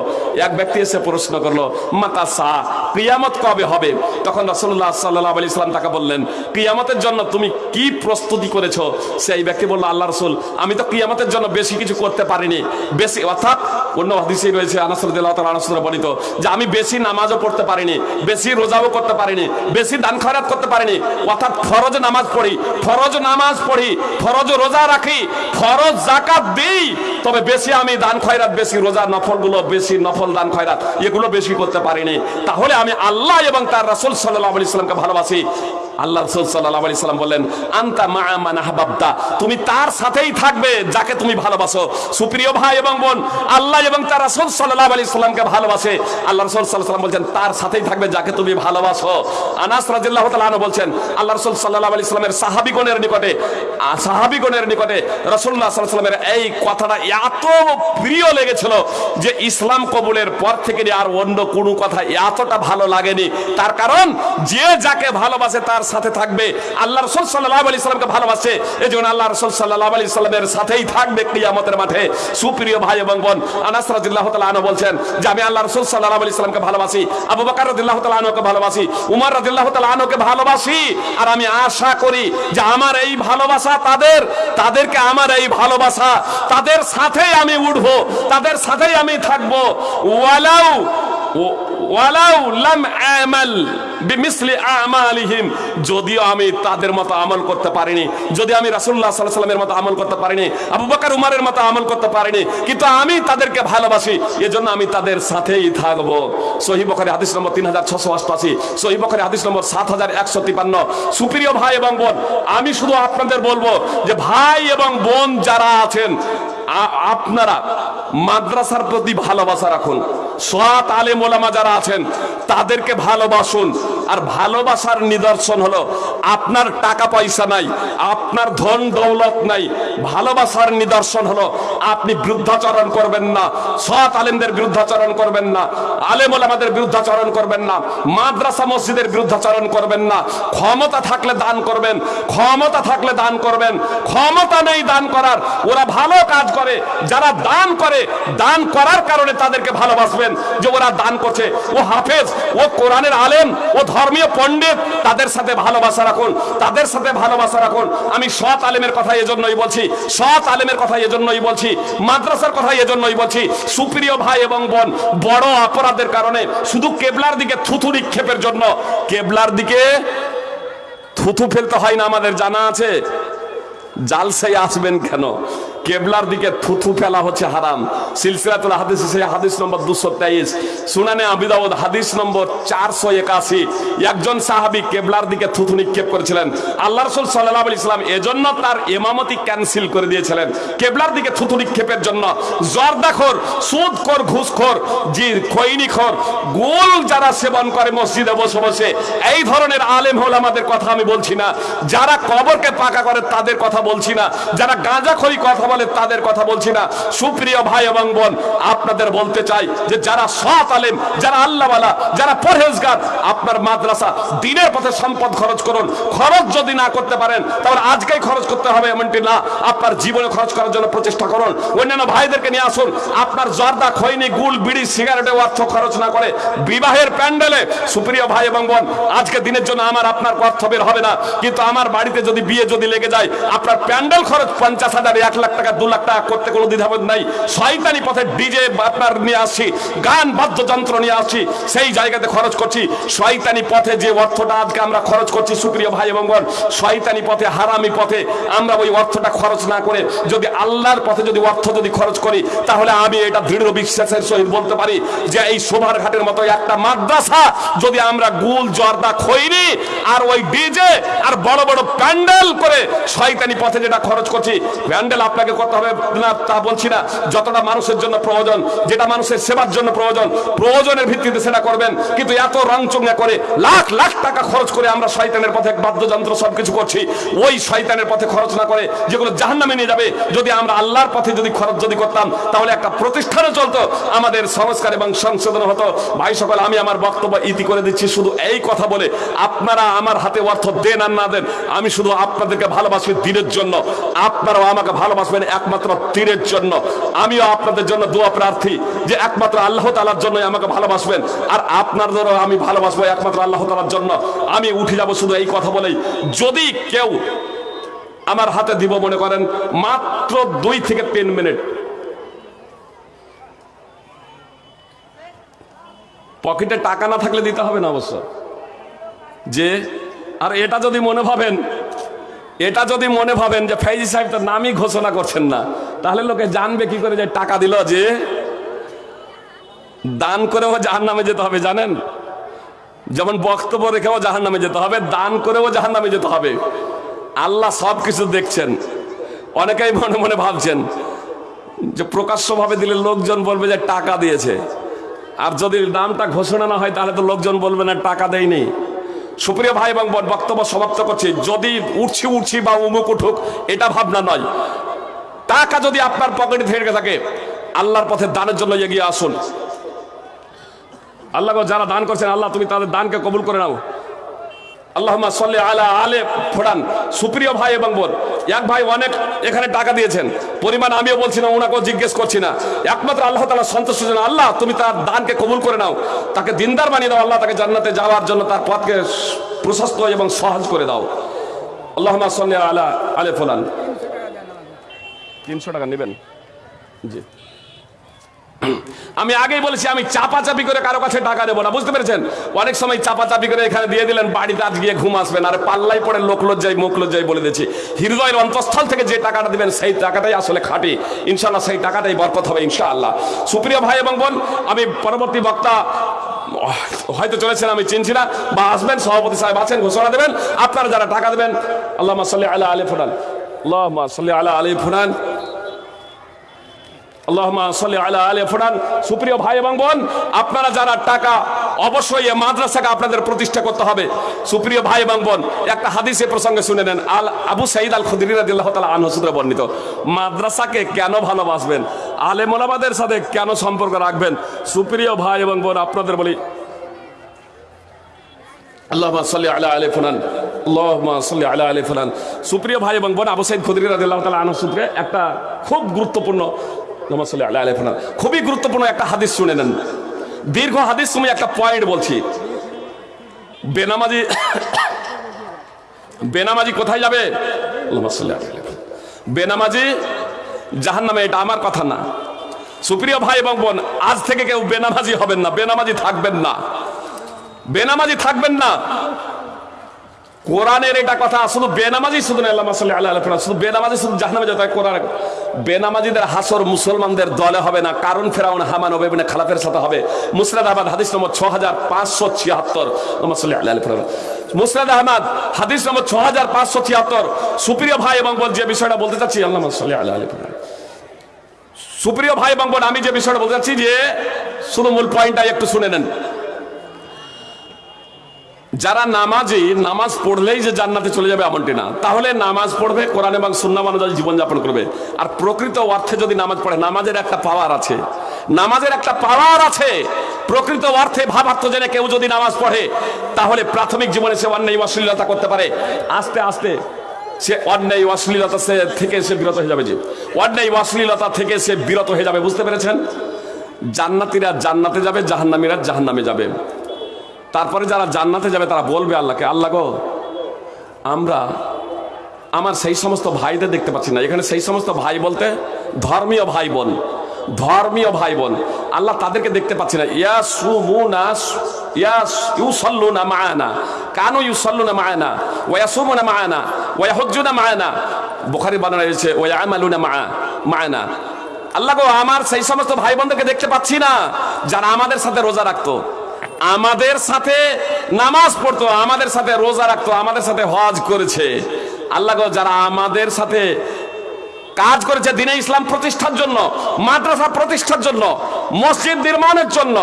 এক ব্যক্তি এসে প্রশ্ন করল মাতা সা কিয়ামত কবে হবে? তখন রাসূলুল্লাহ সাল্লাল্লাহু আলাইহি সাল্লাম তাকে বললেন, কিয়ামতের জন্য তুমি কি প্রস্তুতি করেছ? সেই ব্যক্তি বলল, আল্লাহ রাসূল, আমি তো কিয়ামতের জন্য বেশি কিছু করতে পারিনি। বেশি, অর্থাৎ অন্য হাদিসে রয়েছে আনাস রাদিয়াল্লাহু তাআলা বর্ণিত যে আমি বেশি নামাজও পড়তে পারিনি, বেশি রোজাও করতে পারিনি, বেশি দান খয়রাত করতে পারিনি। অর্থাৎ ফরজ নামাজ পড়ি, ফরজ নামাজ পড়ি, ফরজ রোজা রাখি, ফরজ জাকাত দিই, তবে বেশি আমি দান খয়রাত, বেশি রোজা নফলগুলো, বেশি নফল দান খয়রাত, এগুলো বেশি করতে পারিনি। তাহলে আমি আল্লাহ এবং তার রাসূল সাল্লাল্লাহু আলাইহি সাল্লামকে ভালোবাসি। আল্লাহ রাসূল সাল্লাল্লাহু আলাইহি সাল্লাম বললেন, আনতা মা মান আহবাবতা। তুমি তার সাথেই থাকবে যাকে তুমি ভালোবাসো। সুপ্রিয় ভাই এবং বোন, আল্লাহ এবং তার রাসূল সাল্লাল্লাহু আলাইহি সাল্লামকে ভালোবাসে। আল্লাহ রাসূল সাল্লাল্লাহু আলাইহি সাল্লাম বলছেন, তার সাথেই থাকবে যাকে তুমি ভালোবাসো। আনাস রাদিয়াল্লাহু তাআলা বলছেন, আল্লাহ রাসূল সাল্লাল্লাহু আলাইহি সাল্লামের সাহাবীগণের নিকটে সাহাবীগণের নিকটে রাসূলুল্লাহ সাল্লাল্লাহু আলাইহি সাল্লামের এই কথাটা এত প্রিয় লেগেছিল যে ইসলাম কবুলের পর থেকে আর অন্য কোনো কথা এতটা ভালো লাগেনি। তার কারণ, যে যাকে ভালোবাসে তার সাথে থাকবে। আল্লাহ রসুল সাল্লাহ আলি সাল্লামকে ভালোবাসে। এই জন্য আল্লাহ রসুল সাল্লাহ আলি সাল্লামের সাথেই থাকবে কিয়ামতের মাঠে। সুপ্রিয় ভাই এবং বোন, আনাস রাদিল্লাহ তালা আনো বলছেন যে, আমি আল্লাহ রসুল সাল্লাহ আলি সাল্লামকে ভালোবাসি, আবু বাকার রাদিল্লাহ তালা আনোকে ভালোবাসি, উমর রাদিল্লাহ তালা আনোকে ভালোবাসি। আর আমি আশা করি যে, আমার এই ভালোবাসা তাদের, তাদেরকে আমার এই ভালোবাসা, তাদের সাথেই আমি উঠবো, তাদের সাথেই আমি থাকব। ওয়ালাউ ওয়ালাউ লাম আমাল বিমিসলি আমালিহিম। যদিও আমি তাদের মতো আমল করতে পারিনি, যদি আমি রাসূলুল্লাহ সাল্লাল্লাহু আলাইহি সাল্লামের মতো আমল করতে পারিনি, আবু বকর উমরের মতো আমল করতে পারিনি, কিন্তু আমি তাদেরকে ভালোবাসি, এজন্য আমি তাদের সাথেই থাকব। সহিহ বুখারী হাদিস নম্বর 3688 সহিহ বুখারী হাদিস নম্বর 7153 সুপ্রিয় ভাই এবং বোন, আমি শুধু আপনাদের বলব যে ভাই এবং বোন যারা আছেন আপনারা মাদ্রাসার প্রতি ভালোবাসা রাখুন। সৎ আলেম ওলামা যারা আছেন, তাদেরকে ভালোবাসুন। আর ভালোবাসার নিদর্শন হলো, আপনার টাকা পয়সা নাই, আপনার ধন দৌলত নাই। ভালোবাসার নিদর্শন হলো, আপনি বৃদ্ধাচরণ করবেন না, সৎ আলেমদের বিরুদ্ধাচরণ করবেন না, আলেম ওলামাদের বিরুদ্ধাচরণ করবেন না, মাদ্রাসা মসজিদের বিরুদ্ধাচরণ করবেন না। ক্ষমতা থাকলে দান করবেন, ক্ষমতা থাকলে দান করবেন, ক্ষমতা নেই দান করার, ওরা ভালো কাজ করে, যারা দান করে, দান করার কারণে তাদেরকে ভালোবাসবেন যে ওরা দান করছে। ও হাফেজ, ও কোরআনের আলেম, ও ধর্মীয় পণ্ডিত, তাদের সাথে ভালোবাসা রাখুন, তাদের সাথে ভালোবাসা রাখুন। আমি সৎ আলেমের কথা এজন্যই বলছি, সৎ আলেমের কথা এজন্যই বলছি, মাদ্রাসার কথা এজন্যই বলছি। সুপ্রিয় ভাই এবং বোন, বড় অপরাধের কারণে শুধু কেবলার দিকে থুথু নিক্ষেপের জন্য, কেবলার দিকে থুথু ফেলতে হয় না, আমাদের জানা আছে। জালসে আসবেন কেন? কেবলার দিকে থুথু ফেলা হচ্ছে হারাম। সিলসিলাতুল হাদিস হাদিস নম্বর দুশো তেইশ। সুনানে আবিদাউদ হাদিস নম্বর চারশো একাশি। একজন সাহাবি কেবলার দিকে থুথু নিক্ষেপ করেছিলেন। আল্লাহ রসুল সাল্লাহ ইসলাম এজন্য তার এমামতি ক্যান্সেল করে দিয়েছিলেন। কেবলার দিকে থুথু নিক্ষেপের জন্য জর্দাখোর, সুদখোর, ঘুষখোর জি খৈনিখোর, গোল যারা সেবন করে মসজিদে বসে বসে, এই ধরনের আলেম হল আমাদের কথা আমি বলছি না। যারা কবরকে পাকা করে তাদের কথা বলছি না। যারা গাঁজাখড়ি কথা বলে তাদের কথা বলছি না। সুপ্রিয় ভাই এবং বোন, আপনাদের বলতে চাই যে যারা সৎ আলেম, যারা আল্লাহওয়ালা, যারা পরহেজগার, আপনার মাদ্রাসা দিনের পথে সম্পদ খরচ করুন। খরচ যদি না করতে পারেন, তাহলে আজকেই খরচ করতে হবে এমনটি না। আপনার জীবনে খরচ করার জন্য প্রচেষ্টা করুন। অন্যান্য ভাইদেরকে নিয়ে আসুন। আপনার জর্দা, খৈনি, গুল, বিড়ি, সিগারেটে অর্থ খরচ না করে বিবাহের প্যান্ডেলে। সুপ্রিয় ভাই এবং বোন, আজকে দিনের জন্য আমার আপনার অর্থ বের হবে না। কিন্তু আমার বাড়িতে যদি বিয়ে যদি লেগে যায়, আপনার প্যান্ডেল খরচ পঞ্চাশ হাজার, এক লাখ টাকা টাকা, দু লাখ টাকা করতে কোনো দ্বিধাবোধ নাই। শয়তানি পথে ডিজে আপনার নিয়ে আসছি গান, বাদ্যযন্ত্র নিয়ে আসছি সেই জায়গাতে খরচ করছি। শয়তানি পথে যে অর্থটা আজকে আমরা খরচ করছি, সুপ্রিয় ভাই এবং বোন, শয়তানি পথে, হারামি পথে আমরা ওই অর্থটা খরচ না করে যদি আল্লাহর পথে যদি অর্থ যদি খরচ করি, তাহলে আমি এটা দৃঢ় বিশ্বাসের সহিত বলতে পারি যে এই শোভার ঘাটের মতো একটা মাদ্রাসা যদি আমরা গুল, জর্দা, খৈরি আর ওই ডিজে আর বড় বড় প্যান্ডেল করে শয়তানি পথে যেটা খরচ করছি, প্যান্ডেল আপনাকে করতে হবে না, তা বলছি না। যতটা মানুষের জন্য প্রয়োজন, যেটা মানুষের সেবার জন্য প্রয়োজন, প্রয়োজনের ভিত্তিতে সেটা করবেন। কিন্তু এত রংচঙ্গা করে লাখ লাখ টাকা খরচ করে আমরা শয়তানের পথে বাদ্যযন্ত্র সবকিছু করছি, ওই শয়তানের পথে খরচ না করে যেগুলো জাহান্নামে নিয়ে যাবে, যদি আমরা আল্লাহর পথে যদি খরচ যদি করতাম, তাহলে একটা প্রতিষ্ঠানে চলতো, আমাদের সংস্কার এবং সংশোধন হতো। ভাই সকল, আমি আমার বক্তব্য ইতি করে দিচ্ছি, শুধু এই কথা বলে, আপনারা আমার হাতে অর্থ দেন আর না দেন, আমি শুধু আপনাদেরকে ভালোবাসি দিনের জন্য, আপনারাও আমাকে ভালোবাসবেন। একমাত্র তীরের জন্য। আমিও আপনাদের জন্য দোয়া প্রার্থী যে একমাত্র আল্লাহ তালার জন্যই আমাকে ভালোবাসবেন। আর আপনাদেরও আমি ভালোবাসবো একমাত্র আল্লাহ তালার জন্য। আমি উঠে যাব শুধু এই কথা বলেই। যদি কেউ আমার হাতে দিব মনে করেন, মাত্র দুই থেকে তিন মিনিট। পকেটে টাকা না থাকলে দিতে হবে না অবশ্য। যে, আর এটা যদি মনে ভাবেন এটা যদি মনে ভাবেন যে ফৈজি সাহেব তো নামই ঘোষণা করছেন না, তাহলে লোকে জানবে কি করে যে টাকা দিল যে দান করেও জাহান নামে যেতে হবে, জানেন? যেমন বক্তব্য রেখেও জাহান নামে যেতে হবে, দান করেও জাহান নামে যেতে হবে। আল্লাহ সব কিছু দেখছেন। অনেকেই মনে মনে ভাবছেন যে প্রকাশ্যভাবে দিলে লোকজন বলবে যে টাকা দিয়েছে। আর যদি নামটা ঘোষণা না হয়, তাহলে তো লোকজন বলবে না, টাকা দেয়নি। সুপ্রিয় ভাই এবং বোন, বক্তব্য সমাপ্ত করছি। যদি উঠছি উঠছি বা উমুক উঠুক এটা ভাবনা নয়। টাকা যদি আপনার পকেটে থেকে থাকে আল্লাহর পথে দানের জন্য এগিয়ে আসুন। আল্লাহ যারা দান করছেন আল্লাহ তুমি তাদের দানকে কবুল করে নাও। আল্লাহ সাল্লি আলা আলে ফোড়ান। সুপ্রিয় ভাই এবং বোন, এক ভাই অনেক এখানে টাকা দিয়েছেন। পরিমাণ আমিও বলছি না, ওনাকেও জিজ্ঞেস করছি না। একমাত্র আল্লাহ তালা সন্তুষ্ট আল্লাহ, তুমি তার দানকে কবুল করে নাও। তাকে দিনদার বানিয়ে দাও। আল্লাহ তাকে জান্নাতে যাওয়ার জন্য তার পথকে প্রশস্ত এবং সহজ করে দাও। আল্লাহ সাল্লি আলা আলে ফোলান তিনশো টাকা নেবেন? জি। আমি আগেই বলেছি, আমি চাপাচাপি করে কারও কাছে টাকা দেবো না, বুঝতে পেরেছেন? অনেক সময় চাপাচাপি করে এখানে দিয়ে দিলেন, বাড়িতে আজ গিয়ে ঘুম আসবেন আর পাল্লাই পড়ে লোক লজ্জাই মুখ লজ্জাই বলে দিচ্ছি হৃদয়ের অন্তঃস্থল থেকে যে টাকাটা দিবেন, সেই টাকাটাই আসলে খাটি। ইনশাল্লাহ সেই টাকাটাই বরকত হবে, ইনশাআল্লাহ। সুপ্রিয় ভাই এবং বোন, আমি পরবর্তী বক্তা, হয়তো চলেছেন, আমি চিনছি না, বা আসবেন, সভাপতি সাহেব আছেন, ঘোষণা দেবেন। আপনারা যারা টাকা দেবেন আল্লাহ সাল্লি আলা আলী ফুরান আল্লাহ সাল্লি আলা আলী ফুরান আল্লাহুম্মা সাল্লি আলা আলি ফুলান সুপ্রিয় ভাই এবং আপনারা যারা টাকা অবশ্যই মাদ্রাসাকে আপনাদের প্রতিষ্ঠা করতে হবে। সুপ্রিয় ভাই একটা প্রসঙ্গে শুনে নেন। আল আবু আল বর্ণিত, মাদ্রাসাকে কেন ভালোবাসবেন? আলেম ওলামাদের সাথে কেন সম্পর্ক রাখবেন? সুপ্রিয় ভাই এবং বোন, আপনাদের বলি, আল্লাহুম্মা সাল্লি আলা আলি ফুলান আল্লাহুম্মা সাল্লি আলা আলি ফুলান সুপ্রিয় ভাই এবং বোন, আবু সাইদ খুদরি রাদিয়াল্লাহু তাআলা আনহু সূত্রে একটা খুব গুরুত্বপূর্ণ খুবই গুরুত্বপূর্ণ একটা হাদিস শুনে নেন। দীর্ঘ হাদিস তুমি একটা পয়েন্ট বলছি। বেনামাজি বেনামাজি কোথায় যাবে। বেনামাজি জাহান্নামে, এটা আমার কথা না। সুপ্রিয় ভাই এবং বোন, আজ থেকে কেউ বেনামাজি হবেন না, বেনামাজি থাকবেন না। বেনামাজি থাকবেন না। কোরআনের এটা কথা, শুধু বেনামাজি শুধু না আল্লাহ শুধু বেনামাজি শুধু হয় কোরআন। বেনামাজিদের হাসর মুসলমানদের দলে হবে না, কারণ ফেরাউন, হামান হবে ইবনে খালাফের সাথে হবে। মুসরাদ আহমদ, হাদিস নম্বর ছ হাজার পাঁচশো ছিয়াত্তর। আল্লাহ মুসরাদ আহমদ, হাদিস নম্বর ছ হাজার পাঁচশো ছিয়াত্তর। সুপ্রিয় ভাই এবং বোন, যে বিষয়টা বলতে চাচ্ছি আল্লাহ আলাইহি ওয়াসাল্লাম। সুপ্রিয় ভাই এবং বোন, আমি যে বিষয়টা বলতে চাচ্ছি যে, শুধু মূল পয়েন্টটা একটু শুনে নেন। যারা নামাজি, নামাজ পড়লেই যে জান্নাতে চলে যাবে এমনটি না। তাহলে নামাজ পড়বে, কোরআন এবং সুন্নাহ অনুযায়ী জীবনযাপন করবে। আর প্রকৃত অর্থে যদি নামাজ পড়ে, নামাজের একটা পাওয়ার আছে। নামাজের একটা পাওয়ার আছে। প্রকৃত অর্থে ভাবার্থ জেনে কেউ যদি নামাজ পড়ে, তাহলে প্রাথমিক জীবনে সে অন্যায় অশ্লীলতা করতে পারে। আস্তে আস্তে সে অন্যায় অশ্লীলতা সে থেকে সে বিরত হয়ে যাবে যে। অন্যায় অশ্লীলতা থেকে সে বিরত হয়ে যাবে, বুঝতে পেরেছেন? জান্নাতিরা জান্নাতে যাবে, জাহান্নামীরা জাহান্নামে যাবে। তারপরে যারা জান্নাতে যাবে, তারা বলবে আল্লাহকে, আল্লাহ গো, আমরা আমার সেই সমস্ত ভাইদের দেখতে পাচ্ছি না। এখানে সেই সমস্ত ভাই বলতে ধর্মীয় ভাই বোন, ধর্মীয় ভাই বোন। আল্লাহ তাদেরকে দেখতে পাচ্ছি না। বানানো মাআনা। আল্লাহ গো, আমার সেই সমস্ত ভাই বোনদেরকে দেখতে পাচ্ছি না, যারা আমাদের সাথে রোজা রাখতো। আমাদের সাথে নামাজ পড়তো, আমাদের সাথে রোজা রাখতো, আমাদের সাথে হজ করেছে। আল্লাহ যারা আমাদের সাথে কাজ করেছে দিনে ইসলাম প্রতিষ্ঠার জন্য, মাদ্রাসা প্রতিষ্ঠার জন্য, মসজিদ নির্মাণের জন্য,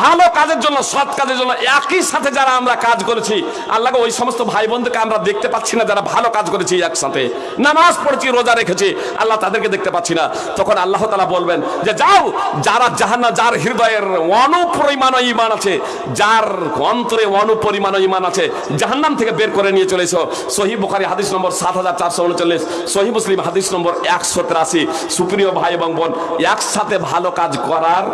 ভালো কাজের জন্য, সৎ কাজের জন্য, একই সাথে যারা আমরা কাজ করেছি আল্লাহ ওই সমস্ত ভাই বোনদেরকে আমরা দেখতে পাচ্ছি না, যারা ভালো কাজ করেছি একসাথে। নামাজ পড়েছি, রোজা রেখেছি, আল্লাহ তাদেরকে দেখতে পাচ্ছি না। তখন আল্লাহ তালা বলবেন যে, যাও, যারা জাহান্না যার হৃদয়ের অনুপরিমাণ ইমান আছে, যার অন্তরে অনুপরিমাণ ইমান আছে, জাহান্নাম থেকে বের করে নিয়ে চলে এসো। সহি বুখারি হাদিস নম্বর সাত হাজার চারশো উনচল্লিশ সহি মুসলিম হাদিস নম্বর একশো তিরাশি সুপ্রিয় ভাই এবং বোন, একসাথে ভালো কাজ করার,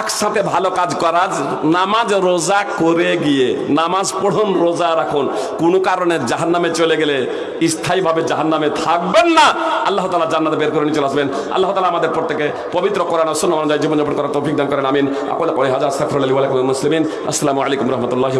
একসাথে ভালো কাজ করার নামাজ রোজা করে গিয়ে, নামাজ পড়ুন, রোজা রাখুন। কোনো কারণে জাহান নামে চলে গেলে স্থায়ীভাবে জাহান নামে থাকবেন না। আল্লাহ তালা জান্নাতে বের করে নিয়ে চলে আসবেন। আল্লাহ তালা আমাদের প্রত্যেকে পবিত্র শূন্য অনুযায়ী জীবনযাপন করার তৌফিক দান করেন, আমিন। আকল হাজার সাফর আলী আসসালামু আলাইকুম রহমতুল্লাহ